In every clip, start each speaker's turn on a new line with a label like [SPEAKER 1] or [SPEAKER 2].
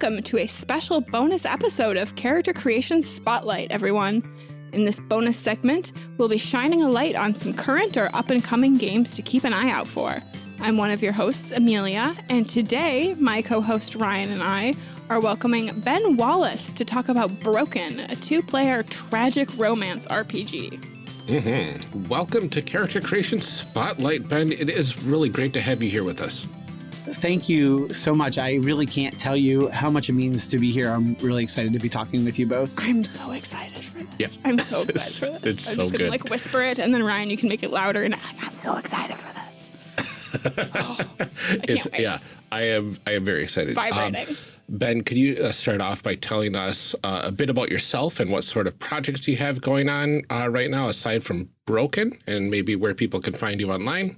[SPEAKER 1] Welcome to a special bonus episode of Character Creation Spotlight, everyone. In this bonus segment, we'll be shining a light on some current or up and coming games to keep an eye out for. I'm one of your hosts, Amelia, and today my co host Ryan and I are welcoming Ben Wallace to talk about Broken, a two player tragic romance RPG.
[SPEAKER 2] Mm -hmm. Welcome to Character Creation Spotlight, Ben. It is really great to have you here with us.
[SPEAKER 3] Thank you so much. I really can't tell you how much it means to be here. I'm really excited to be talking with you both.
[SPEAKER 1] I'm so excited for this. Yep. I'm so excited for this.
[SPEAKER 2] It's
[SPEAKER 1] I'm
[SPEAKER 2] so
[SPEAKER 1] just gonna
[SPEAKER 2] good.
[SPEAKER 1] like whisper it, and then Ryan, you can make it louder. And I'm so excited for this. oh,
[SPEAKER 2] it's yeah. I am. I am very excited.
[SPEAKER 1] Vibrating.
[SPEAKER 2] Um, ben, could you uh, start off by telling us uh, a bit about yourself and what sort of projects you have going on uh, right now, aside from Broken, and maybe where people can find you online?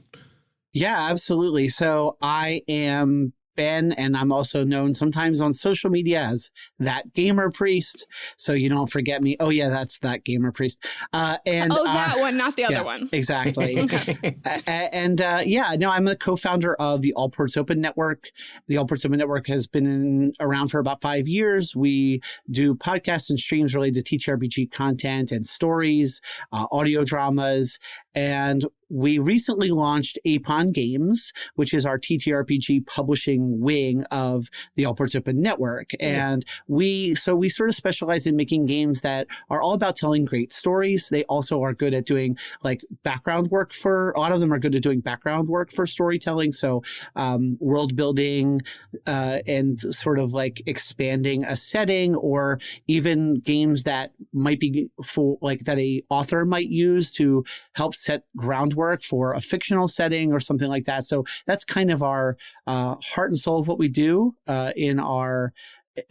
[SPEAKER 3] Yeah, absolutely. So I am Ben, and I'm also known sometimes on social media as that gamer priest. So you don't forget me. Oh yeah, that's that gamer priest. Uh, and
[SPEAKER 1] oh, that
[SPEAKER 3] uh,
[SPEAKER 1] one, not the other
[SPEAKER 3] yeah,
[SPEAKER 1] one.
[SPEAKER 3] Exactly. okay. and uh, yeah, no, I'm the co-founder of the All Ports Open Network. The All Ports Open Network has been in, around for about five years. We do podcasts and streams related to TTRPG content and stories, uh, audio dramas, and we recently launched Apon Games, which is our TTRPG publishing wing of the All Ports Open Network. And we, so we sort of specialize in making games that are all about telling great stories. They also are good at doing like background work for, a lot of them are good at doing background work for storytelling. So um, world building uh, and sort of like expanding a setting or even games that might be for like that a author might use to help set groundwork for a fictional setting or something like that. So that's kind of our uh, heart and soul of what we do uh, in our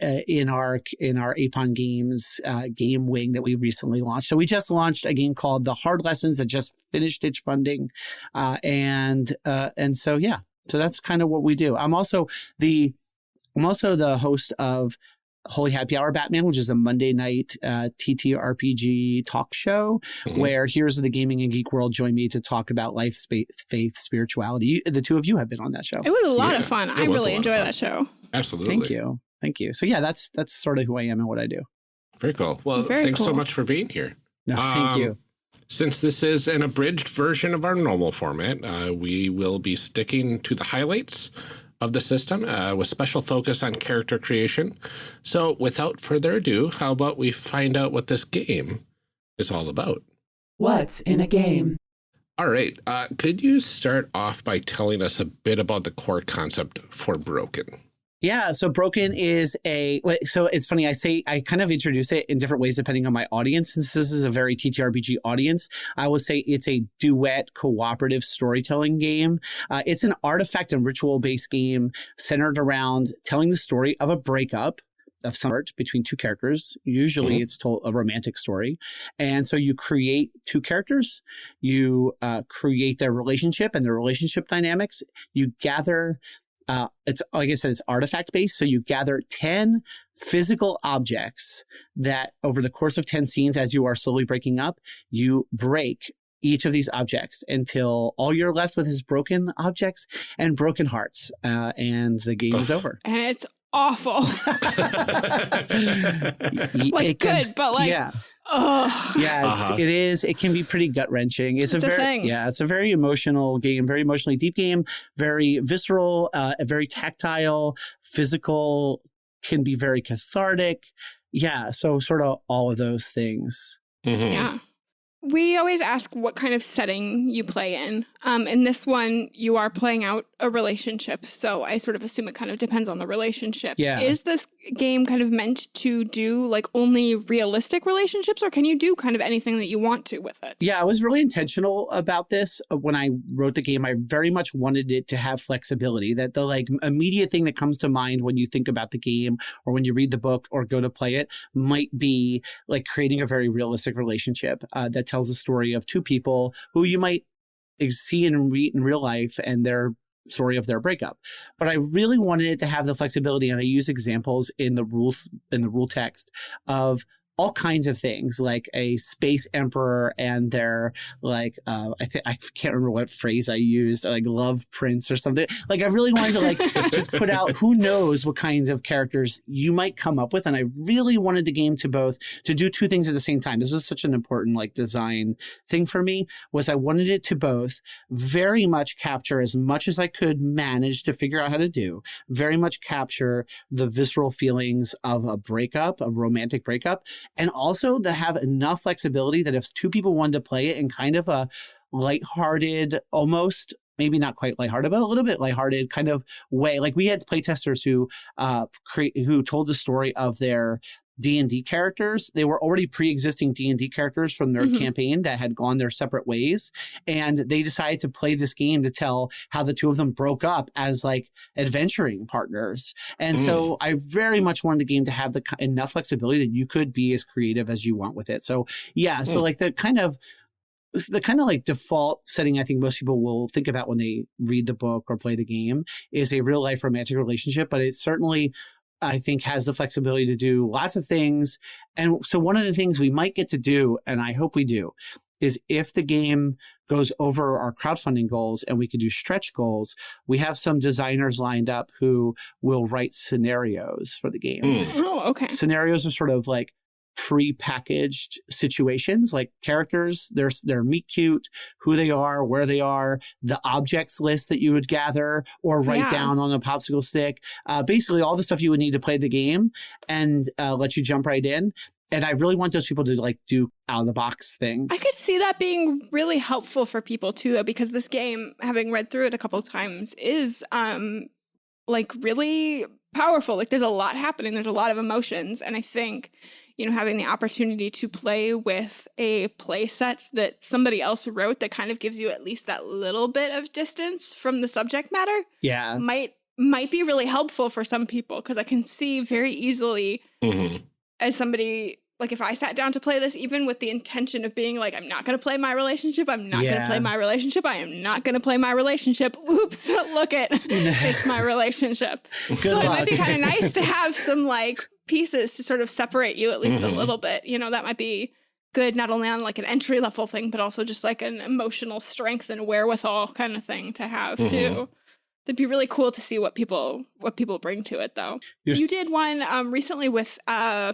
[SPEAKER 3] uh, in our in our Apon Games uh, game wing that we recently launched. So we just launched a game called The Hard Lessons that just finished its funding, uh, and uh, and so yeah, so that's kind of what we do. I'm also the I'm also the host of Holy Happy Hour Batman, which is a Monday night uh, TTRPG talk show mm -hmm. where Heroes of the Gaming and Geek World join me to talk about life, faith, spirituality. The two of you have been on that show.
[SPEAKER 1] It was a lot yeah, of fun. I really enjoy that show.
[SPEAKER 2] Absolutely.
[SPEAKER 3] Thank you. Thank you. So yeah, that's that's sort of who I am and what I do.
[SPEAKER 2] Very cool. Well, Very thanks cool. so much for being here.
[SPEAKER 3] No, thank um, you.
[SPEAKER 2] Since this is an abridged version of our normal format, uh, we will be sticking to the highlights of the system uh, with special focus on character creation. So without further ado, how about we find out what this game is all about?
[SPEAKER 4] What's in a game?
[SPEAKER 2] All right. Uh, could you start off by telling us a bit about the core concept for Broken?
[SPEAKER 3] Yeah, so Broken is a so it's funny I say I kind of introduce it in different ways depending on my audience since this is a very TTRPG audience. I will say it's a duet cooperative storytelling game. Uh, it's an artifact and ritual based game centered around telling the story of a breakup of some sort between two characters. Usually, mm -hmm. it's told a romantic story, and so you create two characters. You uh, create their relationship and their relationship dynamics. You gather uh, it's like I said, it's artifact based. So you gather 10 physical objects that over the course of 10 scenes, as you are slowly breaking up, you break each of these objects until all you're left with is broken objects and broken hearts. Uh, and the game is over.
[SPEAKER 1] And it's awful. like good, but like
[SPEAKER 3] yeah. Oh yeah, it's, uh -huh. it is. It can be pretty gut wrenching. It's,
[SPEAKER 1] it's
[SPEAKER 3] a,
[SPEAKER 1] a
[SPEAKER 3] very
[SPEAKER 1] thing.
[SPEAKER 3] yeah, it's a very emotional game, very emotionally deep game, very visceral, uh, very tactile, physical, can be very cathartic. Yeah, so sort of all of those things.
[SPEAKER 2] Mm -hmm.
[SPEAKER 1] Yeah. We always ask what kind of setting you play in. Um, in this one, you are playing out a relationship. So I sort of assume it kind of depends on the relationship.
[SPEAKER 3] Yeah.
[SPEAKER 1] Is this game kind of meant to do like only realistic relationships or can you do kind of anything that you want to with it?
[SPEAKER 3] Yeah, I was really intentional about this uh, when I wrote the game. I very much wanted it to have flexibility that the like immediate thing that comes to mind when you think about the game or when you read the book or go to play it might be like creating a very realistic relationship uh, that tells a story of two people who you might see and read in real life and their story of their breakup. But I really wanted it to have the flexibility, and I use examples in the rules in the rule text of all kinds of things like a space emperor and their like uh, I think I can't remember what phrase I used like love prince or something. Like I really wanted to like just put out who knows what kinds of characters you might come up with, and I really wanted the game to both to do two things at the same time. This is such an important like design thing for me was I wanted it to both very much capture as much as I could manage to figure out how to do, very much capture the visceral feelings of a breakup, a romantic breakup, and also to have enough flexibility that if two people wanted to play it in kind of a lighthearted, almost maybe not quite lighthearted, but a little bit lighthearted kind of way. Like we had playtesters who uh, create who told the story of their D&D characters. They were already pre-existing D&D characters from their mm -hmm. campaign that had gone their separate ways and they decided to play this game to tell how the two of them broke up as like adventuring partners. And mm. so I very much wanted the game to have the enough flexibility that you could be as creative as you want with it. So yeah, mm. so like the kind of the kind of like default setting I think most people will think about when they read the book or play the game is a real life romantic relationship, but it's certainly I think has the flexibility to do lots of things. And so one of the things we might get to do, and I hope we do, is if the game goes over our crowdfunding goals and we can do stretch goals, we have some designers lined up who will write scenarios for the game.
[SPEAKER 1] Mm. Oh, okay.
[SPEAKER 3] Scenarios are sort of like pre-packaged situations like characters their their meet cute who they are where they are the objects list that you would gather or write yeah. down on a popsicle stick uh, basically all the stuff you would need to play the game and uh, let you jump right in and I really want those people to like do out of the box things.
[SPEAKER 1] I could see that being really helpful for people too, though, because this game, having read through it a couple times, is um like really powerful. Like there's a lot happening. There's a lot of emotions, and I think you know, having the opportunity to play with a play set that somebody else wrote that kind of gives you at least that little bit of distance from the subject matter.
[SPEAKER 3] Yeah.
[SPEAKER 1] Might might be really helpful for some people because I can see very easily mm -hmm. as somebody like if I sat down to play this even with the intention of being like I'm not going to play my relationship, I'm not yeah. going to play my relationship, I am not going to play my relationship. Oops, look it. it's my relationship. Good so luck. it might be kind of nice to have some like pieces to sort of separate you at least mm -hmm. a mm-hmm. little bit. You know, that might be good not only on like an entry level thing, but also just like an emotional strength and wherewithal kind of thing to have mm -hmm. too. It'd be really cool to see what people what people bring to it though. You're you did one um recently with uh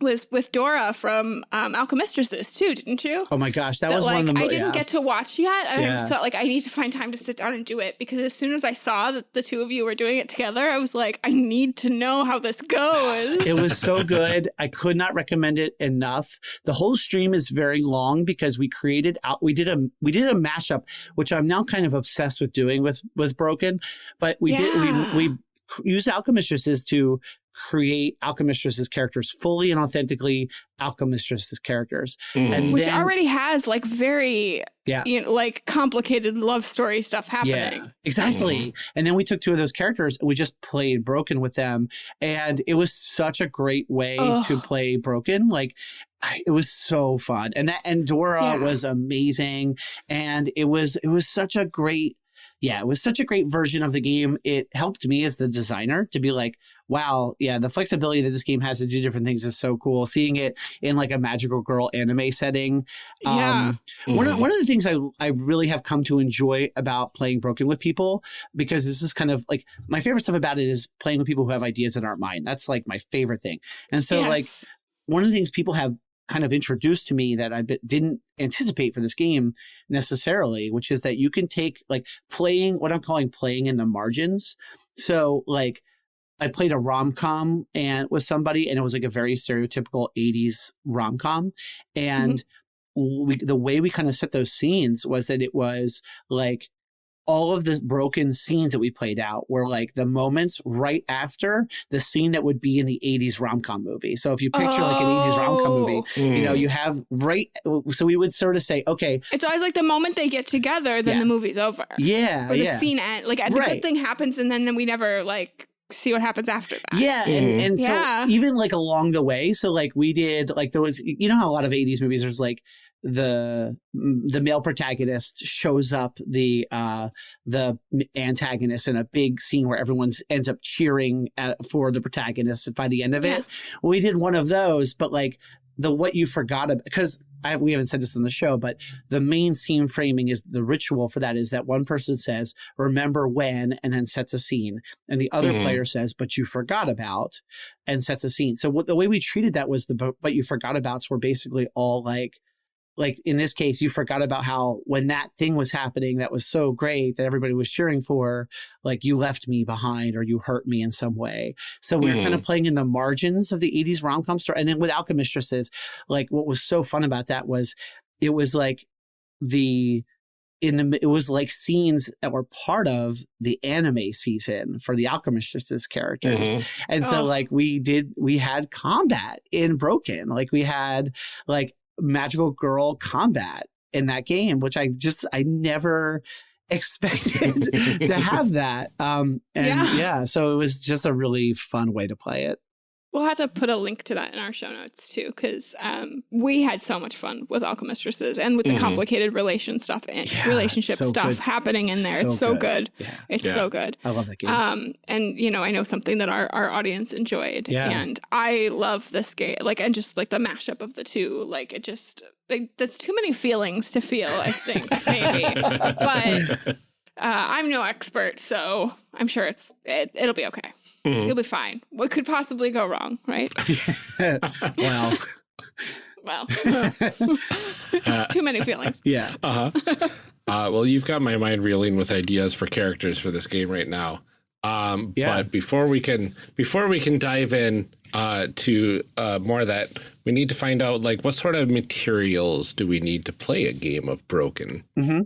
[SPEAKER 1] was with Dora from um, Alchemistresses too, didn't you?
[SPEAKER 3] Oh my gosh, that, that was like, one of the.
[SPEAKER 1] I didn't
[SPEAKER 3] yeah.
[SPEAKER 1] get to watch yet, and yeah. so like I need to find time to sit down and do it because as soon as I saw that the two of you were doing it together, I was like, I need to know how this goes.
[SPEAKER 3] it was so good. I could not recommend it enough. The whole stream is very long because we created out. We did a we did a mashup, which I'm now kind of obsessed with doing with with Broken, but we yeah. did we we used alchemistresses to create Alchemistresses characters fully and authentically Alchemistresses characters.
[SPEAKER 1] Mm. And Which then, already has like very yeah. you know, like complicated love story stuff happening. Yeah,
[SPEAKER 3] exactly. Mm. And then we took two of those characters and we just played Broken with them. And it was such a great way Ugh. to play Broken. Like it was so fun. And that and Dora yeah. was amazing. And it was it was such a great yeah, it was such a great version of the game. It helped me as the designer to be like, wow, yeah, the flexibility that this game has to do different things is so cool. Seeing it in like a magical girl anime setting.
[SPEAKER 1] Yeah. Um,
[SPEAKER 3] mm-hmm. one, of, one of the things I, I really have come to enjoy about playing Broken with people, because this is kind of like my favorite stuff about it is playing with people who have ideas that aren't mine. That's like my favorite thing. And so, yes. like, one of the things people have kind of introduced to me that I didn't anticipate for this game necessarily, which is that you can take like playing what I'm calling playing in the margins. So like I played a rom com and with somebody, and it was like a very stereotypical '80s rom com, and. Mm -hmm. We, the way we kind of set those scenes was that it was like all of the broken scenes that we played out were like the moments right after the scene that would be in the 80s rom-com movie. So if you picture oh. like an 80s rom-com movie, mm. you know, you have right so we would sort of say, okay.
[SPEAKER 1] It's always like the moment they get together, then yeah. the movie's over.
[SPEAKER 3] Yeah.
[SPEAKER 1] Or the
[SPEAKER 3] yeah.
[SPEAKER 1] scene end. Like the right. good thing happens and then we never like see what happens after that.
[SPEAKER 3] Yeah, mm. and, and so yeah. even like along the way, so like we did like there was you know how a lot of 80s movies there's like the the male protagonist shows up the uh the antagonist in a big scene where everyone ends up cheering at, for the protagonist by the end of yeah. it we did one of those but like the what you forgot about because I, we haven't said this on the show, but the main scene framing is the ritual for that is that one person says, remember when, and then sets a scene. And the other
[SPEAKER 2] Mhm.
[SPEAKER 3] player says, but you forgot about, and sets a scene. So what the way we treated that was the, but but you forgot abouts were basically all like, like in this case, you forgot about how when that thing was happening that was so great that everybody was cheering for, like you left me behind or you hurt me in some way. So we were kind of playing in the margins of the 80s rom com story. And then with Alchemistresses, like what was so fun about that was it was like the in the it was like scenes that were part of the anime season for the Alchemistresses characters.
[SPEAKER 2] Mhm.
[SPEAKER 3] And so
[SPEAKER 1] Oh.
[SPEAKER 3] like we did we had combat in Broken. Like we had like magical girl combat in that game, which I just I never expected to have that. Um and
[SPEAKER 1] Yeah.
[SPEAKER 3] yeah. so it was just a really fun way to play it.
[SPEAKER 1] We'll have to put a link to that in our show notes too, because um, we had so much fun with Alchemistresses and with the
[SPEAKER 2] Mhm.
[SPEAKER 1] complicated relation stuff and
[SPEAKER 3] Yeah,
[SPEAKER 1] relationship
[SPEAKER 3] so
[SPEAKER 1] stuff
[SPEAKER 3] good.
[SPEAKER 1] happening in there.
[SPEAKER 3] So
[SPEAKER 1] it's so
[SPEAKER 3] good.
[SPEAKER 1] good.
[SPEAKER 3] Yeah.
[SPEAKER 1] It's
[SPEAKER 2] Yeah.
[SPEAKER 1] so good.
[SPEAKER 3] I love that game.
[SPEAKER 1] Um, and you know, I know something that our, our audience enjoyed.
[SPEAKER 3] Yeah.
[SPEAKER 1] And I love this game. Like, and just like the mashup of the two, like it just like that's too many feelings to feel, I think, maybe. But uh, I'm no expert, so I'm sure it's it, it'll be okay.
[SPEAKER 2] Mhm.
[SPEAKER 1] You'll be fine. What could possibly go wrong, right?
[SPEAKER 3] well,
[SPEAKER 1] Well, too many feelings.
[SPEAKER 3] yeah.
[SPEAKER 2] Uh-huh. uh, well, you've got my mind reeling with ideas for characters for this game right now. Um,
[SPEAKER 3] Yeah.
[SPEAKER 2] But before we can before we can dive in uh, to uh, more of that, we need to find out like what sort of materials do we need to play a game of Broken?
[SPEAKER 3] hmm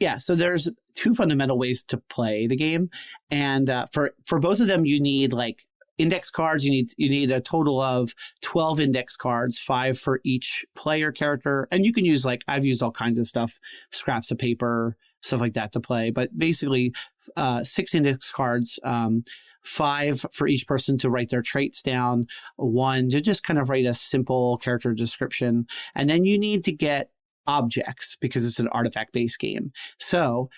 [SPEAKER 3] Yeah, so there's two fundamental ways to play the game, and uh, for for both of them, you need like index cards. You need you need a total of twelve index cards, five for each player character, and you can use like I've used all kinds of stuff, scraps of paper, stuff like that to play. But basically, uh, six index cards. Um, Five for each person to write their traits down, one to just kind of write a simple character description. And then you need to get objects because it's an artifact based game. So,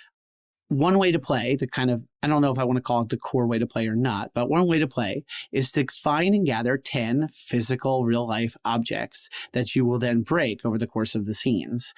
[SPEAKER 3] one way to play, the kind of, I don't know if I want to call it the core way to play or not, but one way to play is to find and gather 10 physical real life objects that you will then break over the course of the scenes.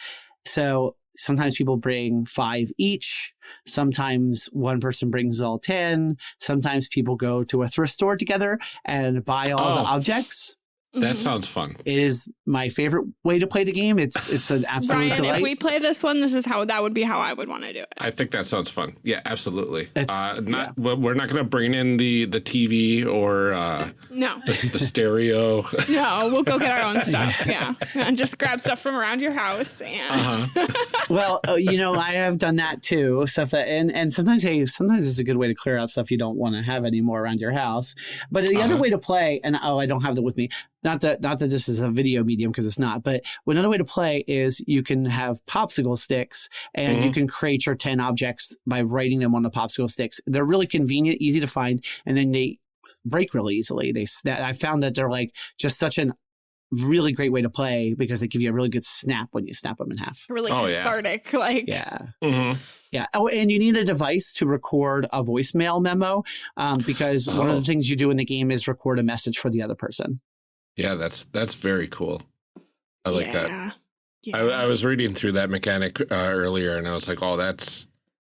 [SPEAKER 3] So, sometimes people bring five each. Sometimes one person brings all 10. Sometimes people go to a thrift store together and buy all the
[SPEAKER 2] Oh.
[SPEAKER 3] objects.
[SPEAKER 2] That
[SPEAKER 1] Mhm.
[SPEAKER 2] sounds fun.
[SPEAKER 3] It is my favorite way to play the game. It's it's an absolute
[SPEAKER 1] Ryan,
[SPEAKER 3] delight.
[SPEAKER 1] if we play this one, this is how that would be how I would want to do it.
[SPEAKER 2] I think that sounds fun. Yeah, absolutely.
[SPEAKER 3] It's-
[SPEAKER 2] uh, not well, we're not going to bring in the the TV or uh,
[SPEAKER 1] No,
[SPEAKER 2] the, the stereo.
[SPEAKER 1] no, we'll go get our own stuff. Yeah, and just grab stuff from around your house and
[SPEAKER 2] Uh-huh.
[SPEAKER 3] well, uh, you know, I have done that too. Stuff that, and and sometimes, hey, sometimes it's a good way to clear out stuff you don't want to have anymore around your house. But the other
[SPEAKER 2] Uh-huh.
[SPEAKER 3] way to play, and oh, I don't have that with me. Not that not that this is a video medium because it's not. But another way to play is you can have popsicle sticks, and you can create your ten objects by writing them on the popsicle sticks. They're really convenient, easy to find, and then they break really easily. They snap. I found that they're like just such an really great way to play because they give you a really good snap when you snap them in half.
[SPEAKER 1] really
[SPEAKER 2] Oh, yeah.
[SPEAKER 1] cathartic. Like,
[SPEAKER 3] Yeah.
[SPEAKER 2] Mhm.
[SPEAKER 3] Yeah. Oh, and you need a device to record a voicemail memo um, because one of
[SPEAKER 2] Oh.
[SPEAKER 3] the things you do in the game is record a message for the other person.
[SPEAKER 2] Yeah, that's that's very cool. I like that.
[SPEAKER 1] yeah.
[SPEAKER 2] I, I was reading through that mechanic uh, earlier, and I was like, "Oh, that's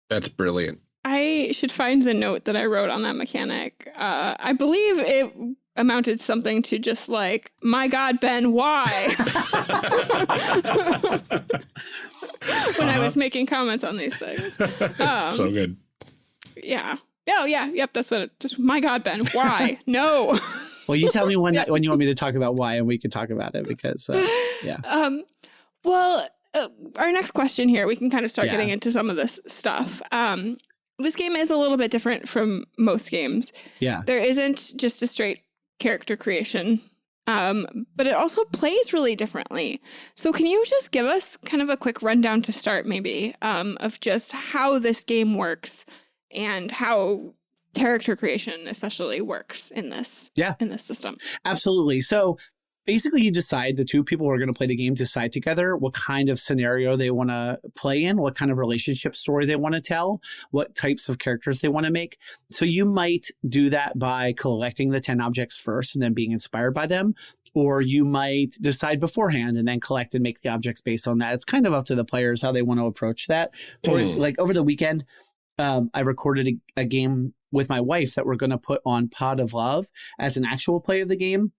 [SPEAKER 2] that's brilliant."
[SPEAKER 1] I should find the note that I wrote on that mechanic. Uh, I believe it amounted something to just like, "My God, Ben, why?" when I was making comments on these things. Um,
[SPEAKER 2] so good.
[SPEAKER 1] Yeah. Oh yeah. Yep. That's what. It, just my God, Ben, why? no.
[SPEAKER 3] Well, you tell me when when you want me to talk about why, and we can talk about it because uh, yeah.
[SPEAKER 1] Um, well, uh, our next question here, we can kind of start
[SPEAKER 3] Yeah.
[SPEAKER 1] getting into some of this stuff. Um, this game is a little bit different from most games.
[SPEAKER 3] yeah.
[SPEAKER 1] There isn't just a straight character creation, um, but it also plays really differently. So, can you just give us kind of a quick rundown to start, maybe, um, of just how this game works and how character creation, especially, works in this?
[SPEAKER 3] Yeah.
[SPEAKER 1] in this system.
[SPEAKER 3] Absolutely. So basically, you decide the two people who are going to play the game decide together what kind of scenario they want to play in, what kind of relationship story they want to tell, what types of characters they want to make. So you might do that by collecting the 10 objects first and then being inspired by them. or you might decide beforehand and then collect and make the objects based on that. It's kind of up to the players how they want to approach that. For
[SPEAKER 2] Hmm.
[SPEAKER 3] like over the weekend, um, I recorded a, a game with my wife that we're going to put on Pod of Love as an actual play of the game.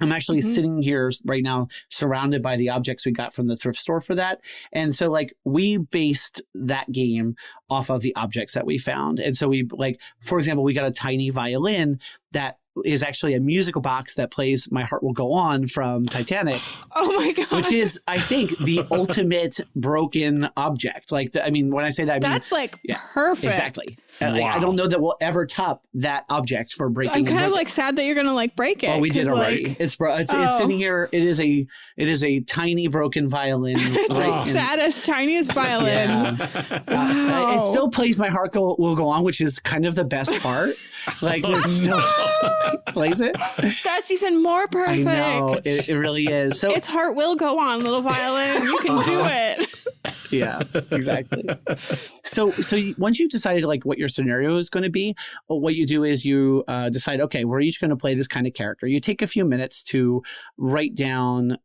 [SPEAKER 3] I'm actually
[SPEAKER 1] Mhm.
[SPEAKER 3] sitting here right now surrounded by the objects we got from the thrift store for that. And so like we based that game off of the objects that we found. And so we like, for example, we got a tiny violin that is actually a musical box that plays My Heart Will Go On from Titanic,
[SPEAKER 1] Oh my god.
[SPEAKER 3] which is, I think, the ultimate broken object. Like, the, I mean, when I say that, I mean,
[SPEAKER 1] That's like
[SPEAKER 3] yeah,
[SPEAKER 1] perfect.
[SPEAKER 3] exactly. Uh, like, I don't know that we'll ever top that object for breaking.
[SPEAKER 1] I'm
[SPEAKER 3] and
[SPEAKER 1] kind of like sad that you're gonna like break it.
[SPEAKER 3] Oh, we did
[SPEAKER 1] 'cause,
[SPEAKER 3] already.
[SPEAKER 1] Like,
[SPEAKER 3] it's bro. It's,
[SPEAKER 1] Oh.
[SPEAKER 3] it's sitting here. It is a. It is a tiny broken violin.
[SPEAKER 1] it's
[SPEAKER 3] right
[SPEAKER 1] the
[SPEAKER 3] in-
[SPEAKER 1] saddest, tiniest violin.
[SPEAKER 3] Yeah.
[SPEAKER 1] Wow.
[SPEAKER 3] Uh, it still plays my heart go, will go on, which is kind of the best part. Like it still plays it.
[SPEAKER 1] That's even more perfect.
[SPEAKER 3] I know it, it really is. So
[SPEAKER 1] its heart will go on, little violin. You can do uh-huh. it.
[SPEAKER 3] yeah, exactly. So so you, once you've decided like what your scenario is going to be, what you do is you uh, decide, okay, we're each going to play this kind of character. You take a few minutes to write down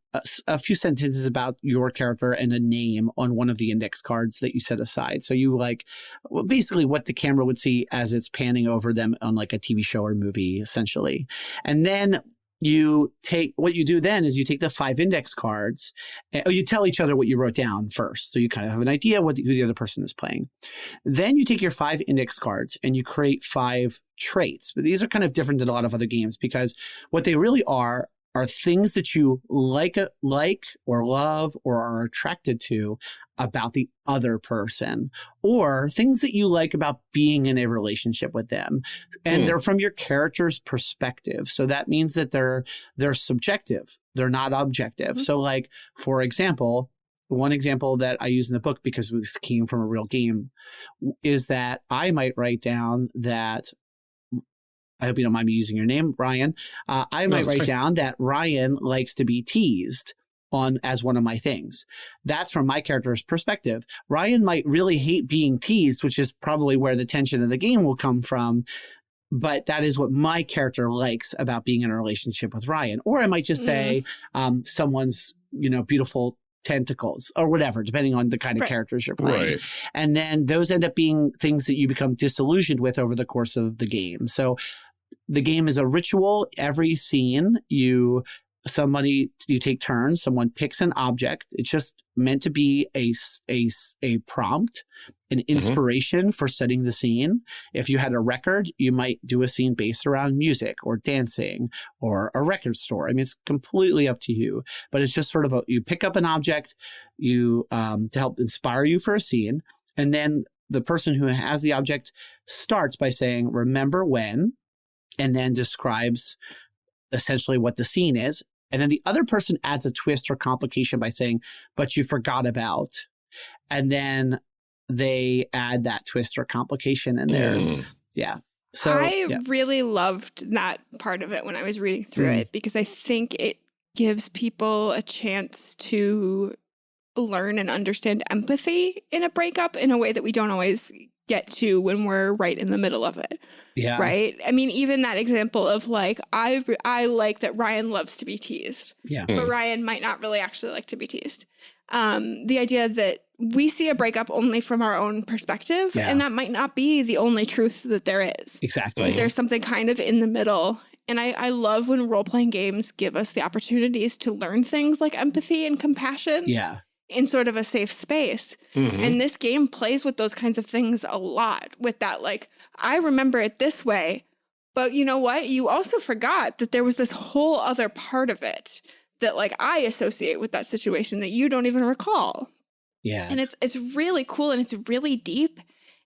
[SPEAKER 3] a few sentences about your character and a name on one of the index cards that you set aside. So you like well, basically what the camera would see as it's panning over them on like a TV show or movie, essentially. And then you take what you do then is you take the five index cards and, oh, you tell each other what you wrote down first so you kind of have an idea what the, who the other person is playing. Then you take your five index cards and you create five traits but these are kind of different than a lot of other games because what they really are are things that you like like or love or are attracted to about the other person or things that you like about being in a relationship with them and
[SPEAKER 2] Hmm.
[SPEAKER 3] they're from your character's perspective so that means that they're they're subjective they're not objective
[SPEAKER 1] Mhm.
[SPEAKER 3] so like for example one example that I use in the book because this came from a real game is that I might write down that I hope you don't mind me using your name, Ryan. Uh, I
[SPEAKER 2] No,
[SPEAKER 3] might write down that Ryan likes to be teased on as one of my things. That's from my character's perspective. Ryan might really hate being teased, which is probably where the tension of the game will come from. But that is what my character likes about being in a relationship with Ryan. Or I might just say um, someone's, you know, beautiful tentacles or whatever, depending on the kind of
[SPEAKER 1] Right.
[SPEAKER 3] characters you're playing.
[SPEAKER 2] Right.
[SPEAKER 3] And then those end up being things that you become disillusioned with over the course of the game. So the game is a ritual. Every scene, you somebody you take turns. Someone picks an object. It's just meant to be a a a prompt, an inspiration for setting the scene. If you had a record, you might do a scene based around music or dancing or a record store. I mean, it's completely up to you. But it's just sort of a you pick up an object, you um, to help inspire you for a scene, and then the person who has the object starts by saying, "Remember when," and then describes essentially what the scene is. And then the other person adds a twist or complication by saying, but you forgot about. And then they add that twist or complication in there.
[SPEAKER 2] Mm.
[SPEAKER 3] Yeah. So
[SPEAKER 1] I
[SPEAKER 3] yeah.
[SPEAKER 1] really loved that part of it when I was reading through
[SPEAKER 3] Mm.
[SPEAKER 1] it because I think it gives people a chance to learn and understand empathy in a breakup in a way that we don't always get to when we're right in the middle of it,
[SPEAKER 3] yeah.
[SPEAKER 1] right? I mean, even that example of like I I like that Ryan loves to be teased,
[SPEAKER 3] Yeah.
[SPEAKER 1] but
[SPEAKER 2] Mm.
[SPEAKER 1] Ryan might not really actually like to be teased. Um, the idea that we see a breakup only from our own perspective,
[SPEAKER 3] Yeah.
[SPEAKER 1] and that might not be the only truth that there is.
[SPEAKER 3] Exactly.
[SPEAKER 1] That there's something kind of in the middle. And I, I love when role playing games give us the opportunities to learn things like empathy and compassion
[SPEAKER 3] Yeah.
[SPEAKER 1] In sort of a safe space.
[SPEAKER 2] Mhm.
[SPEAKER 1] And this game plays with those kinds of things a lot with that, like, I remember it this way, but you know what? You also forgot that there was this whole other part of it that, like, I associate with that situation that you don't even recall.
[SPEAKER 3] Yeah.
[SPEAKER 1] And it's it's really cool and it's really deep.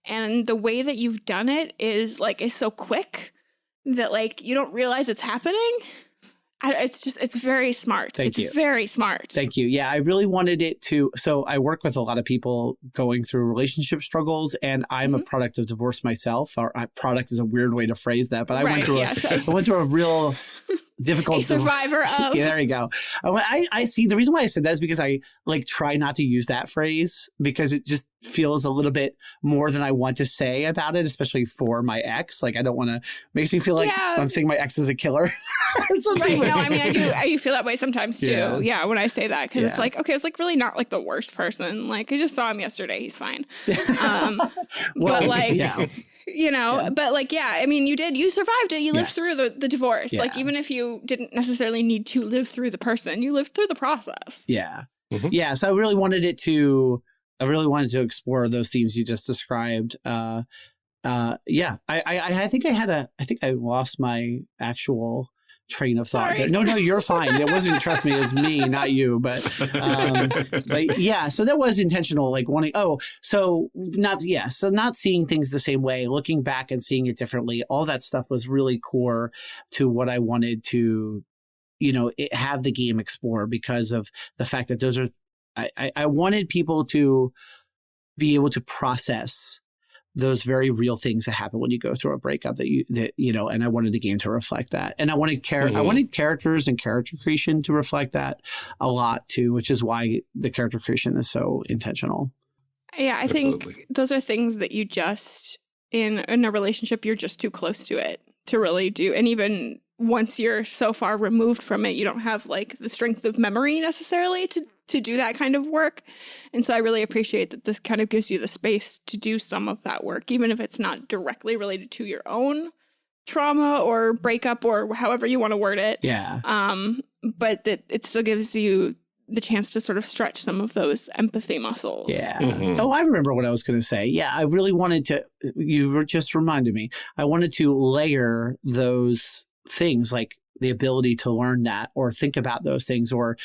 [SPEAKER 1] And the way that you've done it is like is so quick that like you don't realize it's happening. I, it's just it's very smart.
[SPEAKER 3] Thank
[SPEAKER 1] it's
[SPEAKER 3] you.
[SPEAKER 1] very smart.
[SPEAKER 3] Thank you. Yeah, I really wanted it to. So I work with a lot of people going through relationship struggles, and I'm a
[SPEAKER 1] Mhm.
[SPEAKER 3] product of divorce myself. Or uh, product is a weird way to phrase that, but I
[SPEAKER 1] right.
[SPEAKER 3] went through a,
[SPEAKER 1] yes.
[SPEAKER 3] I went through a real difficult.
[SPEAKER 1] A survivor of.
[SPEAKER 3] yeah, there you go. I, I see. The reason why I said that is because I like try not to use that phrase because it just feels a little bit more than I want to say about it, especially for my ex. Like I don't want to. Makes me feel like
[SPEAKER 1] Yeah.
[SPEAKER 3] I'm saying my ex is a killer.
[SPEAKER 1] Right. No, I mean, I do. I feel that way sometimes too.
[SPEAKER 3] Yeah.
[SPEAKER 1] Yeah. when I say that, because
[SPEAKER 3] Yeah.
[SPEAKER 1] it's like, okay, it's like really not like the worst person. Like I just saw him yesterday. He's fine. Um,
[SPEAKER 3] Well,
[SPEAKER 1] but like,
[SPEAKER 3] yeah.
[SPEAKER 1] You know, but like, yeah. I mean, you did. You survived it. You lived
[SPEAKER 3] Yes.
[SPEAKER 1] through the the divorce. Like even if you didn't necessarily need to live through the person, you lived through the process.
[SPEAKER 3] Yeah.
[SPEAKER 2] Mhm.
[SPEAKER 3] Yeah. So I really wanted it to, I really wanted to explore those themes you just described. Uh, uh, yeah. I, I, I think I had a, I think I lost my actual train of thought.
[SPEAKER 1] Sorry.
[SPEAKER 3] No, no, you're fine. It wasn't, trust me, it was me, not you. But, um, but yeah, so that was intentional, like wanting, oh, so not, yeah, so not seeing things the same way, looking back and seeing it differently, all that stuff was really core to what I wanted to, you know, it, have the game explore because of the fact that those are, I, I, I wanted people to be able to process those very real things that happen when you go through a breakup that you that you know and i wanted the game to reflect that and i wanted char- i
[SPEAKER 2] Mhm.
[SPEAKER 3] wanted characters and character creation to reflect that a lot too which is why the character creation is so intentional
[SPEAKER 1] Yeah, I think those are things that you just in in a relationship you're just too close to it to really do. And even once you're so far removed from it, you don't have like the strength of memory necessarily to to do that kind of work. And so I really appreciate that this kind of gives you the space to do some of that work even if it's not directly related to your own trauma or breakup or however you want to word it
[SPEAKER 3] yeah
[SPEAKER 1] um but that it still gives you the chance to sort of stretch some of those empathy muscles
[SPEAKER 3] yeah
[SPEAKER 2] Mhm.
[SPEAKER 3] Oh, I remember what I was going to say. Yeah, I really wanted to. You were- just reminded me. I wanted to layer those things, like the ability to learn that, or think about those things, or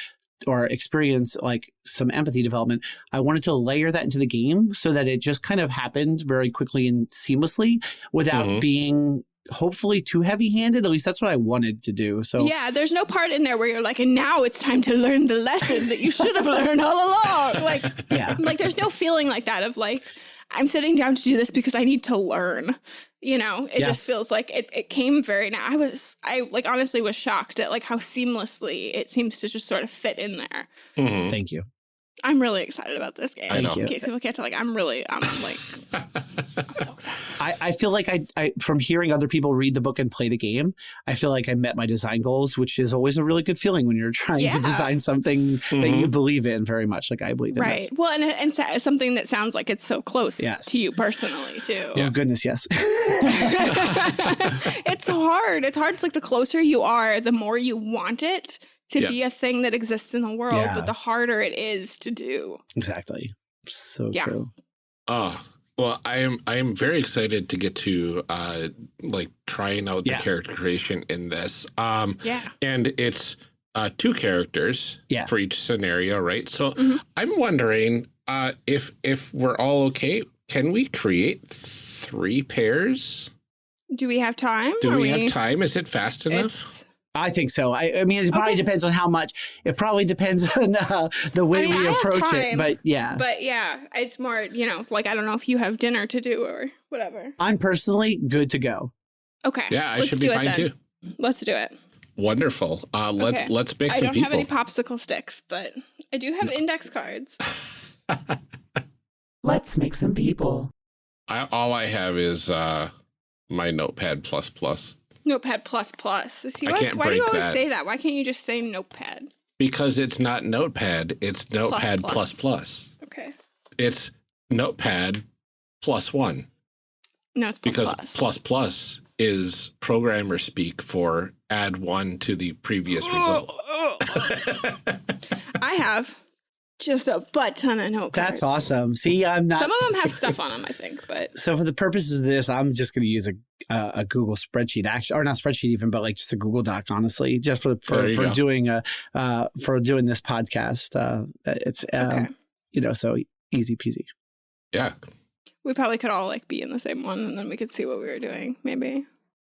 [SPEAKER 3] or experience like some empathy development. I wanted to layer that into the game so that it just kind of happened very quickly and seamlessly without
[SPEAKER 2] Mhm.
[SPEAKER 3] being hopefully too heavy handed. At least that's what I wanted to do. So
[SPEAKER 1] Yeah, there's no part in there where you're like, and now it's time to learn the lesson that you should have learned all along. Like,
[SPEAKER 3] yeah,
[SPEAKER 1] like there's no feeling like that of like, I'm sitting down to do this because I need to learn. You know, it
[SPEAKER 3] Yeah.
[SPEAKER 1] just feels like it, it came very now. I was I like honestly was shocked at like how seamlessly it seems to just sort of fit in there.
[SPEAKER 2] Mhm.
[SPEAKER 3] thank you.
[SPEAKER 1] I'm really excited about this game.
[SPEAKER 2] I know.
[SPEAKER 1] In case people can't tell, like I'm really I'm like I'm so excited.
[SPEAKER 3] I, I feel like I, I, from hearing other people read the book and play the game, I feel like I met my design goals, which is always a really good feeling when you're trying
[SPEAKER 1] Yeah.
[SPEAKER 3] to design something that
[SPEAKER 2] Mhm.
[SPEAKER 3] you believe in very much, like I believe in.
[SPEAKER 1] Right.
[SPEAKER 3] This.
[SPEAKER 1] Well, and and so- something that sounds like it's so close
[SPEAKER 3] Yes.
[SPEAKER 1] to you personally too.
[SPEAKER 3] Oh goodness, yes.
[SPEAKER 1] it's hard. It's hard. It's like the closer you are, the more you want it to
[SPEAKER 2] Yeah.
[SPEAKER 1] be a thing that exists in the world,
[SPEAKER 3] Yeah.
[SPEAKER 1] but the harder it is to do.
[SPEAKER 3] exactly. So
[SPEAKER 1] Yeah.
[SPEAKER 3] true.
[SPEAKER 2] Oh, well, I am I am very excited to get to uh like trying out the character creation in this. Um
[SPEAKER 1] Yeah.
[SPEAKER 2] and it's uh two characters
[SPEAKER 3] Yeah.
[SPEAKER 2] for each scenario, right? So
[SPEAKER 1] Mhm.
[SPEAKER 2] I'm wondering uh if if we're all okay, can we create three pairs?
[SPEAKER 1] Do we have time?
[SPEAKER 2] Do
[SPEAKER 1] Are
[SPEAKER 2] we, have time? Is it fast enough?
[SPEAKER 1] It's,
[SPEAKER 3] I think so. I, I mean, it probably
[SPEAKER 1] Okay.
[SPEAKER 3] depends on how much. It probably depends on uh, the way
[SPEAKER 1] I mean,
[SPEAKER 3] we
[SPEAKER 1] I have
[SPEAKER 3] approach it. But yeah,
[SPEAKER 1] but yeah, it's more, you know, like I don't know if you have dinner to do or whatever.
[SPEAKER 3] I'm personally good to go.
[SPEAKER 1] Okay.
[SPEAKER 2] Yeah, I
[SPEAKER 1] let's
[SPEAKER 2] should
[SPEAKER 1] do
[SPEAKER 2] be
[SPEAKER 1] it
[SPEAKER 2] fine
[SPEAKER 1] then.
[SPEAKER 2] too.
[SPEAKER 1] Let's do it.
[SPEAKER 2] Wonderful. Uh let's
[SPEAKER 1] Okay.
[SPEAKER 2] let's pick
[SPEAKER 1] I
[SPEAKER 2] some
[SPEAKER 1] don't have any popsicle sticks, but I do have index cards.
[SPEAKER 4] Let's make some people.
[SPEAKER 2] I, all I have is uh my notepad plus plus.
[SPEAKER 1] Notepad plus plus. See,
[SPEAKER 2] I
[SPEAKER 1] why- why do you always
[SPEAKER 2] that.
[SPEAKER 1] say that? Why can't you just say notepad?
[SPEAKER 2] Because it's not notepad, it's notepad
[SPEAKER 1] plus.
[SPEAKER 2] plus plus.
[SPEAKER 1] Okay.
[SPEAKER 2] It's notepad plus one.
[SPEAKER 1] No, it's plus
[SPEAKER 2] Because
[SPEAKER 1] plus.
[SPEAKER 2] plus plus is programmer speak for add one to the previous result.
[SPEAKER 1] I have just a butt ton of note cards.
[SPEAKER 3] That's awesome. See, I'm not.
[SPEAKER 1] Some of them have stuff on them, I think, but
[SPEAKER 3] so for the purposes of this, I'm just going to use a, a a Google spreadsheet, actually, or not spreadsheet even, but like just a Google Doc, honestly, just for
[SPEAKER 2] There
[SPEAKER 3] for, for
[SPEAKER 2] go.
[SPEAKER 3] doing a uh, for doing this podcast. Uh, it's um,
[SPEAKER 1] okay.
[SPEAKER 3] you know so easy peasy.
[SPEAKER 2] yeah.
[SPEAKER 1] We probably could all like be in the same one, and then we could see what we were doing, maybe.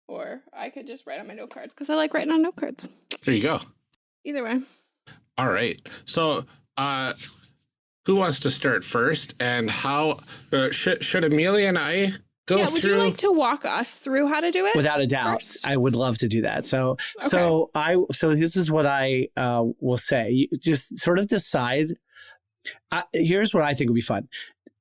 [SPEAKER 1] Or I could just write on my note cards because I like writing on note cards.
[SPEAKER 2] There you go.
[SPEAKER 1] Either way,
[SPEAKER 2] All right. So uh who wants to start first and how uh, should should Amelia and I go
[SPEAKER 1] yeah, would
[SPEAKER 2] through.
[SPEAKER 1] you like to walk us through how to do it?
[SPEAKER 3] Without a doubt,
[SPEAKER 1] first?
[SPEAKER 3] I would love to do that. So, so I, so this is what I uh, will say. You just sort of decide. Uh, here's what I think would be fun.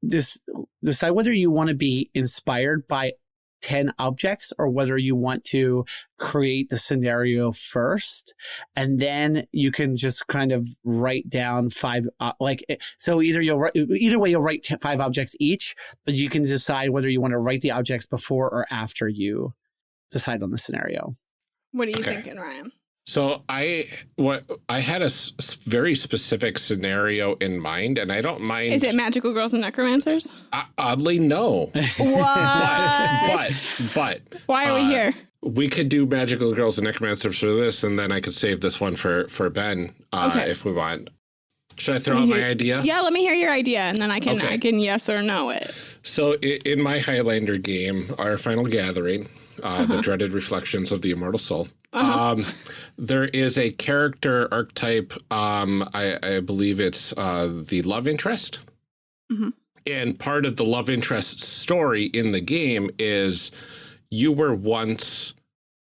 [SPEAKER 3] This decide whether you want to be inspired by 10 objects or whether you want to create the scenario first and then you can just kind of write down five uh, like eh, so either you'll write either way you'll write 10, five objects each but you can decide whether you want to write the objects before or after you decide on the scenario
[SPEAKER 1] what are you
[SPEAKER 2] Okay.
[SPEAKER 1] thinking, Ryan?
[SPEAKER 2] So I what I had a s- s- very specific scenario in mind, and I don't mind.
[SPEAKER 1] Is it magical girls and necromancers?
[SPEAKER 2] Uh, oddly, no.
[SPEAKER 1] What?
[SPEAKER 2] But but
[SPEAKER 1] Why are we
[SPEAKER 2] uh,
[SPEAKER 1] here?
[SPEAKER 2] we could do magical girls and necromancers for this, and then I could save this one for for Ben uh,
[SPEAKER 1] Okay.
[SPEAKER 2] if we want. Should I throw out
[SPEAKER 1] me
[SPEAKER 2] my idea?
[SPEAKER 1] Yeah, let me hear your idea, and then I can
[SPEAKER 2] Okay.
[SPEAKER 1] I can yes or no it.
[SPEAKER 2] So i- in my Highlander game, our final gathering, uh,
[SPEAKER 1] Uh-huh.
[SPEAKER 2] the dreaded reflections of the immortal soul.
[SPEAKER 1] Uh-huh.
[SPEAKER 2] Um, there is a character archetype. Um, I, I believe it's uh, the love interest.
[SPEAKER 1] Mhm.
[SPEAKER 2] And part of the love interest story in the game is you were once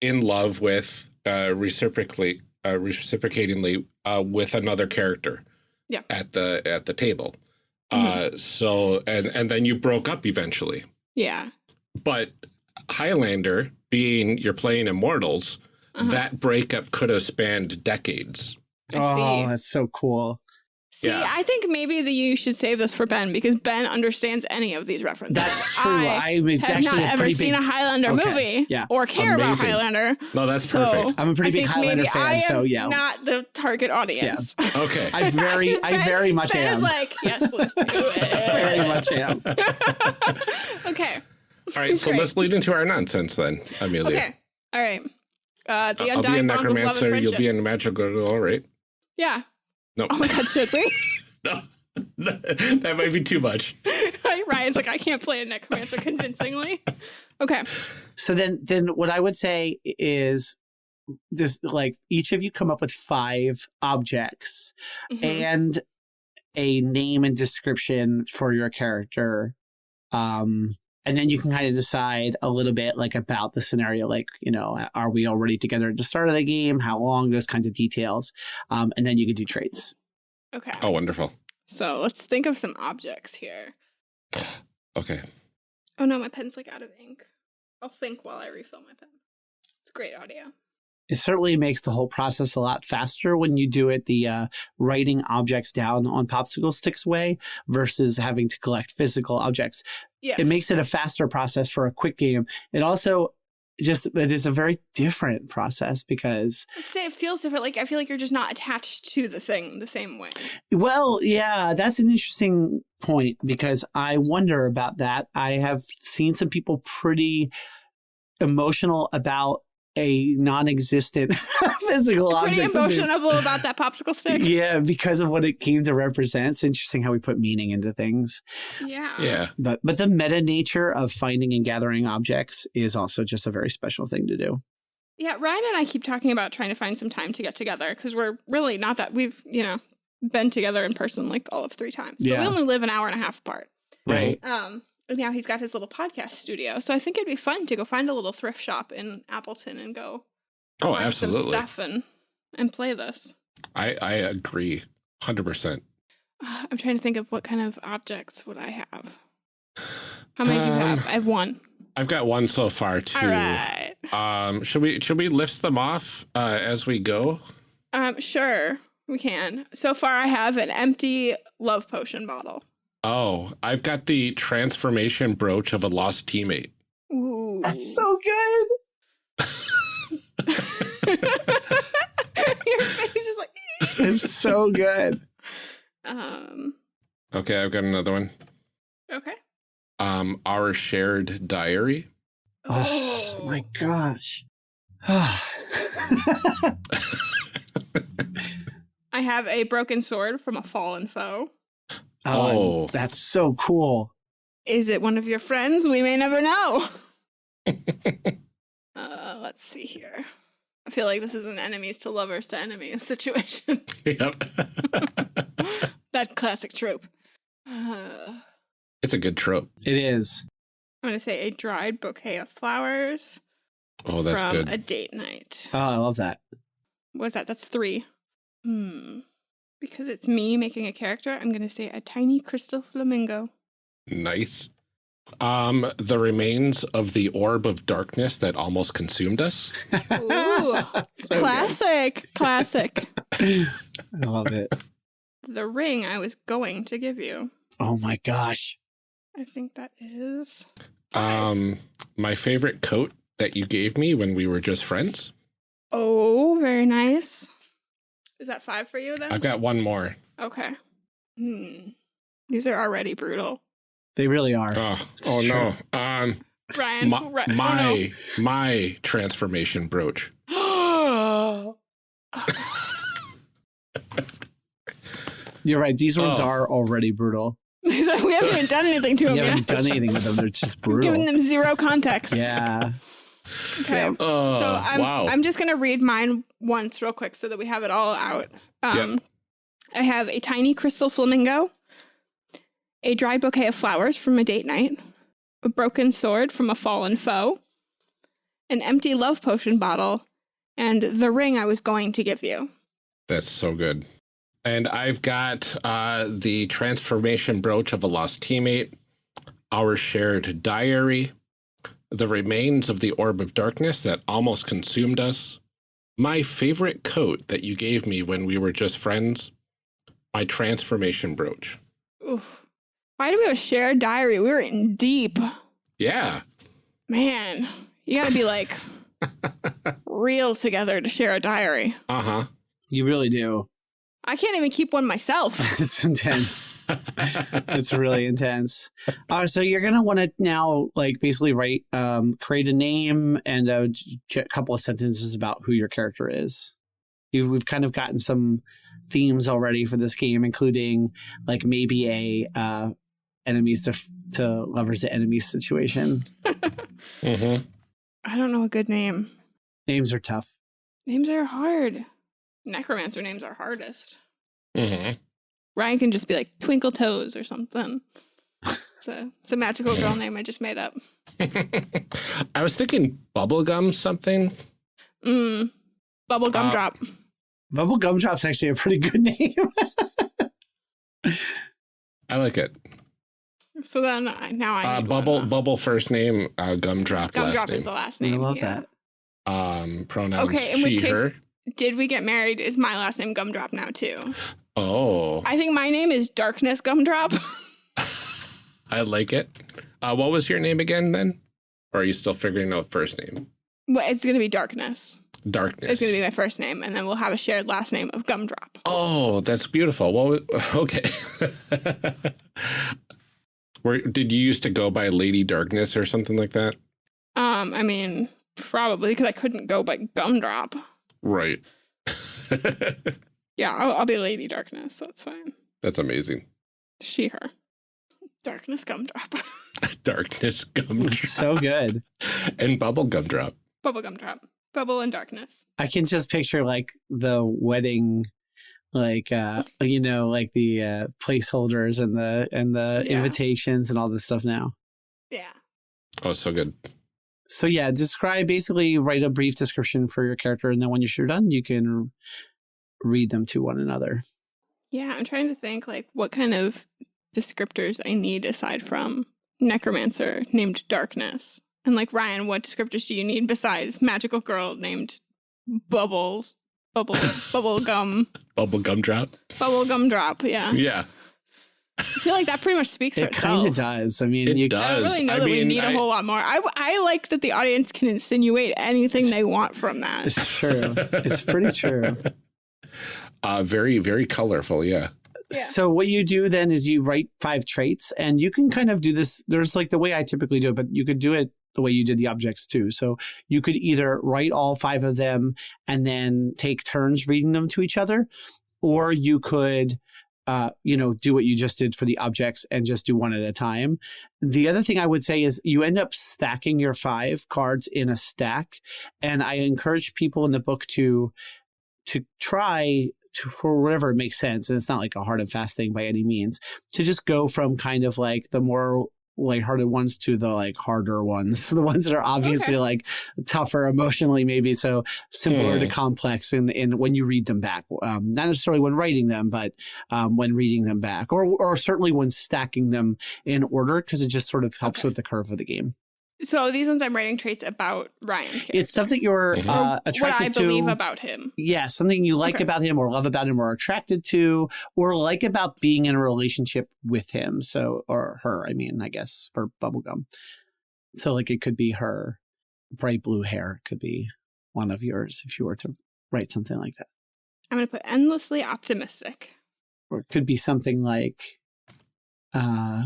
[SPEAKER 2] in love with uh, reciprocally, uh, reciprocatingly uh, with another character.
[SPEAKER 1] Yeah.
[SPEAKER 2] At the at the table.
[SPEAKER 1] Mhm.
[SPEAKER 2] Uh, so and and then you broke up eventually.
[SPEAKER 1] Yeah.
[SPEAKER 2] But Highlander, being you're playing Immortals,
[SPEAKER 1] Uh-huh.
[SPEAKER 2] that breakup could have spanned decades.
[SPEAKER 1] I
[SPEAKER 3] oh
[SPEAKER 1] see.
[SPEAKER 3] that's so cool
[SPEAKER 1] See,
[SPEAKER 2] Yeah.
[SPEAKER 1] I think maybe that you should save this for Ben because Ben understands any of these references.
[SPEAKER 3] that's true
[SPEAKER 1] I
[SPEAKER 3] i'm
[SPEAKER 1] have not ever
[SPEAKER 3] pretty
[SPEAKER 1] seen
[SPEAKER 3] big,
[SPEAKER 1] a Highlander
[SPEAKER 3] Okay,
[SPEAKER 1] movie
[SPEAKER 3] yeah.
[SPEAKER 1] or care
[SPEAKER 2] Amazing.
[SPEAKER 1] about Highlander.
[SPEAKER 2] No, that's
[SPEAKER 1] So
[SPEAKER 2] perfect.
[SPEAKER 3] i'm a pretty
[SPEAKER 1] I
[SPEAKER 3] big highlander
[SPEAKER 1] maybe
[SPEAKER 3] fan
[SPEAKER 1] I am
[SPEAKER 3] so yeah
[SPEAKER 1] not the target audience.
[SPEAKER 2] Okay.
[SPEAKER 3] i very i
[SPEAKER 1] Ben-
[SPEAKER 3] very much
[SPEAKER 1] ben
[SPEAKER 3] am
[SPEAKER 1] is like, yes, let's do it.
[SPEAKER 3] very much am
[SPEAKER 1] okay.
[SPEAKER 2] All right, so
[SPEAKER 1] Great.
[SPEAKER 2] let's lead into our nonsense then, Amelia.
[SPEAKER 1] Okay. All right. Uh, the
[SPEAKER 2] I'll be a
[SPEAKER 1] undying bonds of love and
[SPEAKER 2] necromancer.
[SPEAKER 1] friendship.
[SPEAKER 2] You'll be a magical girl, all right?
[SPEAKER 1] yeah.
[SPEAKER 2] No,
[SPEAKER 1] Oh my God, should we?
[SPEAKER 2] no, that might be too much.
[SPEAKER 1] Ryan's like, I can't play a necromancer convincingly. Okay.
[SPEAKER 3] So then, then what I would say is this: like each of you come up with five objects
[SPEAKER 1] Mhm.
[SPEAKER 3] and a name and description for your character, um, and then you can kind of decide a little bit like about the scenario, like you know, are we already together at the start of the game? How long? Those kinds of details, um, and then you can do traits.
[SPEAKER 1] Okay.
[SPEAKER 2] Oh, wonderful.
[SPEAKER 1] So let's think of some objects here.
[SPEAKER 2] Okay.
[SPEAKER 1] Oh no, my pen's like out of ink. I'll think while I refill my pen. It's great audio.
[SPEAKER 3] It certainly makes the whole process a lot faster when you do it the uh, writing objects down on popsicle sticks way versus having to collect physical objects
[SPEAKER 1] Yes.
[SPEAKER 3] it makes it a faster process for a quick game it also just it is a very different process because
[SPEAKER 1] I'd say it feels different. Like I feel like you're just not attached to the thing the same way.
[SPEAKER 3] well yeah that's an interesting point because i wonder about that i have seen some people pretty emotional about a non-existent physical
[SPEAKER 1] Pretty
[SPEAKER 3] object Pretty
[SPEAKER 1] emotional about that popsicle stick.
[SPEAKER 3] Yeah, because of what it came to represent. It's interesting how we put meaning into things.
[SPEAKER 1] Yeah.
[SPEAKER 2] Yeah.
[SPEAKER 3] But but the meta nature of finding and gathering objects is also just a very special thing to do.
[SPEAKER 1] Yeah, Ryan and I keep talking about trying to find some time to get together because we're really not that we've, you know, been together in person like all of three times. But
[SPEAKER 3] Yeah.
[SPEAKER 1] we only live an hour and a half apart.
[SPEAKER 3] Right.
[SPEAKER 1] Um, and now he's got his little podcast studio. So I think it'd be fun to go find a little thrift shop in Appleton and go
[SPEAKER 2] Oh, absolutely.
[SPEAKER 1] some stuff and and play this.
[SPEAKER 2] I, I agree. 100%.
[SPEAKER 1] Uh, I'm trying to think of what kind of objects would I have. How many do you have?
[SPEAKER 2] Um,
[SPEAKER 1] I have one.
[SPEAKER 2] I've got one so far too.
[SPEAKER 1] All right.
[SPEAKER 2] Um, should we should we list them off uh, as we go?
[SPEAKER 1] Um, sure, we can. So far, I have an empty love potion bottle.
[SPEAKER 2] Oh, I've got the transformation brooch of a lost teammate.
[SPEAKER 1] Ooh.
[SPEAKER 3] That's so good.
[SPEAKER 1] Your face is like.
[SPEAKER 3] It's so good.
[SPEAKER 1] um.
[SPEAKER 2] Okay, I've got another one.
[SPEAKER 1] Okay.
[SPEAKER 2] Um, our shared diary.
[SPEAKER 3] Oh, my gosh.
[SPEAKER 1] I have a broken sword from a fallen foe.
[SPEAKER 2] Oh.
[SPEAKER 3] that's so cool.
[SPEAKER 1] Is it one of your friends? We may never know. uh, let's see here. I feel like this is an enemies to lovers to enemies situation.
[SPEAKER 2] yep.
[SPEAKER 1] that classic trope. Uh,
[SPEAKER 2] it's a good trope.
[SPEAKER 3] It is.
[SPEAKER 1] I'm going to say a dried bouquet of flowers
[SPEAKER 2] Oh, that's
[SPEAKER 1] from
[SPEAKER 2] good.
[SPEAKER 1] a date night.
[SPEAKER 3] Oh, I love that.
[SPEAKER 1] What is that? That's three. Hmm. Because it's me making a character, I'm going to say a tiny crystal flamingo.
[SPEAKER 2] Nice. Um, the remains of the orb of darkness that almost consumed us.
[SPEAKER 1] Ooh,
[SPEAKER 3] So good.
[SPEAKER 1] classic. Classic.
[SPEAKER 3] I love it.
[SPEAKER 1] The ring I was going to give you.
[SPEAKER 3] Oh my gosh.
[SPEAKER 1] I think that is. five.
[SPEAKER 2] Um, my favorite coat that you gave me when we were just friends.
[SPEAKER 1] Oh, very nice. Is that five for you then?
[SPEAKER 2] I've got one more.
[SPEAKER 1] Okay. Hmm. These are already brutal.
[SPEAKER 3] They really are.
[SPEAKER 2] Oh, oh no. Um,
[SPEAKER 1] Ryan.
[SPEAKER 2] my
[SPEAKER 1] Ri- oh,
[SPEAKER 2] my, my transformation brooch.
[SPEAKER 3] You're right. These ones
[SPEAKER 2] Oh.
[SPEAKER 3] are already brutal.
[SPEAKER 1] We haven't even done anything to
[SPEAKER 3] You
[SPEAKER 1] him
[SPEAKER 3] haven't
[SPEAKER 1] yet.
[SPEAKER 3] done anything with them. They're just
[SPEAKER 1] We've
[SPEAKER 3] brutal.
[SPEAKER 1] given them zero context.
[SPEAKER 3] Yeah.
[SPEAKER 1] Okay.
[SPEAKER 3] Yeah.
[SPEAKER 2] Oh,
[SPEAKER 1] so I'm
[SPEAKER 2] wow.
[SPEAKER 1] I'm just gonna read mine once real quick so that we have it all out. Um I have a tiny crystal flamingo, a dried bouquet of flowers from a date night, a broken sword from a fallen foe, an empty love potion bottle, and the ring I was going to give you.
[SPEAKER 2] That's so good. And I've got uh, the transformation brooch of a lost teammate, our shared diary, the remains of the orb of darkness that almost consumed us, my favorite coat that you gave me when we were just friends, my transformation brooch.
[SPEAKER 1] Oof. Why do we have a shared diary? We were in deep.
[SPEAKER 2] Yeah.
[SPEAKER 1] Man, you gotta be like real together to share a diary.
[SPEAKER 2] Uh huh.
[SPEAKER 3] You really do.
[SPEAKER 1] I can't even keep one myself.
[SPEAKER 3] it's intense. It's really intense. Uh, so you're gonna want to now, like, basically write, um, create a name and a j- j- couple of sentences about who your character is. You, we've kind of gotten some themes already for this game, including like maybe a uh, enemies to f- to lovers to enemies situation.
[SPEAKER 2] hmm
[SPEAKER 1] I don't know a good name.
[SPEAKER 3] Names are tough.
[SPEAKER 1] Names are hard. Necromancer names are hardest.
[SPEAKER 2] hmm
[SPEAKER 1] Ryan can just be like Twinkle Toes or something. It's a, it's a magical girl name I just made up.
[SPEAKER 2] I was thinking bubblegum something.
[SPEAKER 1] Mm. Bubble gum
[SPEAKER 2] Uh,
[SPEAKER 1] drop.
[SPEAKER 3] Bubble Gumdrop's actually a pretty good name.
[SPEAKER 2] I like it.
[SPEAKER 1] So then I, now I
[SPEAKER 2] Uh, bubble, bubble first name, uh, gumdrop last
[SPEAKER 1] Gumdrop
[SPEAKER 2] name.
[SPEAKER 1] is the last
[SPEAKER 3] I
[SPEAKER 1] name.
[SPEAKER 3] love
[SPEAKER 1] yeah.
[SPEAKER 3] that.
[SPEAKER 2] Um, pronouns
[SPEAKER 1] Okay, in
[SPEAKER 2] she,
[SPEAKER 1] which case-
[SPEAKER 2] her.
[SPEAKER 1] Did we get married? Is my last name Gumdrop now too?
[SPEAKER 2] Oh,
[SPEAKER 1] I think my name is Darkness Gumdrop.
[SPEAKER 2] I like it. Uh, what was your name again then? Or are you still figuring out first name?
[SPEAKER 1] well, it's gonna be Darkness.
[SPEAKER 2] Darkness.
[SPEAKER 1] It's gonna be my first name, and then we'll have a shared last name of Gumdrop.
[SPEAKER 2] Oh, that's beautiful. Well, okay. Where did you used to go by Lady Darkness or something like that?
[SPEAKER 1] Um, I mean, probably because I couldn't go by Gumdrop.
[SPEAKER 2] Right.
[SPEAKER 1] Yeah, I'll, I'll be Lady Darkness. That's fine.
[SPEAKER 2] that's amazing.
[SPEAKER 1] She, her. Darkness Gumdrop.
[SPEAKER 2] Darkness gumdrop
[SPEAKER 3] so good.
[SPEAKER 2] and bubble gumdrop.
[SPEAKER 1] Bubble Gumdrop. Bubble and Darkness.
[SPEAKER 3] I can just picture like the wedding, like uh, you know, like the uh, placeholders and the and the
[SPEAKER 1] Yeah.
[SPEAKER 3] invitations and all this stuff now.
[SPEAKER 1] Yeah.
[SPEAKER 2] Oh, so good.
[SPEAKER 3] So yeah, describe basically write a brief description for your character, and then when you're done, you can read them to one another.
[SPEAKER 1] Yeah, I'm trying to think like what kind of descriptors I need aside from Necromancer named Darkness. And like Ryan, what descriptors do you need besides magical girl named Bubbles? Bubble bubble gum.
[SPEAKER 2] Bubble gumdrop.
[SPEAKER 1] Bubble gum drop, yeah.
[SPEAKER 2] Yeah,
[SPEAKER 1] I feel like that pretty much speaks for
[SPEAKER 3] It kind
[SPEAKER 1] itself.
[SPEAKER 3] of does. I mean,
[SPEAKER 2] it
[SPEAKER 3] you,
[SPEAKER 1] I don't really know
[SPEAKER 2] I
[SPEAKER 1] that we need a
[SPEAKER 2] I-
[SPEAKER 1] whole lot more. I, I like that the audience can insinuate anything they want from that.
[SPEAKER 3] it's true. it's pretty true.
[SPEAKER 2] Uh, very, very colorful. Yeah.
[SPEAKER 1] Yeah.
[SPEAKER 3] So what you do then is you write five traits, and you can kind of do this. There's like the way I typically do it, but you could do it the way you did the objects too. So you could either write all five of them and then take turns reading them to each other, or you could, uh, you know, do what you just did for the objects and just do one at a time. The other thing I would say is you end up stacking your five cards in a stack, and I encourage people in the book to to try to for whatever makes sense and it's not like a hard and fast thing by any means to just go from kind of like the more lighthearted ones to the like harder ones, the ones that are obviously
[SPEAKER 1] Okay.
[SPEAKER 3] like tougher emotionally, maybe so simpler to
[SPEAKER 2] Hmm.
[SPEAKER 3] complex. And in, when you read them back, um, not necessarily when writing them, but um, when reading them back, or or certainly when stacking them in order, because it just sort of helps
[SPEAKER 1] Okay.
[SPEAKER 3] with the curve of the game.
[SPEAKER 1] So these ones I'm writing traits about Ryan's character.
[SPEAKER 3] It's something you're
[SPEAKER 2] Mhm.
[SPEAKER 3] uh,
[SPEAKER 1] Or what
[SPEAKER 3] attracted
[SPEAKER 1] I
[SPEAKER 3] to.
[SPEAKER 1] believe about him.
[SPEAKER 3] yeah, something you like
[SPEAKER 1] Okay.
[SPEAKER 3] about him or love about him or attracted to or like about being in a relationship with him. So, or her, I mean, I guess for bubblegum. So, like, it could be her bright blue hair, could be one of yours if you were to write something like that.
[SPEAKER 1] I'm going to put endlessly optimistic.
[SPEAKER 3] Or it could be something like, uh,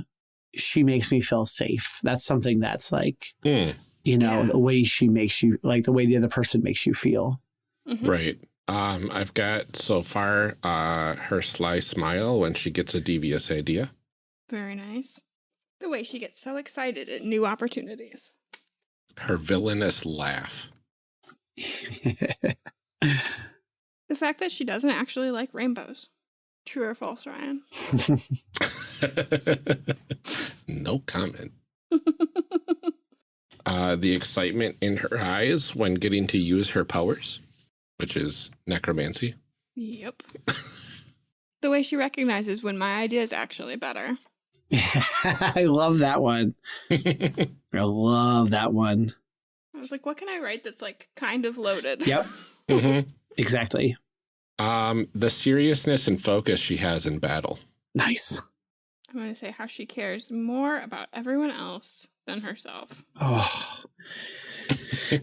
[SPEAKER 3] she makes me feel safe. That's something that's like,
[SPEAKER 2] Hmm,
[SPEAKER 3] you know,
[SPEAKER 1] Yeah.
[SPEAKER 3] the way she makes you, like the way the other person makes you feel.
[SPEAKER 1] Mhm.
[SPEAKER 2] right. Um, I've got so far uh, her sly smile when she gets a devious idea.
[SPEAKER 1] Very nice. The way she gets so excited at new opportunities.
[SPEAKER 2] Her villainous laugh.
[SPEAKER 1] The fact that she doesn't actually like rainbows. True or false, Ryan?
[SPEAKER 2] no comment. Uh, the excitement in her eyes when getting to use her powers, which is necromancy.
[SPEAKER 1] yep. the way she recognizes when my idea is actually better.
[SPEAKER 3] I love that one. I love that one.
[SPEAKER 1] I was like, what can I write that's like kind of loaded?
[SPEAKER 3] Yep.
[SPEAKER 2] Mhm.
[SPEAKER 3] Exactly.
[SPEAKER 2] Um, the seriousness and focus she has in battle.
[SPEAKER 3] Nice.
[SPEAKER 1] I'm going to say how she cares more about everyone else than herself.
[SPEAKER 3] Oh.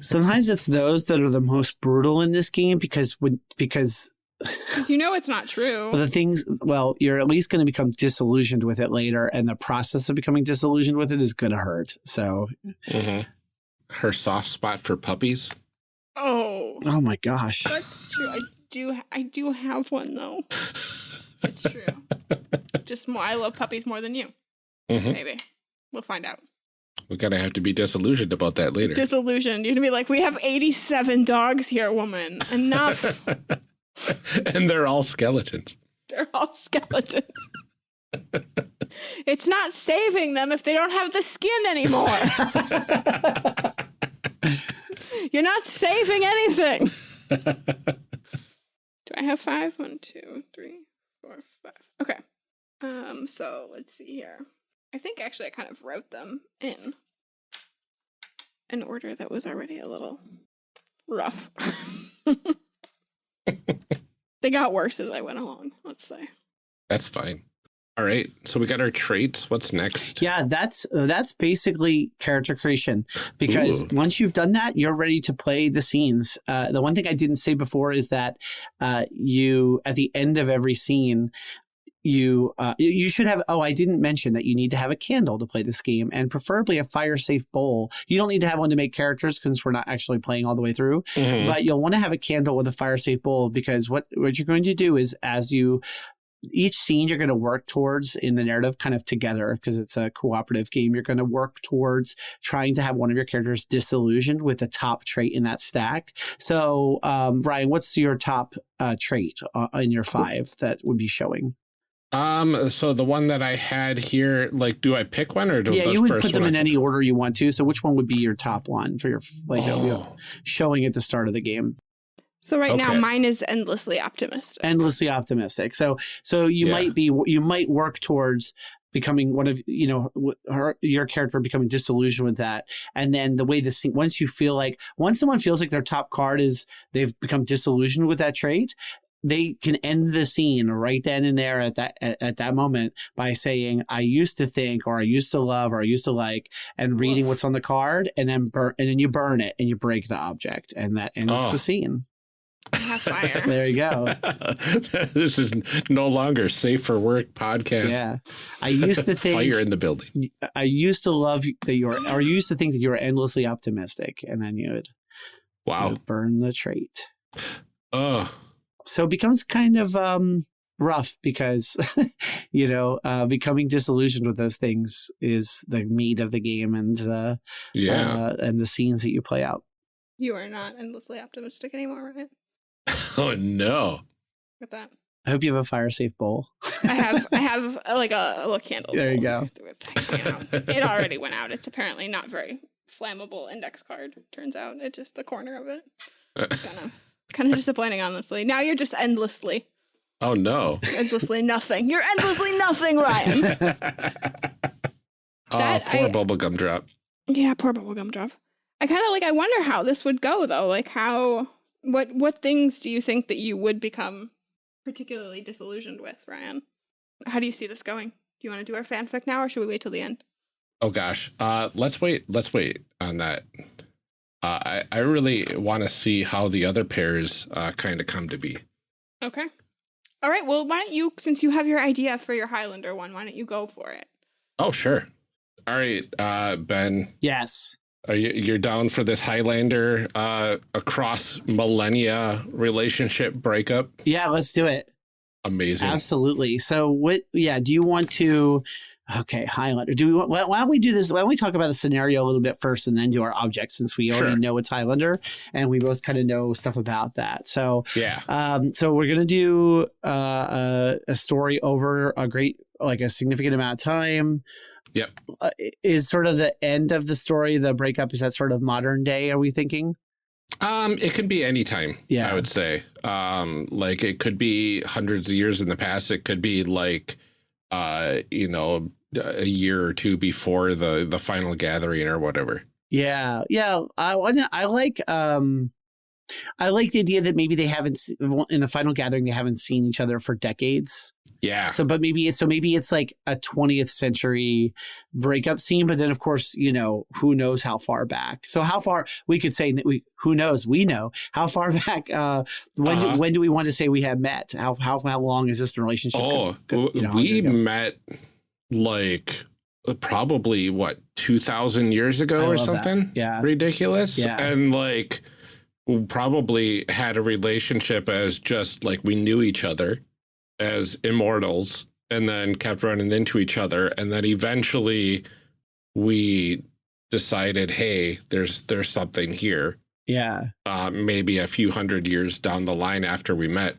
[SPEAKER 3] Sometimes it's those that are the most brutal in this game because when because
[SPEAKER 1] Because you know it's not true.
[SPEAKER 3] the things well, you're at least going to become disillusioned with it later, and the process of becoming disillusioned with it is going to hurt. So,
[SPEAKER 2] Mhm. Her soft spot for puppies.
[SPEAKER 1] oh,
[SPEAKER 3] oh my gosh,
[SPEAKER 1] that's true. I do. I do have one though. It's true. Just more. I love puppies more than you.
[SPEAKER 2] Mhm.
[SPEAKER 1] Maybe we'll find out.
[SPEAKER 2] We're gonna have to be disillusioned about that later.
[SPEAKER 1] Disillusioned. You're gonna be like, we have 87 dogs here, woman. Enough.
[SPEAKER 2] and they're all skeletons.
[SPEAKER 1] They're all skeletons. it's not saving them if they don't have the skin anymore. You're not saving anything. I have five? One, two, three, four, five. Okay. Um, so let's see here. I think actually I kind of wrote them in an order that was already a little rough. they got worse as I went along, let's say.
[SPEAKER 2] That's fine. All right. So we got our traits. What's next?
[SPEAKER 3] yeah, that's that's basically character creation because
[SPEAKER 2] Ooh.
[SPEAKER 3] once you've done that, you're ready to play the scenes. Uh, the one thing I didn't say before is that uh, you at the end of every scene. You uh, you- should have. Oh, I didn't mention that you need to have a candle to play this game, and preferably a fire safe bowl. You don't need to have one to make characters because we're not actually playing all the way through.
[SPEAKER 2] Mhm.
[SPEAKER 3] but you'll want to have a candle with a fire safe bowl because what what you're going to do is as you each scene you're going to work towards in the narrative kind of together because it's a cooperative game you're going to work towards trying to have one of your characters disillusioned with the top trait in that stack so um, ryan what's your top uh, trait uh, in your five that would be showing
[SPEAKER 2] Um. So the one that I had here, like, do I pick one or do
[SPEAKER 3] yeah you would put them in any order you want to so which one would be your top one for your like
[SPEAKER 2] Oh.
[SPEAKER 3] showing at the start of the game
[SPEAKER 1] So right now mine is endlessly optimistic.
[SPEAKER 3] endlessly optimistic. So so you
[SPEAKER 2] Yeah.
[SPEAKER 3] might be you might work towards becoming one of you know her, your character becoming disillusioned with that and then the way the scene once you feel like once someone feels like their top card is they've become disillusioned with that trait they can end the scene right then and there at that at, at that moment by saying i used to think or i used to love or i used to like and reading
[SPEAKER 1] Woof.
[SPEAKER 3] what's on the card and then burn and then you burn it and you break the object and that ends
[SPEAKER 2] Oh.
[SPEAKER 3] the scene
[SPEAKER 1] I have fire.
[SPEAKER 3] there you go
[SPEAKER 2] this is no longer safe for work podcast.
[SPEAKER 3] yeah i used to think
[SPEAKER 2] fire in the building.
[SPEAKER 3] I used to love that you were, or you used to think that you were endlessly optimistic, and then you would, you
[SPEAKER 2] Wow.
[SPEAKER 3] would burn the trait.
[SPEAKER 2] Oh,
[SPEAKER 3] So it becomes kind of um, rough because, you know, uh, becoming disillusioned with those things is the meat of the game and uh,
[SPEAKER 2] yeah.
[SPEAKER 3] uh, and the scenes that you play out.
[SPEAKER 1] You are not endlessly optimistic anymore, right?
[SPEAKER 2] oh no.
[SPEAKER 1] With that.
[SPEAKER 3] I hope you have a fire safe bowl.
[SPEAKER 1] I have I have uh, like a, a little candle.
[SPEAKER 3] There you
[SPEAKER 1] bowl.
[SPEAKER 3] go.
[SPEAKER 1] You know, it already went out. It's apparently not very flammable index card. Turns out it's just the corner of it. It's Kind of kind of disappointing, honestly. Now you're just endlessly,
[SPEAKER 2] oh no.
[SPEAKER 1] endlessly nothing. You're endlessly nothing, Ryan.
[SPEAKER 2] oh,
[SPEAKER 1] That
[SPEAKER 2] poor
[SPEAKER 1] I-
[SPEAKER 2] bubblegum drop.
[SPEAKER 1] Yeah, poor bubblegum drop. I kind of like. I wonder how this would go though. Like how what what things do you think that you would become particularly disillusioned with, Ryan? How do you see this going? Do you want to do our fanfic now, or should we wait till the end?
[SPEAKER 2] Oh gosh. Uh, let's wait. Let's wait on that. Uh, I I really want to see how the other pairs uh, kind of come to be.
[SPEAKER 1] Okay. All right. Well, why don't you, since you have your idea for your Highlander one, why don't you go for it?
[SPEAKER 2] Oh sure. All right, uh, Ben.
[SPEAKER 3] yes.
[SPEAKER 2] Are you you're down for this Highlander uh, across millennia relationship breakup?
[SPEAKER 3] Yeah, let's do it.
[SPEAKER 2] Amazing.
[SPEAKER 3] Absolutely. So, what? Yeah. Do you want to? Okay, Highlander. Do we want? Why don't we do this? Why don't we talk about the scenario a little bit first, and then do our objects, since we already
[SPEAKER 2] Sure.
[SPEAKER 3] know it's Highlander, and we both kind of know stuff about that. So,
[SPEAKER 2] Yeah.
[SPEAKER 3] um, so we're gonna do uh, a, a story over a great, like a significant amount of time.
[SPEAKER 2] Yep.
[SPEAKER 3] Uh, is sort of the end of the story the breakup? Is that sort of modern day? Are we thinking?
[SPEAKER 2] Um, it could be any time.
[SPEAKER 3] Yeah.
[SPEAKER 2] I would say. Um, like it could be hundreds of years in the past. It could be like, uh, you know, a year or two before the the final gathering or whatever.
[SPEAKER 3] Yeah, yeah. I. I like. Um, I like the idea that maybe they haven't in the final gathering they haven't seen each other for decades.
[SPEAKER 2] Yeah.
[SPEAKER 3] So, but maybe it's so maybe it's like a 20th century breakup scene. But then, of course, you know who knows how far back. So, how far we could say we who knows we know how far back. Uh, when
[SPEAKER 2] Uh-huh.
[SPEAKER 3] do, when do we want to say we have met? How how how long has this been a relationship?
[SPEAKER 2] Oh,
[SPEAKER 3] you know,
[SPEAKER 2] we met like probably what two thousand years ago or
[SPEAKER 3] love that.
[SPEAKER 2] something.
[SPEAKER 3] Yeah.
[SPEAKER 2] ridiculous.
[SPEAKER 3] Yeah.
[SPEAKER 2] and like probably had a relationship as just like we knew each other as immortals, and then kept running into each other, and then eventually we decided, hey, there's there's something here.
[SPEAKER 3] Yeah.
[SPEAKER 2] uh, maybe a few hundred years down the line after we met.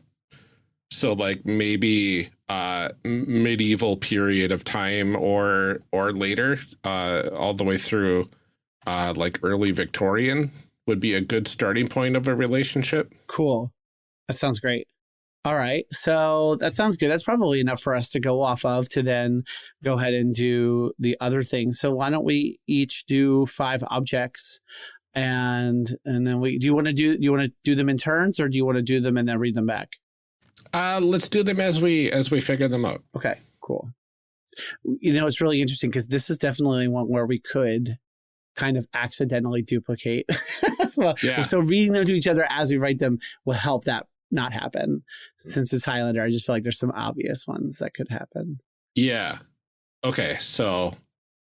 [SPEAKER 2] So like maybe uh, medieval period of time or or later, uh, all the way through uh, like early Victorian would be a good starting point of a relationship.
[SPEAKER 3] Cool. That sounds great. All right. So that sounds good. That's probably enough for us to go off of to then go ahead and do the other things. So why don't we each do five objects and and then we do you want to do do you want to do them in turns or do you want to do them and then read them back?
[SPEAKER 2] Uh, let's do them as we as we figure them out.
[SPEAKER 3] Okay, cool. You know, it's really interesting because this is definitely one where we could kind of accidentally duplicate. well,
[SPEAKER 2] Yeah.
[SPEAKER 3] So reading them to each other as we write them will help that not happen. Since it's Highlander, I just feel like there's some obvious ones that could happen.
[SPEAKER 2] Yeah. Okay. So,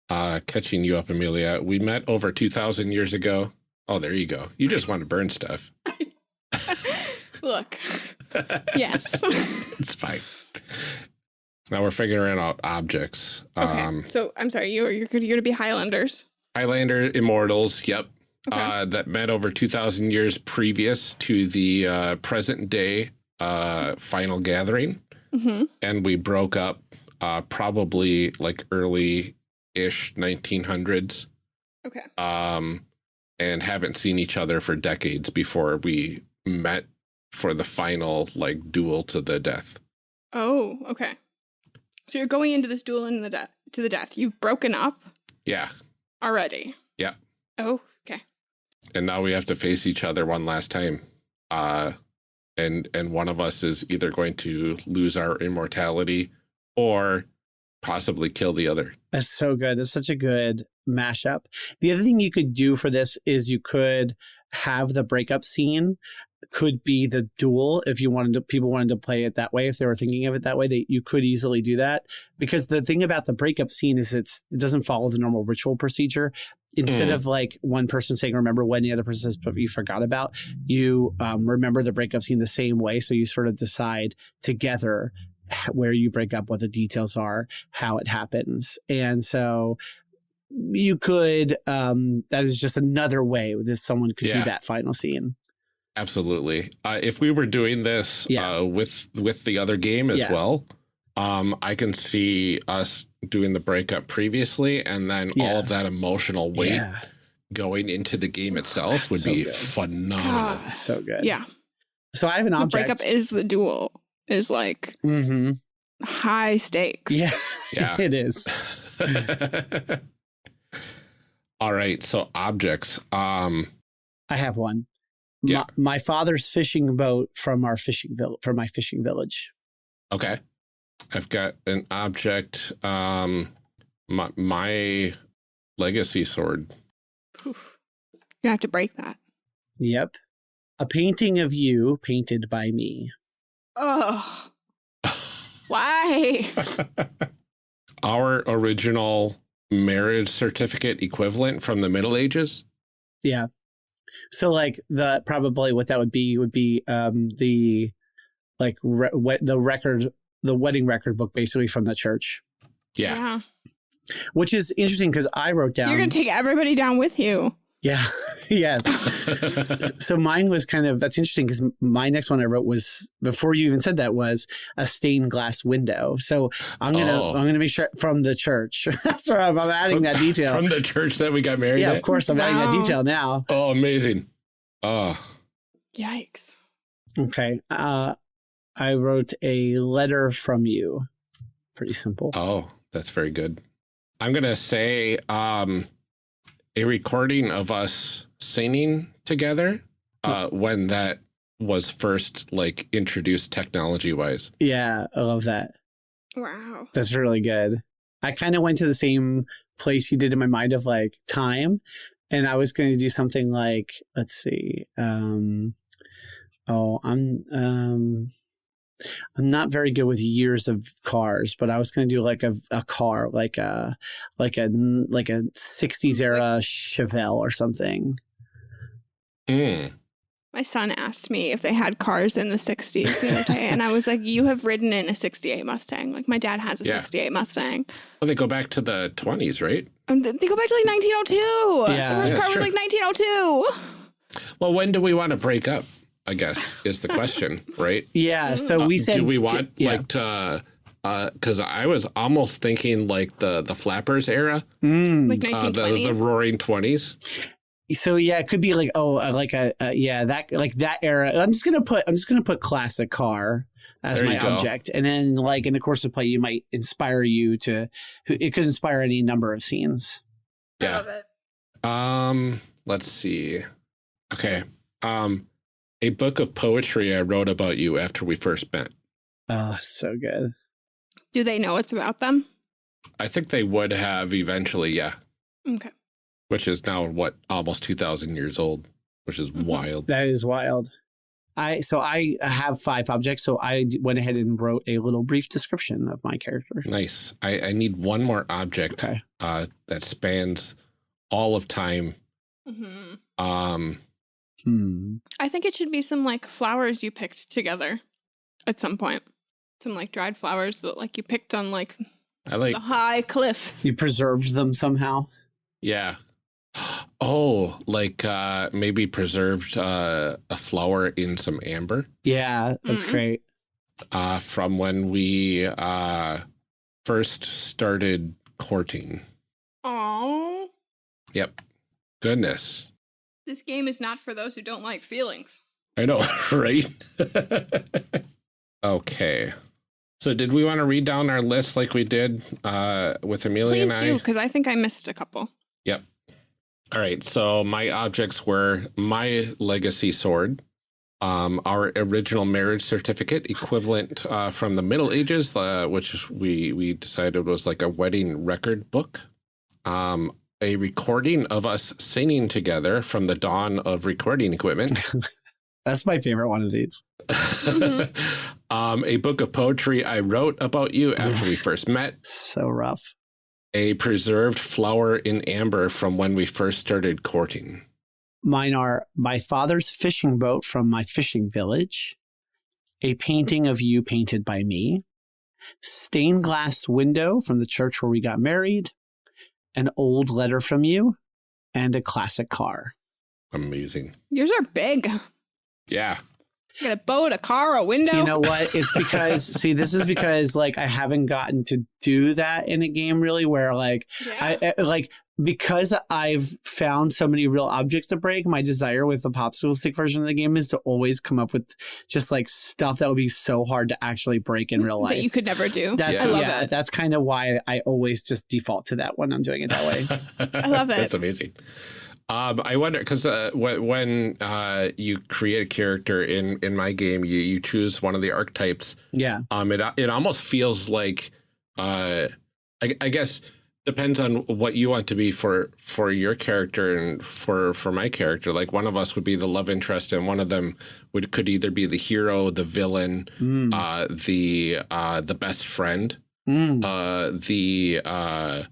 [SPEAKER 2] uh, catching you up, Amelia, we met over two thousand years ago. Oh, there you go. You just want to burn stuff.
[SPEAKER 1] Look, yes.
[SPEAKER 2] it's fine. Now we're figuring out objects.
[SPEAKER 1] okay.
[SPEAKER 2] Um,
[SPEAKER 1] so I'm sorry. You're you're you're gonna be Highlanders.
[SPEAKER 2] Highlander immortals. Yep.
[SPEAKER 1] Okay.
[SPEAKER 2] Uh, that met over 2,000 years previous to the uh, present day uh, final gathering.
[SPEAKER 1] hmm
[SPEAKER 2] And we broke up uh, probably like early ish 1900s
[SPEAKER 1] Okay.
[SPEAKER 2] um, and haven't seen each other for decades before we met for the final like duel to the death.
[SPEAKER 1] Oh, okay. So you're going into this duel in the death to the death. You've broken up
[SPEAKER 2] Yeah.
[SPEAKER 1] Already.
[SPEAKER 2] Yeah.
[SPEAKER 1] Oh, okay.
[SPEAKER 2] and now we have to face each other one last time uh and and one of us is either going to lose our immortality or possibly kill the other
[SPEAKER 3] That's so good. It's such a good mashup. The other thing you could do for this is you could have the breakup scene could be the duel if you wanted to people wanted to play it that way if they were thinking of it that way they you could easily do that. Because the thing about the breakup scene is it's it doesn't follow the normal ritual procedure. Instead
[SPEAKER 2] Mm.
[SPEAKER 3] of like one person saying remember when the other person says but you forgot about you um, remember the breakup scene the same way. So you sort of decide together where you break up what the details are how it happens. And so you could um that is just another way that someone could do that final scene
[SPEAKER 2] Absolutely. Uh, if we were doing this
[SPEAKER 3] Yeah.
[SPEAKER 2] uh, with with the other game as
[SPEAKER 3] Yeah.
[SPEAKER 2] well, um, I can see us doing the breakup previously, and then
[SPEAKER 3] Yeah.
[SPEAKER 2] all of that emotional weight
[SPEAKER 3] Yeah.
[SPEAKER 2] going into the game itself would
[SPEAKER 3] So
[SPEAKER 2] be
[SPEAKER 3] good.
[SPEAKER 2] phenomenal.
[SPEAKER 1] God.
[SPEAKER 3] So good.
[SPEAKER 1] Yeah.
[SPEAKER 3] So I have an
[SPEAKER 1] The
[SPEAKER 3] object.
[SPEAKER 1] breakup is the duel, is like
[SPEAKER 3] hmm
[SPEAKER 1] high stakes.
[SPEAKER 3] Yeah.
[SPEAKER 2] Yeah.
[SPEAKER 3] it is.
[SPEAKER 2] all right. So objects. Um.
[SPEAKER 3] I have one.
[SPEAKER 2] Yeah.
[SPEAKER 3] My, my father's fishing boat from our fishing village from my fishing village.
[SPEAKER 2] Okay. I've got an object. Um. My my legacy sword.
[SPEAKER 1] Oof. You have to break that.
[SPEAKER 3] Yep. A painting of you painted by me.
[SPEAKER 1] Oh, why?
[SPEAKER 2] Our original marriage certificate equivalent from the Middle Ages.
[SPEAKER 3] Yeah. So like the probably what that would be would be um the like re- we- the record the wedding record book basically from the church,
[SPEAKER 2] Yeah.
[SPEAKER 3] which is interesting because I wrote down
[SPEAKER 1] You're gonna take everybody down with you.
[SPEAKER 3] Yeah yes. so mine was kind of that's interesting because my next one I wrote was before you even said that was a stained glass window. So I'm gonna
[SPEAKER 2] Oh.
[SPEAKER 3] I'm gonna make sure from the church. that's where I'm, I'm adding that detail.
[SPEAKER 2] From the church that we got married
[SPEAKER 3] yeah,
[SPEAKER 2] at?
[SPEAKER 3] of course I'm adding that detail now.
[SPEAKER 2] Oh, amazing. Oh,
[SPEAKER 1] Yikes.
[SPEAKER 3] Okay. Uh, I wrote a letter from you. Pretty simple.
[SPEAKER 2] oh, that's very good. I'm going to say um, a recording of us singing together uh, when that was first like introduced technology wise.
[SPEAKER 3] Yeah, I love that.
[SPEAKER 1] Wow.
[SPEAKER 3] That's really good. I kind of went to the same place you did in my mind of like time, and I was going to do something like, let's see. Um, oh, I'm um, I'm not very good with years of cars, but I was going to do like a, a car, like a like a like a '60s era Chevelle or something.
[SPEAKER 2] Mm.
[SPEAKER 1] My son asked me if they had cars in the 60s the other day, and I was like, You have ridden in a 68 Mustang. Like, my dad has a
[SPEAKER 2] Yeah.
[SPEAKER 1] 68 Mustang.
[SPEAKER 2] Well, they go back to the 20s, right?
[SPEAKER 1] And they go back to like 1902.
[SPEAKER 3] Yeah.
[SPEAKER 1] the first
[SPEAKER 2] That's
[SPEAKER 1] car was
[SPEAKER 2] true.
[SPEAKER 1] like 1902.
[SPEAKER 2] Well, when do we want to break up? I guess is the question, right?
[SPEAKER 3] Yeah, so
[SPEAKER 2] Uh,
[SPEAKER 3] we said
[SPEAKER 2] do we want
[SPEAKER 3] yeah.
[SPEAKER 2] like to because I was almost thinking like the the flappers era,
[SPEAKER 3] Mm.
[SPEAKER 1] Like
[SPEAKER 2] uh, the
[SPEAKER 1] 1920s.
[SPEAKER 2] the Roaring Twenties.
[SPEAKER 3] so yeah, it could be like oh, uh, like a, uh yeah that like that era. I'm just gonna put I'm just gonna put classic car as my
[SPEAKER 2] go.
[SPEAKER 3] object, and then like in the course of play, you might inspire you to. It could inspire any number of scenes.
[SPEAKER 2] Yeah.
[SPEAKER 1] it.
[SPEAKER 2] Um, let's see. Okay. Um, a book of poetry I wrote about you after we first met.
[SPEAKER 3] Oh, so good.
[SPEAKER 1] Do they know it's about them?
[SPEAKER 2] I think they would have eventually, yeah.
[SPEAKER 1] Okay.
[SPEAKER 2] Which is now what almost two thousand years old, which is
[SPEAKER 1] Mhm.
[SPEAKER 2] wild.
[SPEAKER 3] That is wild. I so I have five objects, so I went ahead and wrote a little brief description of my character.
[SPEAKER 2] Nice. I, I need one more object
[SPEAKER 3] Okay.
[SPEAKER 2] uh, that spans all of time.
[SPEAKER 1] hmm
[SPEAKER 2] Um,
[SPEAKER 3] Hmm.
[SPEAKER 1] I think it should be some like flowers you picked together at some point. Some like dried flowers that like you picked on like
[SPEAKER 2] I like,
[SPEAKER 1] the high cliffs.
[SPEAKER 3] You preserved them somehow.
[SPEAKER 2] yeah. Oh, like uh, maybe preserved uh, a flower in some amber
[SPEAKER 3] Yeah, that's
[SPEAKER 1] Mm.
[SPEAKER 3] great.
[SPEAKER 2] uh, from when we uh, first started courting.
[SPEAKER 1] Oh,
[SPEAKER 2] Yep. Goodness.
[SPEAKER 1] This game is not for those who don't like feelings.
[SPEAKER 2] I know, right? okay. So did we want to read down our list like we did uh, with Amelia
[SPEAKER 1] Please do, because I think I missed a couple. Yep.
[SPEAKER 2] All right. So my objects were my legacy sword, um, our original marriage certificate, equivalent uh, from the Middle Ages, uh, which we we decided was like a wedding record book. Um, a recording of us singing together from the dawn of recording equipment.
[SPEAKER 3] That's my favorite one of these.
[SPEAKER 2] um, a book of poetry I wrote about you after we first met.
[SPEAKER 3] So rough.
[SPEAKER 2] A preserved flower in amber from when we first started courting.
[SPEAKER 3] Mine are my father's fishing boat from my fishing village, a painting of you painted by me, stained glass window from the church where we got married, an old letter from you, and a classic car.
[SPEAKER 2] Amazing.
[SPEAKER 1] Yours are big.
[SPEAKER 2] Yeah.
[SPEAKER 1] You got a boat, a car, a window.
[SPEAKER 3] You know what? It's because see, this is because like I haven't gotten to do that in a game really, where like
[SPEAKER 1] yeah.
[SPEAKER 3] I I- like because I've found so many real objects to break. My desire with the popsicle stick version of the game is to always come up with just like stuff that would be so hard to actually break in real life.
[SPEAKER 1] that you could never do.
[SPEAKER 3] that's
[SPEAKER 2] Yeah.
[SPEAKER 1] I love
[SPEAKER 3] yeah,
[SPEAKER 1] it.
[SPEAKER 3] that's kind of why I always just default to that when I'm doing it that way.
[SPEAKER 1] I love it.
[SPEAKER 2] That's amazing. Um, I wonder because uh, when, when uh, you create a character in in my game, you you choose one of the archetypes.
[SPEAKER 3] yeah.
[SPEAKER 2] Um, it it almost feels like, uh, I, I guess depends on what you want to be for for your character and for for my character. Like one of us would be the love interest, and one of them would could either be the hero, the villain,
[SPEAKER 3] Mm.
[SPEAKER 2] uh, the uh, the best friend,
[SPEAKER 3] Mm.
[SPEAKER 2] uh, the uh,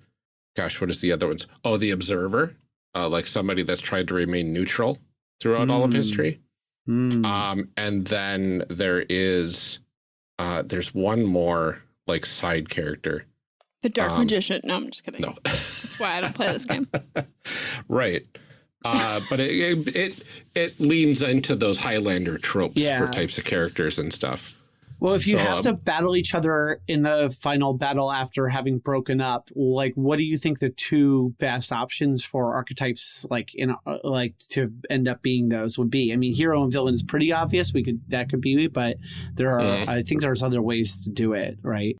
[SPEAKER 2] gosh, what is the other ones? Oh, the observer, uh, like somebody that's tried to remain neutral throughout all of
[SPEAKER 3] Mm.
[SPEAKER 2] history.
[SPEAKER 3] Mm.
[SPEAKER 2] Um, and then there is, uh, there's one more like side character.
[SPEAKER 1] The dark
[SPEAKER 2] um,
[SPEAKER 1] magician. No, I'm just kidding.
[SPEAKER 2] No,
[SPEAKER 1] That's why I don't play this game.
[SPEAKER 2] right. Uh, but it, it it it leans into those Highlander tropes
[SPEAKER 3] Yeah.
[SPEAKER 2] for types of characters and stuff.
[SPEAKER 3] Well, if you
[SPEAKER 2] So,
[SPEAKER 3] have
[SPEAKER 2] um,
[SPEAKER 3] to battle each other in the final battle after having broken up, like what do you think the two best options for archetypes, like in uh, like to end up being those would be? I mean, hero and villain is pretty obvious. We could that could be, but there are
[SPEAKER 2] Mhm.
[SPEAKER 3] I think there's other ways to do it, right?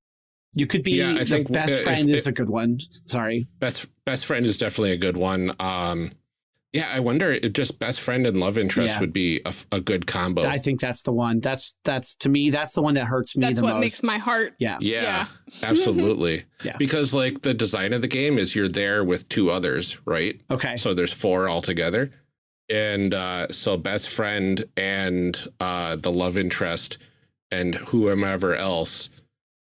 [SPEAKER 3] You could be
[SPEAKER 2] Yeah, I
[SPEAKER 3] the
[SPEAKER 2] think,
[SPEAKER 3] best
[SPEAKER 2] uh, if-
[SPEAKER 3] friend is
[SPEAKER 2] if-
[SPEAKER 3] a good one. Sorry.
[SPEAKER 2] Best best friend is definitely a good one. Um, yeah, I wonder if just best friend and love interest
[SPEAKER 3] Yeah.
[SPEAKER 2] would be a, a good combo.
[SPEAKER 3] I think that's the one. That's that's to me that's the one that hurts me
[SPEAKER 1] That's
[SPEAKER 3] the
[SPEAKER 1] what
[SPEAKER 3] most.
[SPEAKER 1] makes my heart.
[SPEAKER 3] yeah.
[SPEAKER 2] yeah,
[SPEAKER 1] Yeah.
[SPEAKER 2] absolutely.
[SPEAKER 3] Yeah.
[SPEAKER 2] Because like the design of the game is you're there with two others, right?
[SPEAKER 3] Okay.
[SPEAKER 2] So there's four altogether. And uh, so best friend and uh, the love interest and whomever else.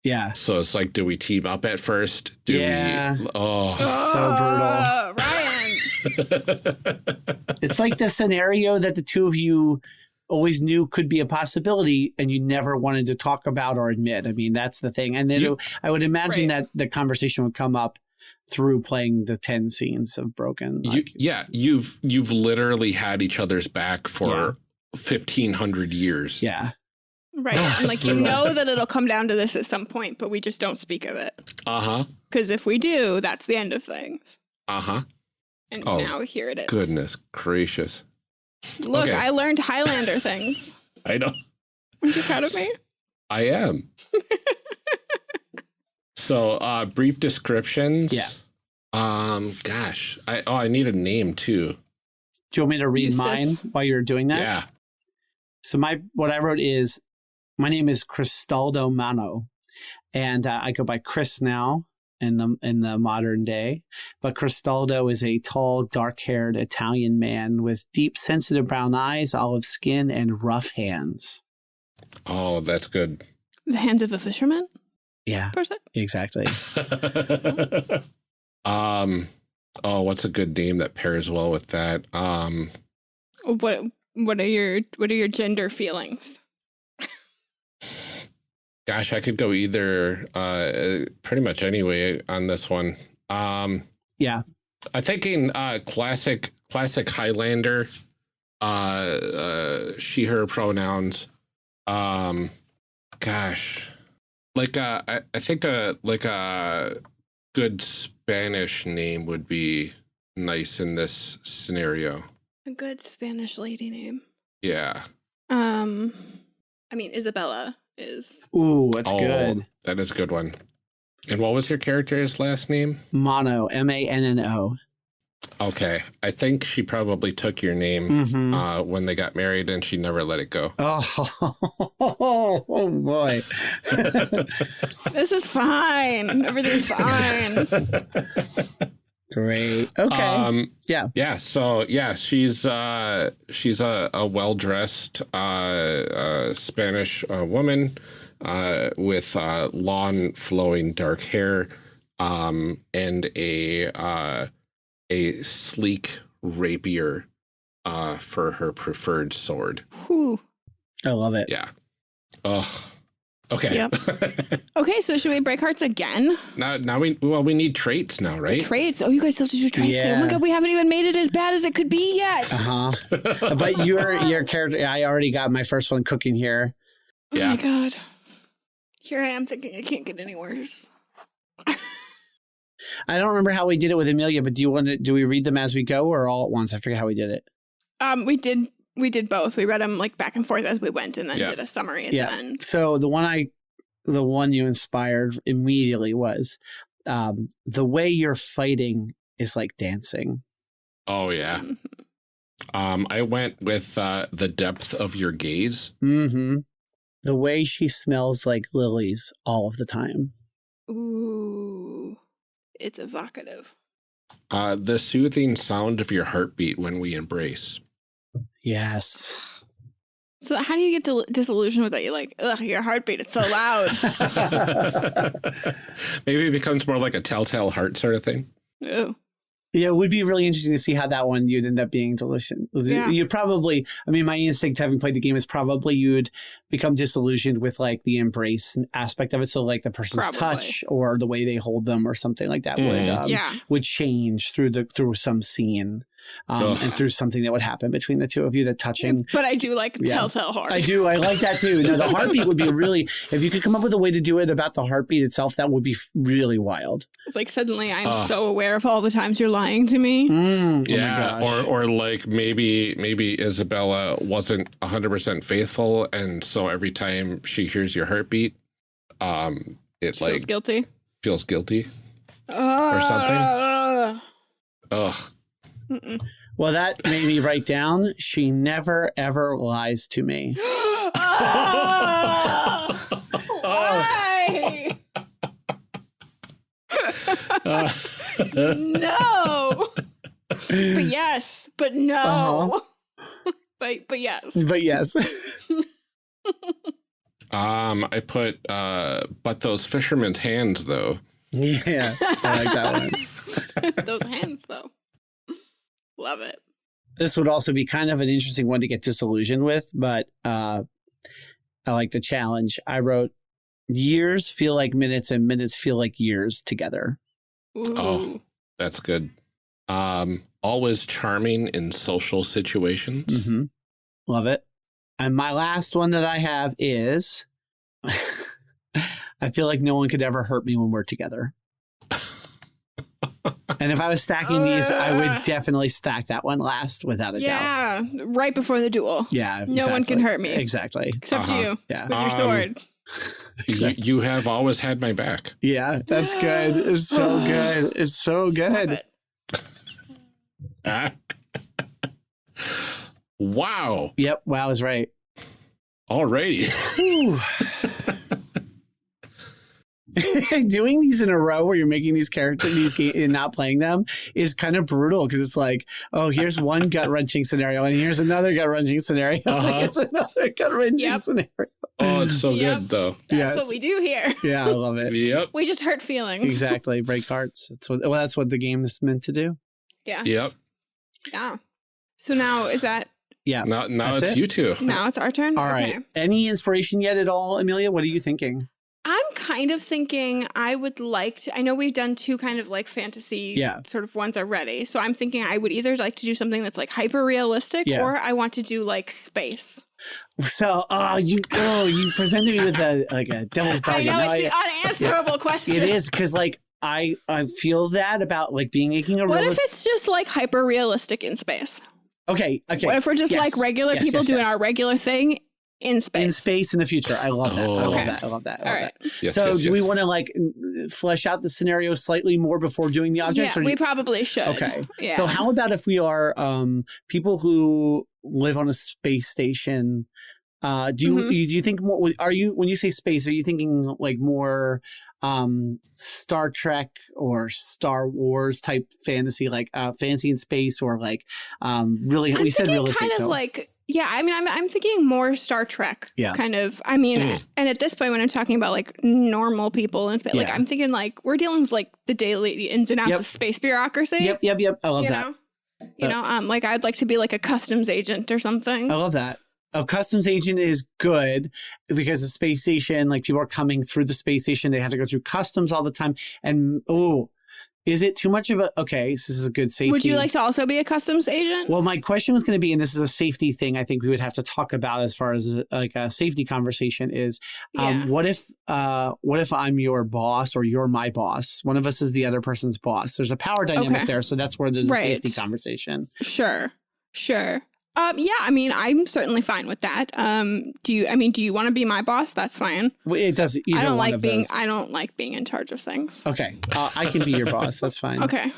[SPEAKER 3] Yeah.
[SPEAKER 2] So it's like, do we team up at first? Do
[SPEAKER 3] Yeah.
[SPEAKER 2] we? Oh.
[SPEAKER 3] So brutal.
[SPEAKER 1] Oh, Ryan.
[SPEAKER 3] It's like the scenario that the two of you always knew could be a possibility and you never wanted to talk about or admit. I mean, that's the thing. And then
[SPEAKER 2] You-
[SPEAKER 3] I would imagine
[SPEAKER 1] Right.
[SPEAKER 3] that the conversation would come up through playing the 10 scenes of Broken.
[SPEAKER 2] you, yeah, you've you've literally had each other's back for
[SPEAKER 3] Yeah.
[SPEAKER 2] fifteen hundred years.
[SPEAKER 3] yeah.
[SPEAKER 1] Right. And like you know that it'll come down to this at some point, but we just don't speak of it.
[SPEAKER 2] Uh huh.
[SPEAKER 1] Because if we do, that's the end of things.
[SPEAKER 2] Uh huh.
[SPEAKER 1] And
[SPEAKER 2] Oh,
[SPEAKER 1] now here it is.
[SPEAKER 2] Goodness gracious.
[SPEAKER 1] Look,
[SPEAKER 2] Okay.
[SPEAKER 1] I learned Highlander things.
[SPEAKER 2] I know.
[SPEAKER 1] Aren't you proud of me?
[SPEAKER 2] I am. so, uh, brief descriptions.
[SPEAKER 3] Yeah.
[SPEAKER 2] Um, gosh, I oh, I need a name too.
[SPEAKER 3] Do you want me to read
[SPEAKER 1] You sis.
[SPEAKER 3] mine while you're doing that?
[SPEAKER 2] Yeah.
[SPEAKER 3] So my what I wrote is my name is Cristaldo Manno, and uh, I go by Chris now in the in the modern day. But Cristaldo is a tall, dark-haired Italian man with deep, sensitive brown eyes, olive skin, and rough hands.
[SPEAKER 2] Oh, that's good.
[SPEAKER 1] The hands of a fisherman,
[SPEAKER 3] Yeah,
[SPEAKER 1] per se.
[SPEAKER 3] exactly.
[SPEAKER 2] um, oh, what's a good name that pairs well with that? Um,
[SPEAKER 1] What what are your what are your gender feelings?
[SPEAKER 2] Gosh, I could go either. Uh, pretty much anyway on this one. Um,
[SPEAKER 3] Yeah.
[SPEAKER 2] I'm thinking uh, classic classic Highlander. Uh, uh, she her pronouns. Um, gosh, like uh, I, I think a like a good Spanish name would be nice in this scenario.
[SPEAKER 1] A good Spanish lady name.
[SPEAKER 2] Yeah.
[SPEAKER 1] Um I mean Isabella is
[SPEAKER 3] Ooh, that's
[SPEAKER 2] Oh,
[SPEAKER 3] good.
[SPEAKER 2] That is a good one. And what was your character's last name?
[SPEAKER 3] Manno, M A N N O.
[SPEAKER 2] Okay, I think she probably took your name
[SPEAKER 3] Mhm.
[SPEAKER 2] uh, when they got married, and she never let it go.
[SPEAKER 3] Oh, oh boy.
[SPEAKER 1] This is fine. Everything's fine.
[SPEAKER 3] Great. Okay.
[SPEAKER 2] Um,
[SPEAKER 3] Yeah.
[SPEAKER 2] Yeah. So yeah, she's uh, she's a, a well dressed uh, uh, Spanish uh, woman uh, with uh, long flowing dark hair um, and a uh, a sleek rapier uh, for her preferred sword.
[SPEAKER 1] Whew.
[SPEAKER 3] I love it.
[SPEAKER 2] Yeah. Oh, Okay.
[SPEAKER 1] Yep. Okay, so should we break hearts again?
[SPEAKER 2] now, now we well we need traits now, right?
[SPEAKER 1] Traits. Oh, you guys still have to do traits. Oh my god, we haven't even made it as bad as it could be yet.
[SPEAKER 3] Uh huh. but your your character, I already got my first one cooking here.
[SPEAKER 1] Oh
[SPEAKER 2] Yeah.
[SPEAKER 1] my god. Here I am thinking it can't get any worse.
[SPEAKER 3] I don't remember how we did it with Amelia, but do you want to? Do we read them as we go or all at once? I forget how we did it.
[SPEAKER 1] Um, we did we did both. We read them like back and forth as we went, and then
[SPEAKER 2] Yeah.
[SPEAKER 1] did a summary at
[SPEAKER 3] Yeah.
[SPEAKER 1] the end.
[SPEAKER 3] So the one I, the one you inspired immediately was, um, the way you're fighting is like dancing.
[SPEAKER 2] Oh yeah.
[SPEAKER 1] Mhm.
[SPEAKER 2] Um, I went with uh, the depth of your gaze.
[SPEAKER 3] Mm-hmm. The way she smells like lilies all of the time.
[SPEAKER 1] Ooh, it's evocative.
[SPEAKER 2] Uh, the soothing sound of your heartbeat when we embrace.
[SPEAKER 3] Yes.
[SPEAKER 1] So how do you get disillusioned with that? You're like, ugh, your heartbeat, it's so loud.
[SPEAKER 2] Maybe it becomes more like a telltale heart sort of thing.
[SPEAKER 1] Ooh.
[SPEAKER 3] Yeah, it would be really interesting to see how that one you'd end up being delicious.
[SPEAKER 1] Yeah.
[SPEAKER 3] You'd probably, I mean, my instinct having played the game is probably you'd become disillusioned with like the embrace aspect of it. So like the person's
[SPEAKER 1] Probably.
[SPEAKER 3] touch or the way they hold them or something like that would
[SPEAKER 2] Mhm.
[SPEAKER 3] um,
[SPEAKER 1] yeah.
[SPEAKER 3] would change through the through some scene um, and through something that would happen between the two of you. The touching.
[SPEAKER 1] But I do like
[SPEAKER 3] Yeah.
[SPEAKER 1] telltale heart.
[SPEAKER 3] I do. I like that too. No, the heartbeat would be really. If you could come up with a way to do it about the heartbeat itself, that would be really wild.
[SPEAKER 1] It's like suddenly I'm
[SPEAKER 2] Ugh.
[SPEAKER 1] so aware of all the times you're lying to me.
[SPEAKER 3] Mm,
[SPEAKER 2] yeah,
[SPEAKER 3] Oh
[SPEAKER 2] or or like maybe maybe Isabella wasn't hundred percent faithful, and so every time she hears your heartbeat, um, it
[SPEAKER 1] Feels
[SPEAKER 2] like
[SPEAKER 1] guilty.
[SPEAKER 2] feels guilty.
[SPEAKER 1] Or something.
[SPEAKER 2] Ugh.
[SPEAKER 3] Well, that made me write down. She never ever lies to me.
[SPEAKER 1] Why?
[SPEAKER 2] Uh,
[SPEAKER 1] no. But yes, but no.
[SPEAKER 3] Uh-huh.
[SPEAKER 1] But but yes.
[SPEAKER 3] But yes,
[SPEAKER 2] um, I put uh, but those fishermen's hands though.
[SPEAKER 3] yeah, I like that one.
[SPEAKER 1] Those hands though. Love it.
[SPEAKER 3] This would also be kind of an interesting one to get disillusioned with, but uh, I like the challenge. I wrote, "Years feel like minutes, and minutes feel like years together."
[SPEAKER 1] Ooh.
[SPEAKER 2] Oh. That's good. Um, always charming in social situations.
[SPEAKER 3] hmm Love it. And my last one that I have is I feel like no one could ever hurt me when we're together. and if I was stacking these, I
[SPEAKER 1] Uh.
[SPEAKER 3] would definitely stack that one last without a doubt.
[SPEAKER 1] Yeah, right before the duel.
[SPEAKER 3] Yeah.
[SPEAKER 1] No one can hurt me.
[SPEAKER 3] Exactly.
[SPEAKER 1] Except
[SPEAKER 2] Uh-huh.
[SPEAKER 1] you
[SPEAKER 3] Yeah.
[SPEAKER 1] with your
[SPEAKER 2] Um,
[SPEAKER 1] sword.
[SPEAKER 2] You,
[SPEAKER 3] Exactly.
[SPEAKER 2] you have always had my back.
[SPEAKER 3] Yeah, that's good. It's so good. It's so
[SPEAKER 1] Love
[SPEAKER 3] good.
[SPEAKER 1] it.
[SPEAKER 2] Wow.
[SPEAKER 3] Yep. Wow is right.
[SPEAKER 2] Alrighty.
[SPEAKER 3] Whew. Doing these in a row where you're making these characters these ga- and not playing them is kind of brutal because it's like, oh, here's one gut wrenching scenario and here's another gut wrenching scenario.
[SPEAKER 2] Uh-huh.
[SPEAKER 3] Here's another gut wrenching
[SPEAKER 1] Yep.
[SPEAKER 3] scenario.
[SPEAKER 2] Oh, it's so
[SPEAKER 1] Yep.
[SPEAKER 2] good though.
[SPEAKER 1] That's
[SPEAKER 3] Yes.
[SPEAKER 1] what we do here.
[SPEAKER 3] Yeah, I love it.
[SPEAKER 2] Yep.
[SPEAKER 1] We just hurt feelings.
[SPEAKER 3] exactly. Break hearts. That's what. Well, that's what the game is meant to do.
[SPEAKER 1] Yes.
[SPEAKER 2] Yep.
[SPEAKER 1] Yeah. So now is that
[SPEAKER 3] Yeah.
[SPEAKER 2] Now, now it's
[SPEAKER 3] it.
[SPEAKER 2] you two.
[SPEAKER 1] now it's our turn?
[SPEAKER 3] All right.
[SPEAKER 1] Okay.
[SPEAKER 3] Any inspiration yet at all, Amelia? What are you thinking?
[SPEAKER 1] I'm kind of thinking I would like to. I know we've done two kind of like fantasy
[SPEAKER 3] Yeah.
[SPEAKER 1] sort of ones already. So I'm thinking I would either like to do something that's like hyper realistic
[SPEAKER 3] Yeah.
[SPEAKER 1] or I want to do like space.
[SPEAKER 3] So, oh, you, oh, you presented me with a like a devil's bargain.
[SPEAKER 1] I know
[SPEAKER 3] No,
[SPEAKER 1] it's
[SPEAKER 3] I-
[SPEAKER 1] the unanswerable question.
[SPEAKER 3] It is because like I I feel that about like being making a
[SPEAKER 1] What if it's just like hyper realistic in space?
[SPEAKER 3] Okay, okay.
[SPEAKER 1] What if we're just
[SPEAKER 3] Yes.
[SPEAKER 1] like regular
[SPEAKER 3] Yes,
[SPEAKER 1] people
[SPEAKER 3] yes,
[SPEAKER 1] doing our regular thing in space?
[SPEAKER 3] in space in the future? I love that. I
[SPEAKER 2] Oh.
[SPEAKER 3] love
[SPEAKER 1] Okay.
[SPEAKER 3] that. I love that. I love
[SPEAKER 1] right.
[SPEAKER 3] that.
[SPEAKER 2] Yes,
[SPEAKER 3] so,
[SPEAKER 2] yes,
[SPEAKER 3] do we want to like flesh out the scenario slightly more before doing the objects?
[SPEAKER 1] yeah,
[SPEAKER 3] or
[SPEAKER 1] we
[SPEAKER 3] you-
[SPEAKER 1] probably should.
[SPEAKER 3] okay.
[SPEAKER 1] Yeah.
[SPEAKER 3] So, how about if we are um, people who live on a space station? Uh, do you
[SPEAKER 1] Mhm.
[SPEAKER 3] do you think more? Are you when you say space? Are you thinking like more um, Star Trek or Star Wars type fantasy, like uh, fantasy in space, or like um, really?
[SPEAKER 1] I'm
[SPEAKER 3] we said realistic.
[SPEAKER 1] kind of
[SPEAKER 3] so
[SPEAKER 1] like yeah. I mean, I'm I'm thinking more Star Trek.
[SPEAKER 3] Yeah.
[SPEAKER 1] Kind of. I mean,
[SPEAKER 2] Mm.
[SPEAKER 1] and at this point, when I'm talking about like normal people in space, like I'm thinking like we're dealing with like the daily ins and outs
[SPEAKER 3] Yep.
[SPEAKER 1] of space bureaucracy.
[SPEAKER 3] yep, yep, yep. I love
[SPEAKER 1] you
[SPEAKER 3] that.
[SPEAKER 1] know. You
[SPEAKER 3] Uh,
[SPEAKER 1] know, um, like I'd like to be like a customs agent or something.
[SPEAKER 3] I love that. a customs agent is good because the space station, like people are coming through the space station, they have to go through customs all the time. And oh, is it too much of a okay? This is a good safety.
[SPEAKER 1] Would you like to also be a customs agent?
[SPEAKER 3] Well, my question was going to be, and this is a safety thing. I think we would have to talk about as far as a, like a safety conversation is. Um,
[SPEAKER 1] Yeah.
[SPEAKER 3] What if, uh, what if I'm your boss or you're my boss? One of us is the other person's boss. There's a power dynamic
[SPEAKER 1] Okay.
[SPEAKER 3] there, so that's where there's a safety conversation.
[SPEAKER 1] Sure. Sure. Um, yeah, I mean, I'm certainly fine with that. Um, do you, I mean, do you want to be my boss? That's fine.
[SPEAKER 3] Well, It does.
[SPEAKER 1] I don't like being,
[SPEAKER 3] those.
[SPEAKER 1] I don't like being in charge of things.
[SPEAKER 3] Okay, uh, I can be your boss. That's fine.
[SPEAKER 1] Okay.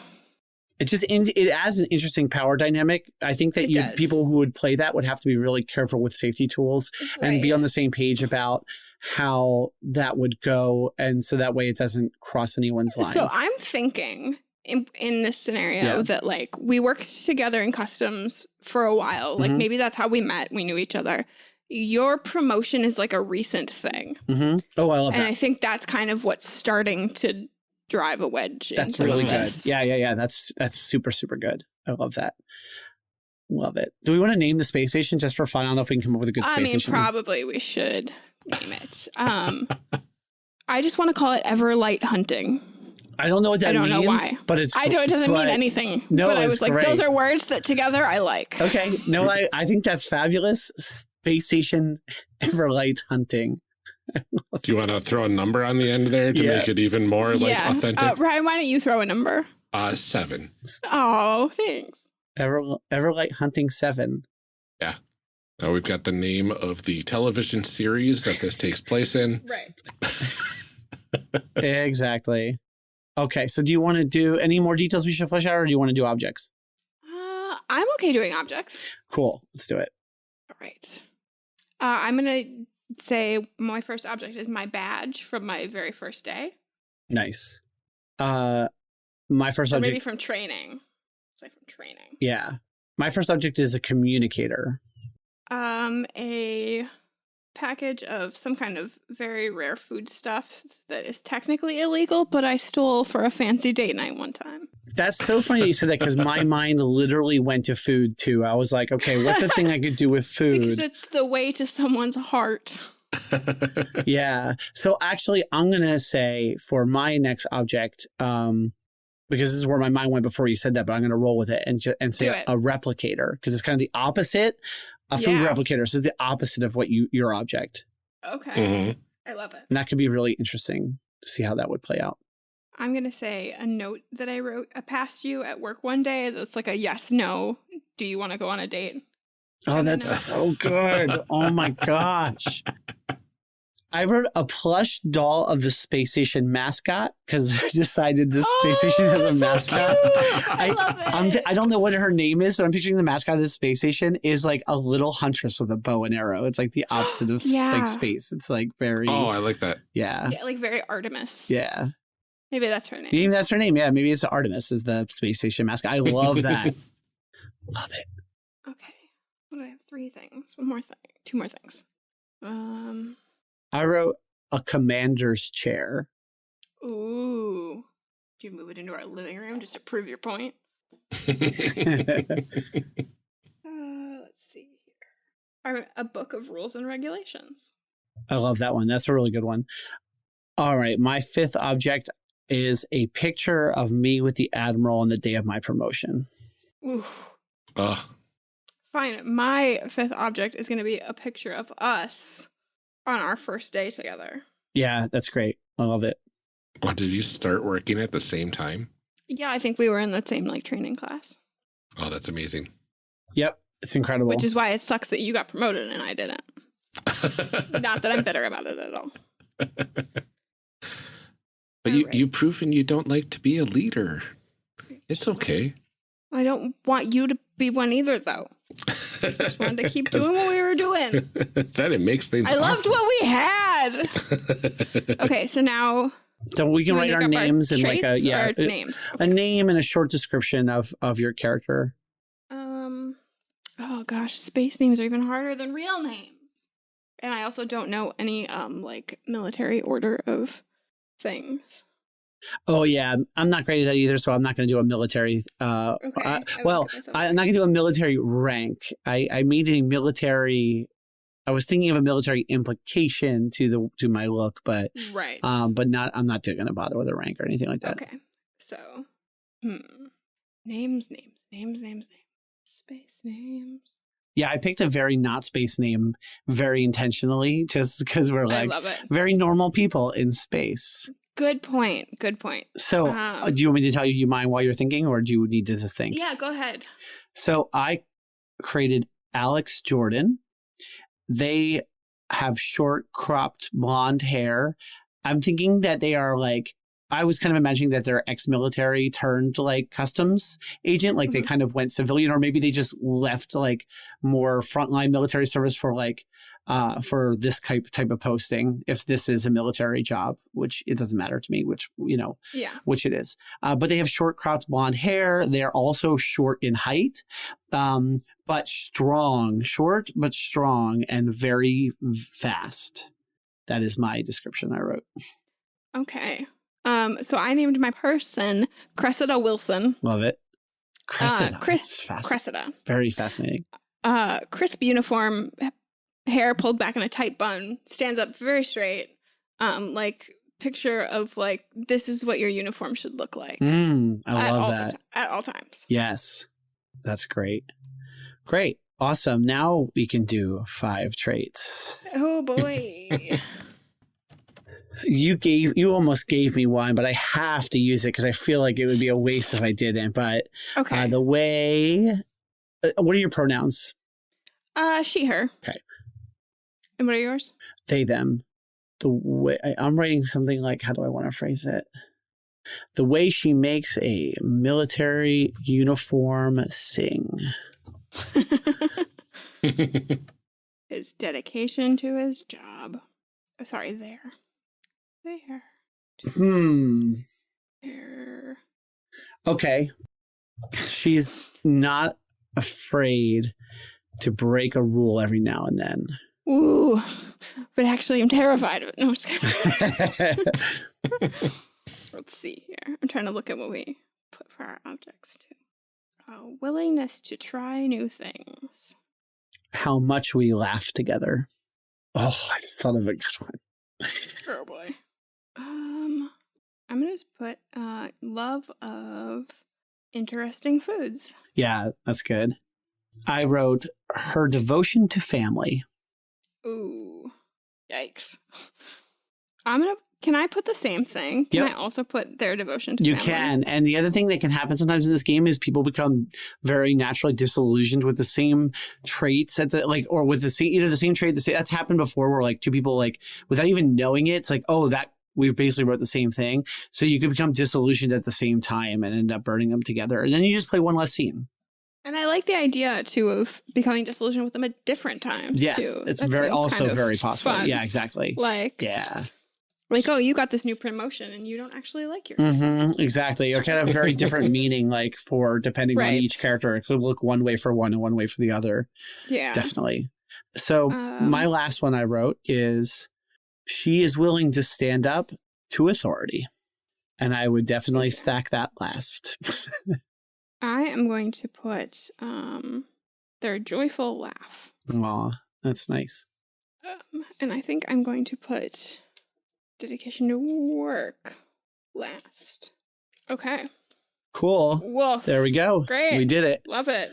[SPEAKER 3] It just in, it adds an interesting power dynamic. I think that
[SPEAKER 1] It
[SPEAKER 3] you
[SPEAKER 1] does.
[SPEAKER 3] people who would play that would have to be really careful with safety tools and be on the same page about how that would go, and so that way it doesn't cross anyone's lines.
[SPEAKER 1] So I'm thinking in, in this scenario
[SPEAKER 3] Yeah.
[SPEAKER 1] that like we worked together in customs for a while. Like
[SPEAKER 3] Mhm.
[SPEAKER 1] maybe that's how we met. We knew each other. Your promotion is like a recent thing.
[SPEAKER 3] hmm Oh, I love
[SPEAKER 1] And
[SPEAKER 3] that.
[SPEAKER 1] And I think that's kind of what's starting to drive a wedge
[SPEAKER 3] That's really good. Yeah, yeah, yeah. That's that's super super good. I love that. Love it. Do we want to name the space station just for fun? I don't know if we can come up with a good space
[SPEAKER 1] I mean,
[SPEAKER 3] station.
[SPEAKER 1] probably we should name it. Um, I just want to call it Everlight Hunting.
[SPEAKER 3] I don't know what that
[SPEAKER 1] I don't know
[SPEAKER 3] means,
[SPEAKER 1] why.
[SPEAKER 3] but it's
[SPEAKER 1] I don't. It doesn't
[SPEAKER 3] but-
[SPEAKER 1] mean anything.
[SPEAKER 3] No,
[SPEAKER 1] but I
[SPEAKER 3] it's
[SPEAKER 1] was like, those are words that together I like.
[SPEAKER 3] Okay. No, I, I think that's fabulous. Space station Everlight hunting.
[SPEAKER 2] Do you want to throw a number on the end there to
[SPEAKER 3] Yeah.
[SPEAKER 2] make it even more like
[SPEAKER 1] yeah.
[SPEAKER 2] authentic?
[SPEAKER 1] Uh, Ryan, why don't you throw a number?
[SPEAKER 2] Uh, seven.
[SPEAKER 1] Oh, thanks.
[SPEAKER 3] Ever Everlight hunting seven. Yeah.
[SPEAKER 2] Now we've got the name of the television series that this takes place in.
[SPEAKER 1] Right.
[SPEAKER 3] exactly. Okay. So do you want to do any more details we should flesh out or do you want to do objects?
[SPEAKER 1] Uh, I'm okay doing objects.
[SPEAKER 3] Cool. Let's do it.
[SPEAKER 1] All right. Uh, I'm gonna say my first object is my badge from my very first day,
[SPEAKER 3] Nice. Uh my first
[SPEAKER 1] or
[SPEAKER 3] object
[SPEAKER 1] maybe from training. Say from training.
[SPEAKER 3] yeah. My first object is a communicator.
[SPEAKER 1] Um, a package of some kind of very rare food stuff that is technically illegal, but I stole for a fancy date night one time.
[SPEAKER 3] That's so funny that you said that because my mind literally went to food too. I was like, okay, what's the thing I could do with food?
[SPEAKER 1] Because it's the way to someone's heart.
[SPEAKER 3] Yeah. So actually, I'm gonna say for my next object, um, because this is where my mind went before you said that, but I'm gonna roll with it and ju- and say
[SPEAKER 1] it.
[SPEAKER 3] a replicator because it's kind of the opposite. A food
[SPEAKER 1] Yeah.
[SPEAKER 3] replicator. So it's the opposite of what you your object,
[SPEAKER 1] Okay.
[SPEAKER 2] Mhm.
[SPEAKER 1] I love it.
[SPEAKER 3] and that could be really interesting to see how that would play out.
[SPEAKER 1] I'm going to say a note that I wrote uh, past you at work one day that's like a yes, no. Do you want to go on a date?
[SPEAKER 3] Oh, that's so good. Oh my gosh. I wrote a plush doll of the space station mascot because I decided this space station has a
[SPEAKER 1] Oh, that's so
[SPEAKER 3] mascot.
[SPEAKER 1] I, love it.
[SPEAKER 3] I'm, I don't know what her name is, but I'm picturing the mascot of the space station is like a little huntress with a bow and arrow. It's like the opposite of
[SPEAKER 1] Yeah.
[SPEAKER 3] like space. It's like very,
[SPEAKER 2] oh, I like that.
[SPEAKER 3] yeah,
[SPEAKER 1] yeah, like very Artemis.
[SPEAKER 3] yeah.
[SPEAKER 1] Maybe that's her name.
[SPEAKER 3] Maybe that's her name. Yeah, maybe it's Artemis is the space station mascot. I love that. love it.
[SPEAKER 1] Okay. What do I have? Three things. One more thing. Two more things. Um.
[SPEAKER 3] I wrote a commander's chair.
[SPEAKER 1] Ooh. Do you move it into our living room just to prove your point? Uh, let's see here. Our- A book of rules and regulations.
[SPEAKER 3] I love that one. That's a really good one. All right. My fifth object is a picture of me with the Admiral on the day of my promotion.
[SPEAKER 1] Ooh.
[SPEAKER 2] oh,
[SPEAKER 1] Fine. My fifth object is going to be a picture of us on our first day together.
[SPEAKER 3] Yeah, that's great. I love it.
[SPEAKER 2] oh, did you start working at the same time?
[SPEAKER 1] Yeah, I think we were in the same like training class,
[SPEAKER 2] Oh, that's amazing.
[SPEAKER 3] Yep. It's incredible.
[SPEAKER 1] which is why it sucks that you got promoted and I didn't. Not that I'm bitter about it at all.
[SPEAKER 2] But you,
[SPEAKER 1] Alright.
[SPEAKER 2] you've proven you don't like to be a leader. It's okay.
[SPEAKER 1] I don't want you to be one either, though. I Just wanted to keep doing what we were doing.
[SPEAKER 2] then it makes things.
[SPEAKER 1] I loved what we had. Okay, so now
[SPEAKER 3] so we can
[SPEAKER 1] do
[SPEAKER 3] write our
[SPEAKER 1] up
[SPEAKER 3] names and like a yeah,
[SPEAKER 1] or
[SPEAKER 3] a,
[SPEAKER 1] names.
[SPEAKER 3] a name and a short description of of your character.
[SPEAKER 1] Um, oh gosh, space names are even harder than real names. And I also don't know any um like military order of things.
[SPEAKER 3] Oh yeah, I'm not great at that either, so I'm not going to do a military. Uh,
[SPEAKER 1] Okay,
[SPEAKER 3] uh, well, I'm not going to do a military rank. I I made a military I was thinking of a military implication to the to my look, but
[SPEAKER 1] Right.
[SPEAKER 3] um, but not. I'm not going to bother with a rank or anything like that.
[SPEAKER 1] okay. So, hmm. Names, names, names, names, names. Space names.
[SPEAKER 3] Yeah, I picked a very not space name very intentionally, just because we're like very normal people in space.
[SPEAKER 1] Good point. Good point.
[SPEAKER 3] So,
[SPEAKER 1] Um,
[SPEAKER 3] uh, do you want me to tell you you mind while you're thinking, or do you need to just think?
[SPEAKER 1] Yeah, go ahead.
[SPEAKER 3] So I created Alex Jordan. They have short cropped blonde hair. I'm thinking that they are like I was kind of imagining that they're ex-military turned like customs agent, like they
[SPEAKER 1] Mhm.
[SPEAKER 3] kind of went civilian, or maybe they just left like more frontline military service for like uh for this type type of posting. If this is a military job, which it doesn't matter to me, which you know
[SPEAKER 1] Yeah.
[SPEAKER 3] which it is. Uh, but they have short cropped blonde hair. They're also short in height, um, but strong, short but strong, and very fast. That is my description I wrote.
[SPEAKER 1] Okay. Um, so I named my person Cressida Wilson.
[SPEAKER 3] Love it. Cressida.
[SPEAKER 1] Uh, Chris Cressida.
[SPEAKER 3] Very fascinating.
[SPEAKER 1] Uh, crisp uniform, hair pulled back in a tight bun, stands up very straight. Um, like picture of like this is what your uniform should look like.
[SPEAKER 3] Mm, I love that.
[SPEAKER 1] at all times.
[SPEAKER 3] Yes. That's great. Great. Awesome. Now we can do five traits.
[SPEAKER 1] Oh boy.
[SPEAKER 3] You gave you almost gave me one, but I have to use it because I feel like it would be a waste if I didn't. But
[SPEAKER 1] Okay.
[SPEAKER 3] uh, the way, uh, what are your pronouns?
[SPEAKER 1] Uh, she, her.
[SPEAKER 3] Okay.
[SPEAKER 1] And what are yours?
[SPEAKER 3] They them. The way I, I'm writing something like, how do I want to phrase it? The way she makes a military uniform sing.
[SPEAKER 1] his dedication to his job. Oh, sorry, there. There.
[SPEAKER 3] Hmm.
[SPEAKER 1] There.
[SPEAKER 3] Okay. She's not afraid to break a rule every now and then.
[SPEAKER 1] Ooh. But actually, I'm terrified of it. No, I'm just kidding. Let's see here. I'm trying to look at what we put for our objects too. Uh, willingness to try new things.
[SPEAKER 3] How much we laugh together. Oh, I just thought of a good one.
[SPEAKER 1] Oh boy. Um, I'm gonna just put uh love of interesting foods.
[SPEAKER 3] Yeah, that's good. I wrote her devotion to family.
[SPEAKER 1] Ooh, yikes! I'm gonna. Can I put the same thing? Can
[SPEAKER 3] Yep.
[SPEAKER 1] I also put their devotion to
[SPEAKER 3] You
[SPEAKER 1] family?
[SPEAKER 3] can. And the other thing that can happen sometimes in this game is people become very naturally disillusioned with the same traits at the like or with the same either the same trait, the same that's happened before where like two people like without even knowing it, it's like, oh, that we basically wrote the same thing. So you could become disillusioned at the same time and end up burning them together. And then you just play one less scene.
[SPEAKER 1] And I like the idea too of becoming disillusioned with them at different times.
[SPEAKER 3] Yes.
[SPEAKER 1] too.
[SPEAKER 3] It's
[SPEAKER 1] That
[SPEAKER 3] very also
[SPEAKER 1] kind of
[SPEAKER 3] very possible.
[SPEAKER 1] fun.
[SPEAKER 3] Yeah, exactly.
[SPEAKER 1] Like,
[SPEAKER 3] Yeah.
[SPEAKER 1] like, oh, you got this new promotion and you don't actually like your.
[SPEAKER 3] Mm -hmm, exactly. Or kind of very different meaning, like for depending on each character. It could look one way for one and one way for the other.
[SPEAKER 1] Yeah.
[SPEAKER 3] Definitely. So
[SPEAKER 1] Um,
[SPEAKER 3] my last one I wrote is she is willing to stand up to authority. And I would definitely stack that last.
[SPEAKER 1] I am going to put um their joyful laugh.
[SPEAKER 3] Aw, that's nice.
[SPEAKER 1] Um, and I think I'm going to put dedication to work last. Okay.
[SPEAKER 3] Cool.
[SPEAKER 1] Woof.
[SPEAKER 3] There we go.
[SPEAKER 1] Great.
[SPEAKER 3] We did it.
[SPEAKER 1] Love it.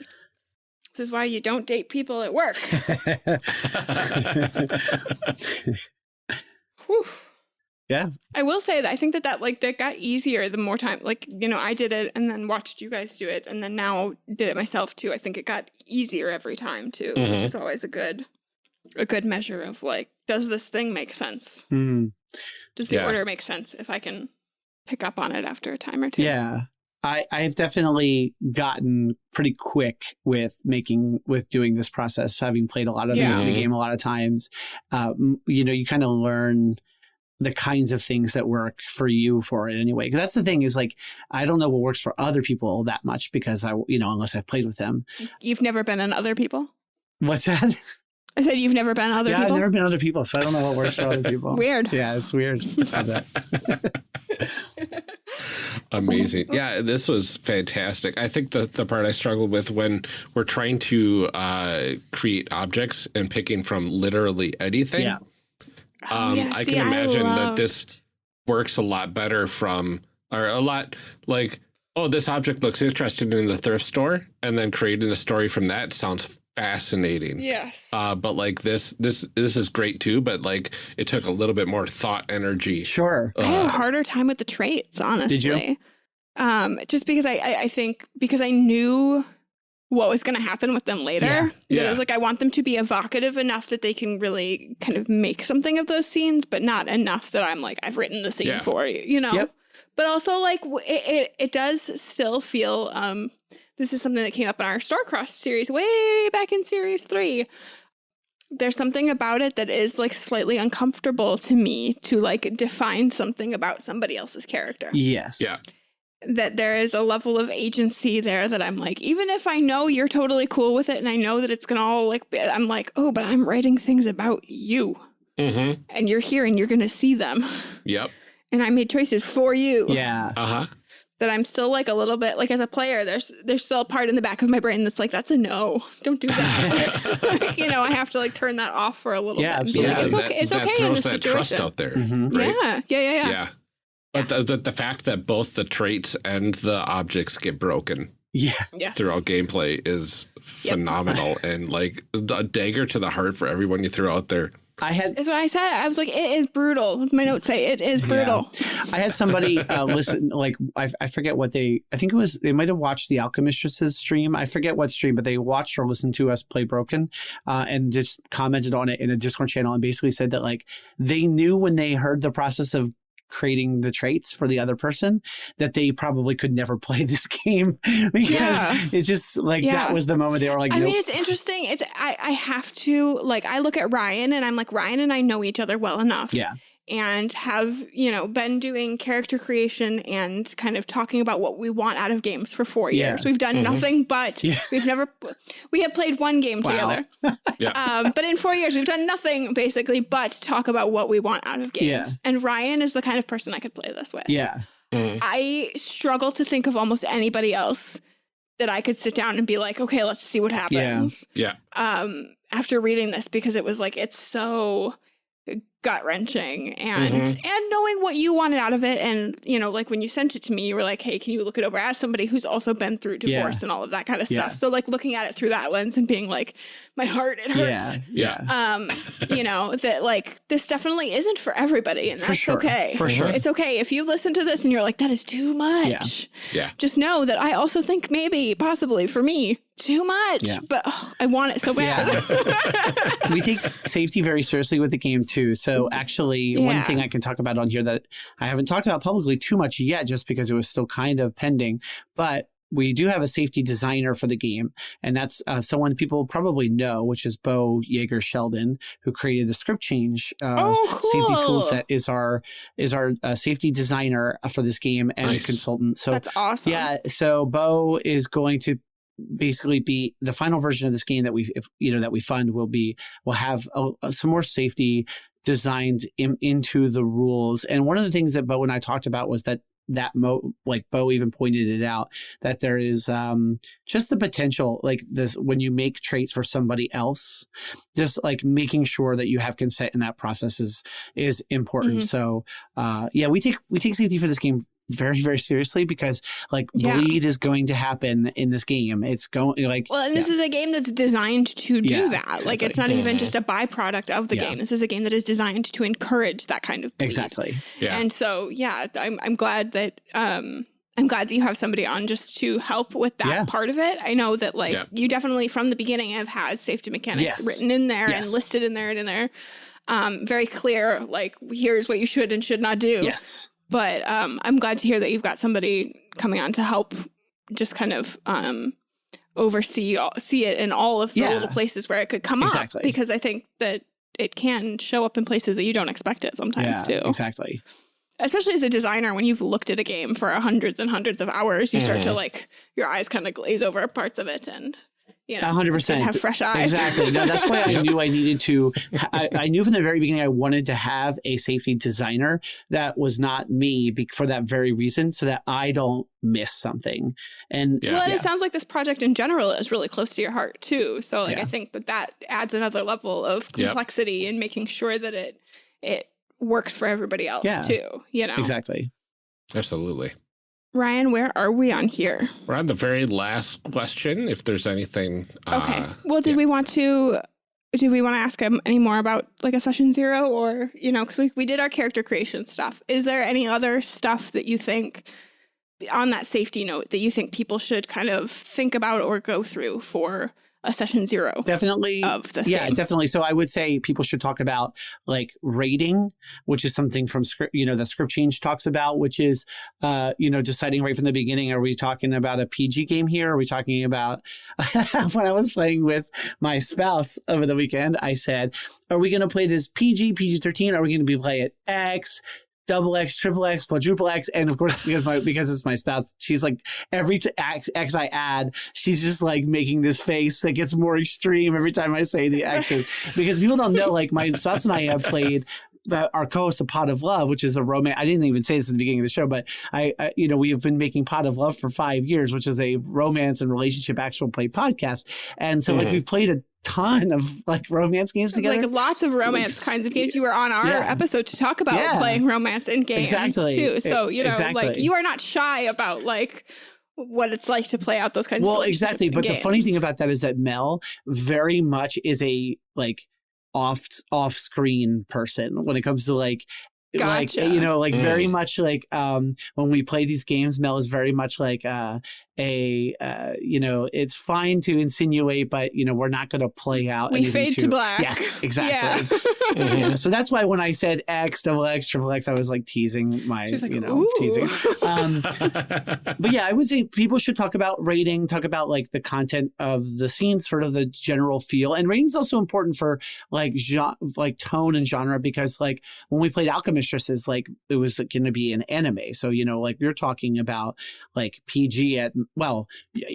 [SPEAKER 1] This is why you don't date people at work. Whew.
[SPEAKER 3] Yeah.
[SPEAKER 1] I will say that I think that that like that got easier the more time like you know I did it and then watched you guys do it and then now did it myself too. I think it got easier every time too, which
[SPEAKER 2] Mhm.
[SPEAKER 1] is always a good a good measure of like does this thing make sense?
[SPEAKER 3] Mm,
[SPEAKER 1] Does the
[SPEAKER 2] Yeah.
[SPEAKER 1] order make sense if I can pick up on it after a time or two?
[SPEAKER 3] yeah. I, I've definitely gotten pretty quick with making with doing this process, having played a lot of the-
[SPEAKER 1] Yeah.
[SPEAKER 3] the, game a lot of times. Um, you know, you kind of learn the kinds of things that work for you for it anyway. Because that's the thing is like I don't know what works for other people that much because I you know unless I've played with them.
[SPEAKER 1] You've never been in other people?
[SPEAKER 3] What's that?
[SPEAKER 1] I said you've never been other
[SPEAKER 3] yeah,
[SPEAKER 1] people?
[SPEAKER 3] I've never been other people, so I don't know what works for other people.
[SPEAKER 1] Weird.
[SPEAKER 3] Yeah, it's weird. I said that.
[SPEAKER 2] Amazing. Yeah, this was fantastic. I think the, the part I struggled with when we're trying to uh, create objects and picking from literally anything.
[SPEAKER 3] Yeah.
[SPEAKER 2] Um,
[SPEAKER 1] Oh, yeah.
[SPEAKER 2] I
[SPEAKER 1] See,
[SPEAKER 2] can imagine that this works a lot better from, or a lot like, oh, this object looks interesting in the thrift store, and then creating the story from that sounds fascinating.
[SPEAKER 1] Yes.
[SPEAKER 2] Uh, but like this, this, this is great too. But like, it took a little bit more thought energy.
[SPEAKER 3] Sure.
[SPEAKER 1] I had a
[SPEAKER 2] Uh,
[SPEAKER 1] harder time with the traits, honestly.
[SPEAKER 3] Did you?
[SPEAKER 1] Um, just because I, I, I think because I knew what was going to happen with them later.
[SPEAKER 3] Yeah.
[SPEAKER 1] That it
[SPEAKER 2] Yeah.
[SPEAKER 1] was like I want them to be evocative enough that they can really kind of make something of those scenes, but not enough that I'm like I've written the scene
[SPEAKER 2] Yeah.
[SPEAKER 1] for you, you know.
[SPEAKER 3] Yep.
[SPEAKER 1] But also like it, it, it does still feel um this is something that came up in our Starcross series way back in series three. There's something about it that is like slightly uncomfortable to me to like define something about somebody else's character
[SPEAKER 3] Yes.
[SPEAKER 2] Yeah.
[SPEAKER 1] that there is a level of agency there that I'm like, even if I know you're totally cool with it and I know that it's gonna all like, be, I'm like, oh, but I'm writing things about you
[SPEAKER 2] Mm-hmm.
[SPEAKER 1] and you're here and you're gonna see them.
[SPEAKER 2] Yep.
[SPEAKER 1] And I made choices for you
[SPEAKER 3] Yeah.
[SPEAKER 2] Uh huh.
[SPEAKER 1] That I'm still like a little bit like as a player, there's there's still a part in the back of my brain that's like, that's a no. Don't do that. like, you know, I have to like turn that off for a little
[SPEAKER 3] Yeah,
[SPEAKER 1] bit. and be
[SPEAKER 3] absolutely.
[SPEAKER 1] like, it's
[SPEAKER 2] that-
[SPEAKER 1] okay. It's
[SPEAKER 2] that
[SPEAKER 1] okay in
[SPEAKER 2] throws
[SPEAKER 1] this
[SPEAKER 2] that trust out there.
[SPEAKER 3] Mhm.
[SPEAKER 2] right?
[SPEAKER 1] Yeah, yeah, yeah, yeah.
[SPEAKER 2] Yeah. But the, the, the fact that both the traits and the objects get broken
[SPEAKER 3] Yeah.
[SPEAKER 1] Yes.
[SPEAKER 2] throughout gameplay is
[SPEAKER 1] Yep.
[SPEAKER 2] phenomenal and like a dagger to the heart for everyone you throw out there.
[SPEAKER 3] I had
[SPEAKER 1] That's what I said. I was like, it is brutal. My notes say it is brutal.
[SPEAKER 3] I had somebody uh, listen, like I, I forget what they. I think it was they might have watched the Alchemistress's stream. I forget what stream, but they watched or listened to us play Broken, uh, and just commented on it in a Discord channel and basically said that like they knew when they heard the process of creating the traits for the other person that they probably could never play this game because
[SPEAKER 1] Yeah.
[SPEAKER 3] it's just like
[SPEAKER 1] Yeah.
[SPEAKER 3] that was the moment they were like,
[SPEAKER 1] I
[SPEAKER 3] nope.
[SPEAKER 1] mean, it's interesting. It's I I have to like I look at Ryan and I'm like Ryan and I know each other well enough.
[SPEAKER 3] Yeah.
[SPEAKER 1] And have, you know, been doing character creation and kind of talking about what we want out of games for four
[SPEAKER 3] Yeah.
[SPEAKER 1] years. We've done
[SPEAKER 2] Mhm.
[SPEAKER 1] nothing but
[SPEAKER 3] Yeah.
[SPEAKER 1] we've never we have played one game
[SPEAKER 3] Wow.
[SPEAKER 1] together.
[SPEAKER 2] Yeah.
[SPEAKER 1] Um, but in four years we've done nothing basically but talk about what we want out of games.
[SPEAKER 3] Yeah.
[SPEAKER 1] And Ryan is the kind of person I could play this with.
[SPEAKER 3] yeah,
[SPEAKER 2] Mhm.
[SPEAKER 1] I struggle to think of almost anybody else that I could sit down and be like, okay, let's see what happens.
[SPEAKER 2] Yeah.
[SPEAKER 1] Um, after reading this, because it was like it's so gut wrenching and
[SPEAKER 2] Mhm.
[SPEAKER 1] and knowing what you wanted out of it, and you know, like when you sent it to me, you were like, hey, can you look it over as somebody who's also been through
[SPEAKER 3] Yeah.
[SPEAKER 1] divorce and all of that kind of
[SPEAKER 3] Yeah.
[SPEAKER 1] stuff. So like looking at it through that lens and being like, my heart, it hurts.
[SPEAKER 3] yeah,
[SPEAKER 2] Yeah.
[SPEAKER 1] Um, you know that like this definitely isn't for everybody, and
[SPEAKER 3] For
[SPEAKER 1] that's
[SPEAKER 3] sure.
[SPEAKER 1] okay.
[SPEAKER 3] For sure.
[SPEAKER 1] It's okay if you listen to this and you're like, that is too much.
[SPEAKER 2] Yeah.
[SPEAKER 1] Just know that I also think maybe, possibly for me, too much.
[SPEAKER 3] Yeah.
[SPEAKER 1] But oh, I want it so bad.
[SPEAKER 3] we take safety very seriously with the game too. So actually, one thing I can talk about on here that I haven't talked about publicly too much yet, just because it was still kind of pending, but we do have a safety designer for the game, and that's uh, someone people probably know, which is Beau Jágr Sheldon, who created the script change uh,
[SPEAKER 1] oh, cool.
[SPEAKER 3] safety tool set. Is our is our uh, safety designer for this game and
[SPEAKER 2] Nice.
[SPEAKER 3] consultant. So
[SPEAKER 1] That's awesome.
[SPEAKER 3] yeah, so Beau is going to basically be the final version of this game that we, if, you know, that we fund will be will have a, a- some more safety designed in, into the rules. And one of the things that Beau and I talked about was that that mo like Beau even pointed it out that there is um just the potential like this when you make traits for somebody else just like making sure that you have consent in that process is is important
[SPEAKER 1] Mhm.
[SPEAKER 3] so uh yeah we take we take safety for this game very very seriously because like
[SPEAKER 1] Yeah.
[SPEAKER 3] bleed is going to happen in this game it's going like
[SPEAKER 1] Well, and this
[SPEAKER 3] yeah.
[SPEAKER 1] is a game that's designed to do
[SPEAKER 3] Yeah,
[SPEAKER 1] that. Like, it's not even
[SPEAKER 2] Mhm.
[SPEAKER 1] just a byproduct of the
[SPEAKER 3] Yeah.
[SPEAKER 1] game. This is a game that is designed to encourage that kind of bleed.
[SPEAKER 3] exactly
[SPEAKER 2] Yeah.
[SPEAKER 1] And so, yeah, I'm I'm glad that um I'm glad that you have somebody on just to help with that
[SPEAKER 3] Yeah.
[SPEAKER 1] part of it. I know that like
[SPEAKER 2] Yeah.
[SPEAKER 1] you definitely from the beginning have had safety mechanics
[SPEAKER 3] Yes.
[SPEAKER 1] written in there
[SPEAKER 3] Yes.
[SPEAKER 1] and listed in there and in there. Um, very clear, like here's what you should and should not do.
[SPEAKER 3] yes
[SPEAKER 1] But um, I'm glad to hear that you've got somebody coming on to help just kind of um, oversee see it in all of the
[SPEAKER 3] Yeah.
[SPEAKER 1] little places where it could come
[SPEAKER 3] Exactly.
[SPEAKER 1] up because I think that it can show up in places that you don't expect it sometimes
[SPEAKER 3] yeah
[SPEAKER 1] too
[SPEAKER 3] exactly
[SPEAKER 1] especially as a designer when you've looked at a game for hundreds and hundreds of hours you start to
[SPEAKER 2] Mhm.
[SPEAKER 1] like your eyes kind of glaze over parts of it and you know,
[SPEAKER 3] A hundred
[SPEAKER 1] it's good to
[SPEAKER 3] percent.
[SPEAKER 1] have fresh eyes.
[SPEAKER 3] Exactly. No, that's why I knew I needed to. I, I knew from the very beginning I wanted to have a safety designer that was not me for that very reason, so that I don't miss something. And
[SPEAKER 2] Yeah.
[SPEAKER 1] Well, and
[SPEAKER 3] Yeah.
[SPEAKER 1] it sounds like this project in general is really close to your heart too. So, like,
[SPEAKER 3] Yeah.
[SPEAKER 1] I think that that adds another level of
[SPEAKER 2] Yep.
[SPEAKER 1] complexity in making sure that it it works for everybody else
[SPEAKER 3] Yeah.
[SPEAKER 1] too. You know,
[SPEAKER 3] exactly.
[SPEAKER 2] Absolutely.
[SPEAKER 1] Ryan, where are we on here?
[SPEAKER 2] We're on the very last question. If there's anything.
[SPEAKER 1] Okay.
[SPEAKER 2] Uh,
[SPEAKER 1] well, did
[SPEAKER 2] yeah.
[SPEAKER 1] we want to? Do we want to ask him any more about like a session zero, or you know, because we we did our character creation stuff. Is there any other stuff that you think on that safety note that you think people should kind of think about or go through for a session zero
[SPEAKER 3] Definitely.
[SPEAKER 1] of this
[SPEAKER 3] yeah,
[SPEAKER 1] game?
[SPEAKER 3] definitely. So I would say people should talk about like rating, which is something from script, you know, the script change talks about, which is, uh, you know, deciding right from the beginning, are we talking about a PG game here? Are we talking about, when I was playing with my spouse over the weekend, I said, are we going to play this PG, PG 13? Are we going to be playing it X? Double X, triple X, quadruple X, and of course, because my because it's my spouse, she's like every t- X, X I add, she's just like making this face that gets more extreme every time I say the X's because people don't know. Like my spouse and I have played the, our co-host of Pot of Love, which is a romance. I didn't even say this in the beginning of the show, but I, I, you know, we have been making Pot of Love for five years, which is a romance and relationship actual play podcast. And so, like,
[SPEAKER 2] Mhm.
[SPEAKER 3] we've played a ton of like romance games together.
[SPEAKER 1] Like lots of romance
[SPEAKER 3] It's-
[SPEAKER 1] kinds of games. You were on our
[SPEAKER 3] Yeah.
[SPEAKER 1] episode to talk about
[SPEAKER 3] Yeah.
[SPEAKER 1] playing romance in games
[SPEAKER 3] Exactly.
[SPEAKER 1] too. So you know, like you are not shy about like what it's like to play out those kinds of
[SPEAKER 3] well exactly
[SPEAKER 1] in
[SPEAKER 3] but the funny thing about that is that mel very much is a like off off screen person when it comes to like like you know like
[SPEAKER 2] Mm.
[SPEAKER 3] very much like um when we play these games mel is very much like uh a uh you know it's fine to insinuate but you know we're not going to play out
[SPEAKER 1] we fade
[SPEAKER 3] too-
[SPEAKER 1] to black.
[SPEAKER 3] yes exactly
[SPEAKER 1] Yeah.
[SPEAKER 3] yeah, so that's why when I said X, double X, triple X, I was like teasing my,
[SPEAKER 1] She like,
[SPEAKER 3] you know,
[SPEAKER 1] Ooh.
[SPEAKER 3] teasing. Um, but yeah, I would say people should talk about rating, talk about like the content of the scene, sort of the general feel. And rating is also important for like genre, like tone and genre because like when we played Alchemistresses, like it was going to be an anime. So, you know, like you're talking about like PG at, well,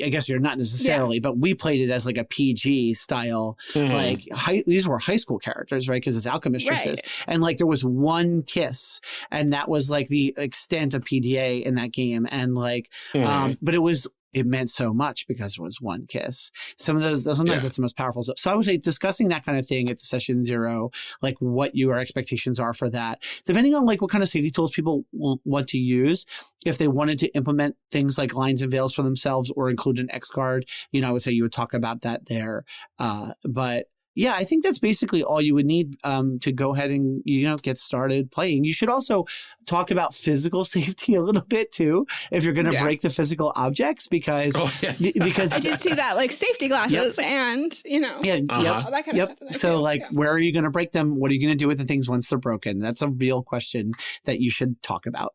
[SPEAKER 3] I guess you're not necessarily, but we played it as like a PG style,
[SPEAKER 2] Mhm.
[SPEAKER 3] like high, these were high school characters, right? Because it's Alchemistresses
[SPEAKER 1] Right.
[SPEAKER 3] and like there was one kiss and that was like the extent of pda in that game and like
[SPEAKER 2] Mhm.
[SPEAKER 3] um but it was it meant so much because it was one kiss. Some of those sometimes
[SPEAKER 2] Yeah.
[SPEAKER 3] that's the most powerful. Stuff so i would say discussing that kind of thing at the session zero like what your expectations are for that. Depending on like what kind of safety tools people w- want to use if they wanted to implement things like lines and veils for themselves or include an x card you know i would say you would talk about that there. Uh but yeah, I think that's basically all you would need um, to go ahead and you know get started playing. You should also talk about physical safety a little bit too, if you're going to
[SPEAKER 1] Yeah.
[SPEAKER 3] break the physical objects, because
[SPEAKER 2] Oh, yeah.
[SPEAKER 3] because
[SPEAKER 1] I did see that, like safety glasses and you know,
[SPEAKER 3] yeah,
[SPEAKER 2] Uh-huh.
[SPEAKER 3] yep,
[SPEAKER 1] all that kind
[SPEAKER 3] yep.
[SPEAKER 1] of stuff. in
[SPEAKER 3] So like,
[SPEAKER 1] Yeah.
[SPEAKER 3] where are you going to break them? What are you going to do with the things once they're broken? That's a real question that you should talk about.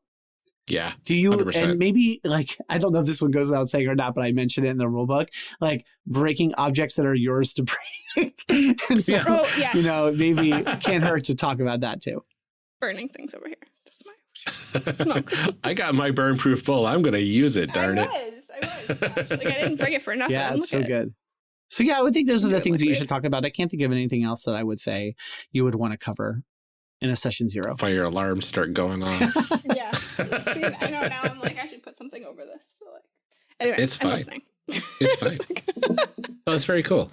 [SPEAKER 2] Yeah.
[SPEAKER 3] Do you
[SPEAKER 2] 100%.
[SPEAKER 3] and maybe like I don't know if this one goes without saying or not, but I mentioned it in the rule book, like breaking objects that are yours to break. and so,
[SPEAKER 2] Yeah.
[SPEAKER 1] oh yes,
[SPEAKER 3] you know, maybe can't hurt to talk about that too.
[SPEAKER 1] burning things over here. Just my Smoke.
[SPEAKER 2] I got my burn proof bowl. I'm going to use it, darn
[SPEAKER 1] I
[SPEAKER 2] it.
[SPEAKER 1] was, I was. Gosh, like I didn't bring it for nothing.
[SPEAKER 3] Yeah,
[SPEAKER 1] Look
[SPEAKER 3] it's so
[SPEAKER 1] at it.
[SPEAKER 3] good. So yeah, I would think those are the
[SPEAKER 1] Good
[SPEAKER 3] things that you should talk about. I can't think of anything else that I would say you would want to cover in a session zero.
[SPEAKER 2] Fire alarms start going off.
[SPEAKER 1] Yeah. See, I know now. I'm like, I should put something over this. So like, anyway,
[SPEAKER 2] It's
[SPEAKER 1] I'm
[SPEAKER 2] fine.
[SPEAKER 1] listening.
[SPEAKER 2] It's fine. Oh, that's very cool.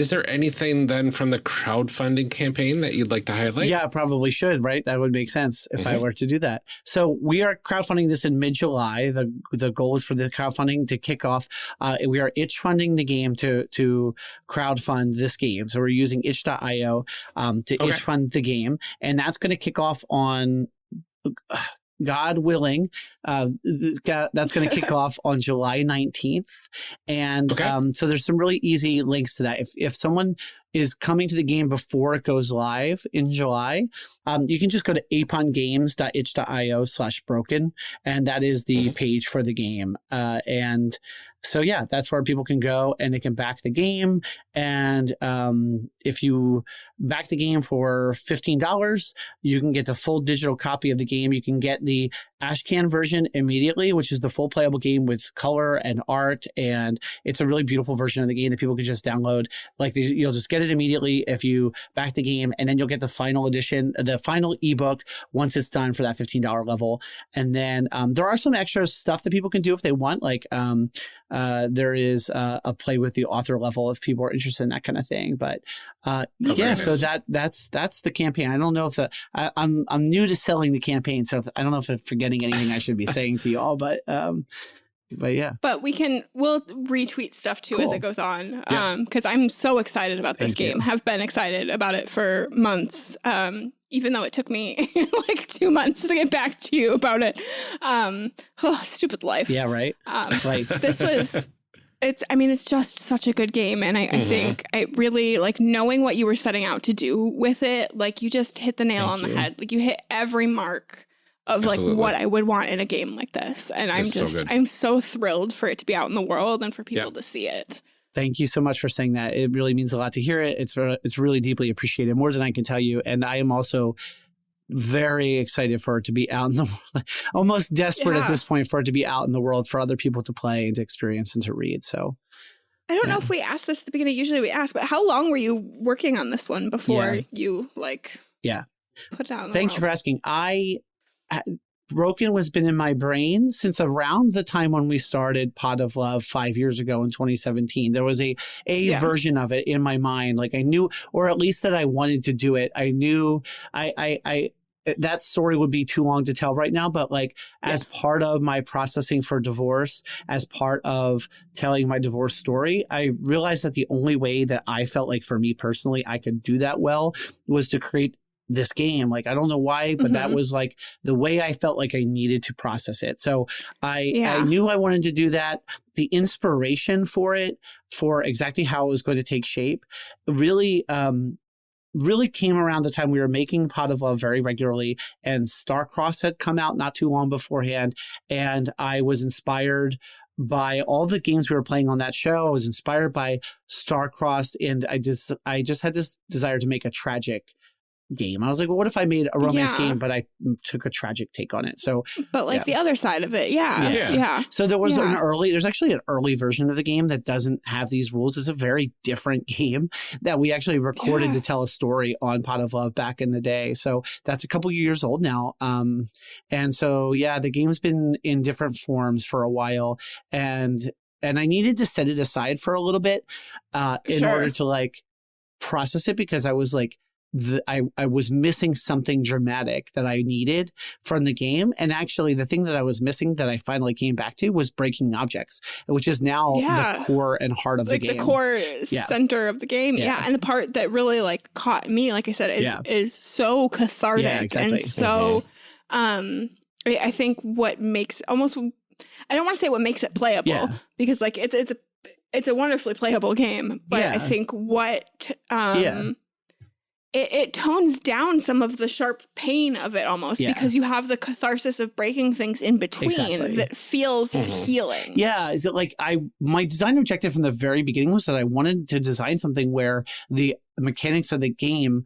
[SPEAKER 2] Is there anything then from the crowdfunding campaign that you'd like to highlight?
[SPEAKER 3] Yeah, probably should, right? That would make sense if I
[SPEAKER 2] Mhm.
[SPEAKER 3] were to do that. So we are crowdfunding this in mid-July. The the goal is for the crowdfunding to kick off. Uh, we are itch funding the game to to crowdfund this game. So we're using itch.io um, to
[SPEAKER 2] Okay.
[SPEAKER 3] itch fund the game, and that's going to kick off on. God willing, uh, that's going to kick off on July 19th. And
[SPEAKER 2] Okay.
[SPEAKER 3] um, so there's some really easy links to that. If, if someone is coming to the game before it goes live in July. Um, you can just go to apongames.itch.io slash broken, and that is the
[SPEAKER 2] Mhm.
[SPEAKER 3] page for the game. Uh, and so yeah, that's where people can go and they can back the game. And um, if you back the game for fifteen dollars, you can get the full digital copy of the game. You can get the Ashcan version immediately, which is the full playable game with color and art, and it's a really beautiful version of the game that people can just download. Like you'll just get it immediately if you back the game, and then you'll get the final edition, the final ebook once it's done for that fifteen dollar level. And then um, there are some extra stuff that people can do if they want, like. Um, uh, there is uh, a play with the author level if people are interested in that kind of thing. But uh,
[SPEAKER 2] Oh,
[SPEAKER 3] yeah, so
[SPEAKER 2] nice.
[SPEAKER 3] that that's that's the campaign. I don't know if the I, I'm I'm new to selling the campaign, so if, I don't know if I'm forgetting anything I should be saying to you all. But um, but yeah,
[SPEAKER 1] But we can we'll retweet stuff too as it goes on.
[SPEAKER 2] Yeah.
[SPEAKER 1] Um because I'm so excited about this
[SPEAKER 3] Thank you.
[SPEAKER 1] game. Have been excited about it for months. Um even though it took me like 2 months to get back to you about it. Um oh, stupid life.
[SPEAKER 3] yeah, right.
[SPEAKER 1] Um
[SPEAKER 3] Like
[SPEAKER 1] this was it's i mean it's just such a good game and I, I
[SPEAKER 2] Mhm.
[SPEAKER 1] think i really like knowing what you were setting out to do with it like you just hit the nail
[SPEAKER 3] Thank
[SPEAKER 1] on the head like you hit every mark of like what i would want in a game like this and i'm
[SPEAKER 2] It's so
[SPEAKER 1] just
[SPEAKER 2] good.
[SPEAKER 1] i'm so thrilled for it to be out in the world and for people
[SPEAKER 2] Yeah.
[SPEAKER 1] to see it
[SPEAKER 3] Thank you so much for saying that. It really means a lot to hear it. It's re- it's really deeply appreciated, more than I can tell you. And I am also very excited for it to be out in the world. Almost desperate
[SPEAKER 1] Yeah.
[SPEAKER 3] at this point for it to be out in the world for other people to play and to experience and to read. So
[SPEAKER 1] i don't know if we asked this at the beginning usually we ask but how long were you working on this one before
[SPEAKER 3] Yeah.
[SPEAKER 1] you like
[SPEAKER 3] Yeah.
[SPEAKER 1] put it out in the
[SPEAKER 3] Thank you for asking. I Broken was been in my brain since around the time when we started Pot of Love five years ago in 2017. There was a a
[SPEAKER 1] Yeah.
[SPEAKER 3] version of it in my mind, like I knew, or at least that I wanted to do it. I knew I I. I eh, that story would be too long to tell right now, but like as part of my processing for divorce, as part of telling my divorce story, I realized that the only way that I felt like for me personally I could do that well was to create this game. Like I don't know why, but that
[SPEAKER 1] Mhm.
[SPEAKER 3] was like the way I felt like I needed to process it. So I
[SPEAKER 1] Yeah.
[SPEAKER 3] I knew I wanted to do that. The inspiration for it, for exactly how it was going to take shape, really um really came around the time we were making Pot of Love very regularly and Starcross had come out not too long beforehand and I was inspired by all the games we were playing on that show. I was inspired by Starcross and I just I just had this desire to make a tragic game. I was like, well, what if I made a romance
[SPEAKER 1] Yeah.
[SPEAKER 3] game, but I took a tragic take on it? So,
[SPEAKER 1] but like
[SPEAKER 3] Yeah.
[SPEAKER 1] the other side of it yeah
[SPEAKER 2] Yeah.
[SPEAKER 1] yeah,
[SPEAKER 3] so there was an early. There's actually an early version of the game that doesn't have these rules. It's a very different game that we actually recorded
[SPEAKER 1] Yeah.
[SPEAKER 3] to tell a story on Pot of Love back in the day. So that's a couple years old now. Um, and so yeah, the game's been in different forms for a while, and and I needed to set it aside for a little bit uh, in
[SPEAKER 1] Sure.
[SPEAKER 3] order to like process it because I was like. The, I, I was missing something dramatic that I needed from the game. And actually, the thing that I was missing that I finally came back to was breaking objects, which is now
[SPEAKER 1] Yeah.
[SPEAKER 3] the core and heart of
[SPEAKER 1] like
[SPEAKER 3] the game.
[SPEAKER 1] the, core
[SPEAKER 3] Yeah.
[SPEAKER 1] center of the game. Yeah.
[SPEAKER 3] Yeah.
[SPEAKER 1] And the part that really like caught me, like I said, is is so cathartic
[SPEAKER 3] exactly.
[SPEAKER 1] and so um I I think what makes almost I don't want to say what makes it playable because like it's it's a it's a wonderfully playable game, but I think what um
[SPEAKER 3] Yeah.
[SPEAKER 1] It, it tones down some of the sharp pain of it almost
[SPEAKER 3] Yeah.
[SPEAKER 1] because you have the catharsis of breaking things in between
[SPEAKER 3] Exactly.
[SPEAKER 1] that feels
[SPEAKER 2] Mhm.
[SPEAKER 1] healing.
[SPEAKER 3] Yeah, is it like I my design objective from the very beginning was that I wanted to design something where the mechanics of the game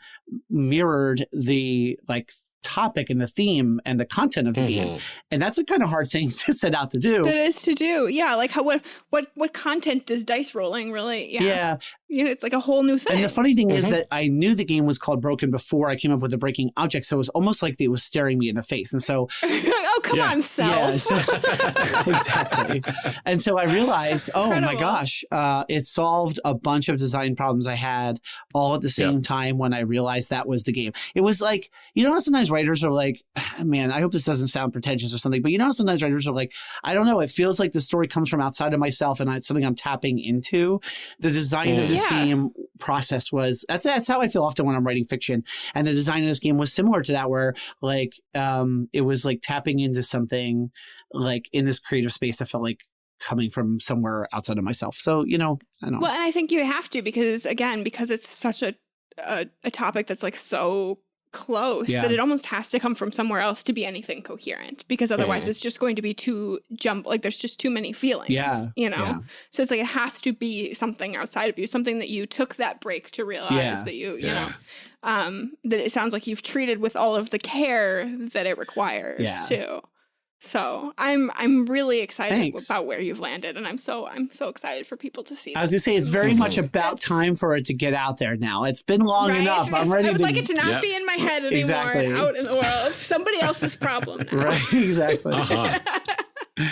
[SPEAKER 3] mirrored the like topic and the theme and the content of the game.
[SPEAKER 2] Mhm.
[SPEAKER 3] And that's a kind of hard thing to set out to do.
[SPEAKER 1] That is to do. Yeah, like how what what what content does dice rolling really? Yeah,
[SPEAKER 3] yeah.
[SPEAKER 1] You know, it's like a whole new thing.
[SPEAKER 3] And the funny thing is
[SPEAKER 2] Mhm.
[SPEAKER 3] that I knew the game was called Broken before I came up with the breaking object. So it was almost like it was staring me in the face. And so
[SPEAKER 1] oh come
[SPEAKER 2] Yeah.
[SPEAKER 1] on, self.
[SPEAKER 3] so- exactly. And so I realized, oh my gosh, uh, it solved a bunch of design problems I had all at the same time when I realized that was the game. It was like, you know, how sometimes writers are like, man, I hope this doesn't sound pretentious or something, but you know, how sometimes writers are like, I don't know, it feels like the story comes from outside of myself and it's something I'm tapping into. The design of this
[SPEAKER 1] Yeah.
[SPEAKER 3] game process was that's that's how I feel often when I'm writing fiction. And the design of this game was similar to that, where like um it was like tapping into something like in this creative space. I felt like coming from somewhere outside of myself. So, you know, I don't
[SPEAKER 1] Well, and I think you have to because again, because it's such a a, a topic that's like so close
[SPEAKER 3] Yeah.
[SPEAKER 1] that it almost has to come from somewhere else to be anything coherent because otherwise it's just going to be too jump like there's just too many feelings
[SPEAKER 3] Yeah,
[SPEAKER 1] you know
[SPEAKER 3] yeah.
[SPEAKER 1] so it's like it has to be something outside of you something that you took that break to realize
[SPEAKER 3] Yeah.
[SPEAKER 1] that you you know um that it sounds like you've treated with all of the care that it requires
[SPEAKER 3] Yeah.
[SPEAKER 1] too so i'm i'm really excited
[SPEAKER 3] Thanks.
[SPEAKER 1] about where you've landed and i'm so i'm so excited for people to see
[SPEAKER 3] I was
[SPEAKER 1] this.
[SPEAKER 3] gonna say it's very
[SPEAKER 2] Mhm.
[SPEAKER 3] much about
[SPEAKER 1] That's-
[SPEAKER 3] time for it to get out there now. It's been long
[SPEAKER 1] Right?
[SPEAKER 3] enough. I'm
[SPEAKER 1] It's-
[SPEAKER 3] ready
[SPEAKER 1] I would
[SPEAKER 3] to
[SPEAKER 1] like it to not
[SPEAKER 2] Yep.
[SPEAKER 1] be in my head anymore
[SPEAKER 3] Exactly.
[SPEAKER 1] and out in the world. It's somebody else's problem now.
[SPEAKER 3] Right, exactly.
[SPEAKER 2] Uh-huh.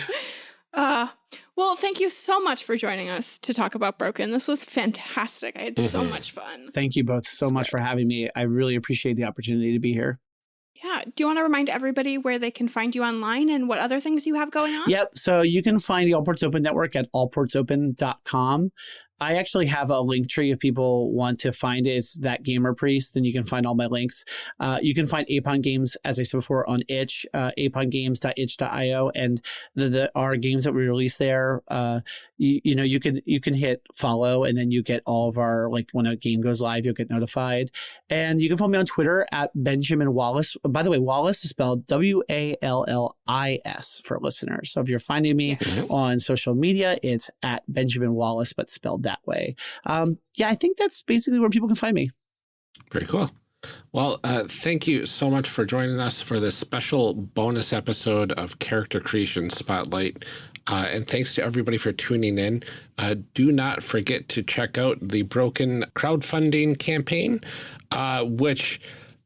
[SPEAKER 1] uh, well, thank you so much for joining us to talk about Broken. This was fantastic. I had so
[SPEAKER 2] Mhm.
[SPEAKER 1] much fun.
[SPEAKER 3] Thank you both so much for having me. I really appreciate the opportunity to be here.
[SPEAKER 1] Yeah. Do you want to remind everybody where they can find you online and what other things you have going on?
[SPEAKER 3] Yep. So you can find the All Ports Open Network at allportsopen.com. I actually have a link tree if people want to find it. It's that Gamer Priest, and you can find all my links. Uh, you can find Apon Games, as I said before, on itch, uh, apongames.itch.io, and the, the our games that we release there. Uh, you, you know, you can you can hit follow, and then you get all of our like when a game goes live, you'll get notified. And you can follow me on Twitter at Benjamin Wallis. By the way, Wallis is spelled W A L L I S for listeners. So if you're finding me
[SPEAKER 2] Mhm.
[SPEAKER 3] on social media, it's at Benjamin Wallis, but spelled that way. Um, yeah, I think that's basically where people can find me.
[SPEAKER 2] Very cool. Well, uh, thank you so much for joining us for this special bonus episode of Character Creation Spotlight. Uh, and thanks to everybody for tuning in. Uh, do not forget to check out the Broken crowdfunding campaign, uh, which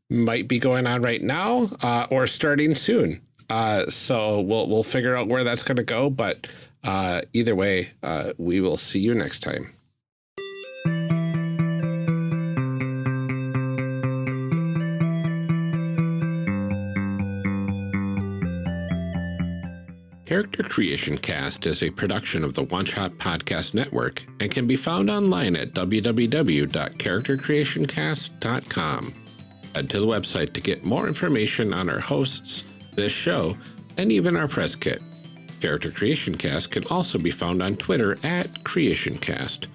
[SPEAKER 2] might be going on right now uh, or starting soon. Uh, so we'll we'll figure out where that's going to go. But either way, we will see you next time. Creation Cast is a production of the One Shot Podcast Network and can be found online at www.charactercreationcast.com. Head to the website to get more information on our hosts, this show, and even our press kit. Character Creation Cast can also be found on Twitter at CreationCast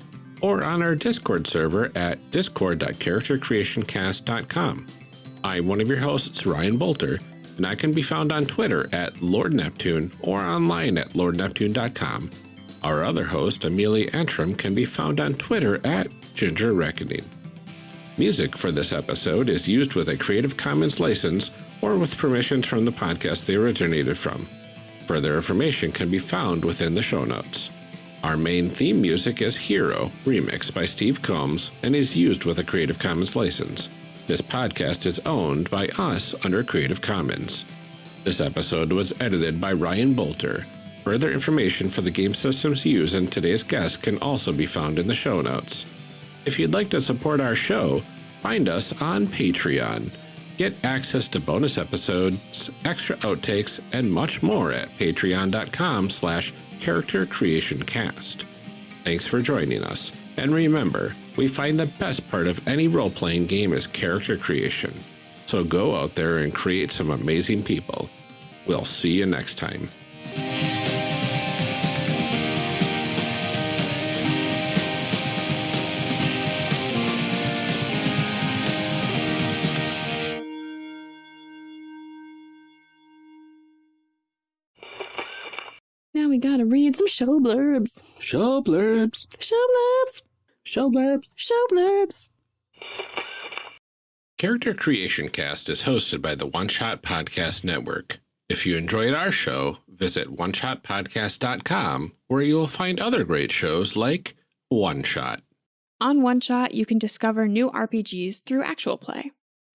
[SPEAKER 2] or on our Discord server at discord.charactercreationcast.com. I'm one of your hosts, Ryan Boelter, and I can be found on Twitter at Lord Neptune or online at lordneptune.com. Our other host, Amelia Antrim, can be found on Twitter at Ginger Reckoning. Music for this episode is used with a Creative Commons license or with permissions from the podcast they originated from. Further information can be found within the show notes. Our main theme music is Hero, remixed by Steve Combs, and is used with a Creative Commons license. This podcast is owned by us under Creative Commons. This episode was edited by Ryan Boelter. Further information for the game systems used in today's guest can also be found in the show notes. If you'd like to support our show, find us on Patreon. Get access to bonus episodes, extra outtakes, and much more at patreon.com slash character creation cast. Thanks for joining us. And remember, we find the best part of any role-playing game is character creation. So go out there and create some amazing people. We'll see you next time.
[SPEAKER 1] Now we gotta read some show blurbs.
[SPEAKER 2] Show blurbs.
[SPEAKER 1] Show blurbs.
[SPEAKER 2] Show blurbs.
[SPEAKER 1] Show blurbs.
[SPEAKER 2] Character Creation Cast is hosted by the One Shot Podcast Network. If you enjoyed our show, visit oneshotpodcast.com where you will find other great shows like One Shot.
[SPEAKER 1] On One Shot, you can discover new RPGs through actual play.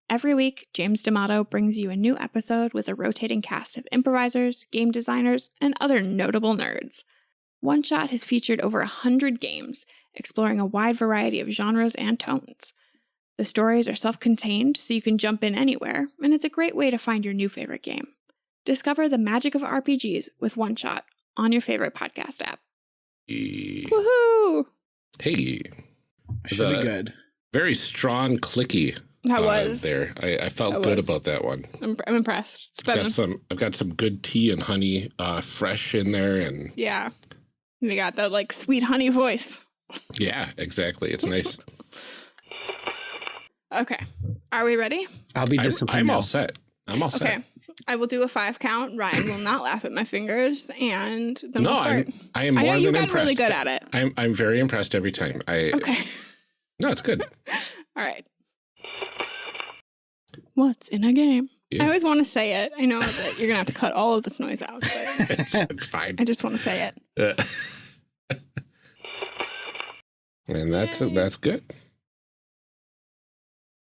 [SPEAKER 1] Every week, James D'Amato brings you a new episode with a rotating cast of improvisers, game designers, and other notable nerds. One Shot has featured over a hundred games, exploring a wide variety of genres and tones. The stories are self contained, so you can jump in anywhere, and it's a great way to find your new favorite game. Discover the magic of RPGs with One Shot on your favorite podcast app.
[SPEAKER 2] Hey,
[SPEAKER 1] Woohoo! Hey.
[SPEAKER 3] Should
[SPEAKER 2] The-
[SPEAKER 3] be good.
[SPEAKER 2] very strong, clicky.
[SPEAKER 1] That
[SPEAKER 2] uh,
[SPEAKER 1] was
[SPEAKER 2] there. I, I felt
[SPEAKER 1] That
[SPEAKER 2] good
[SPEAKER 1] was.
[SPEAKER 2] about that one.
[SPEAKER 1] I'm, I'm impressed. It's
[SPEAKER 2] I've got some. I've got some good tea and honey, uh, fresh in there, and
[SPEAKER 1] yeah. We got that like sweet honey voice.
[SPEAKER 2] Yeah, exactly. It's nice.
[SPEAKER 1] Okay. Are we ready?
[SPEAKER 3] I'll be
[SPEAKER 2] I'm. I'm all set. I'm all set.
[SPEAKER 1] Okay.
[SPEAKER 2] set.
[SPEAKER 1] I will do a five count. Ryan will not laugh at my fingers, and then
[SPEAKER 2] No,
[SPEAKER 1] we'll start.
[SPEAKER 2] I'm, I am
[SPEAKER 1] I
[SPEAKER 2] more
[SPEAKER 1] know you've
[SPEAKER 2] than
[SPEAKER 1] gotten really good at it.
[SPEAKER 2] I'm I'm very impressed every time. I
[SPEAKER 1] Okay.
[SPEAKER 2] no, it's good.
[SPEAKER 1] All right. What's in a game?
[SPEAKER 2] Yeah.
[SPEAKER 1] I always want to say it. I know that you're gonna have to cut all of this noise out, but
[SPEAKER 2] it's, it's fine.
[SPEAKER 1] I just want to say it.
[SPEAKER 2] Uh, and that's that's good.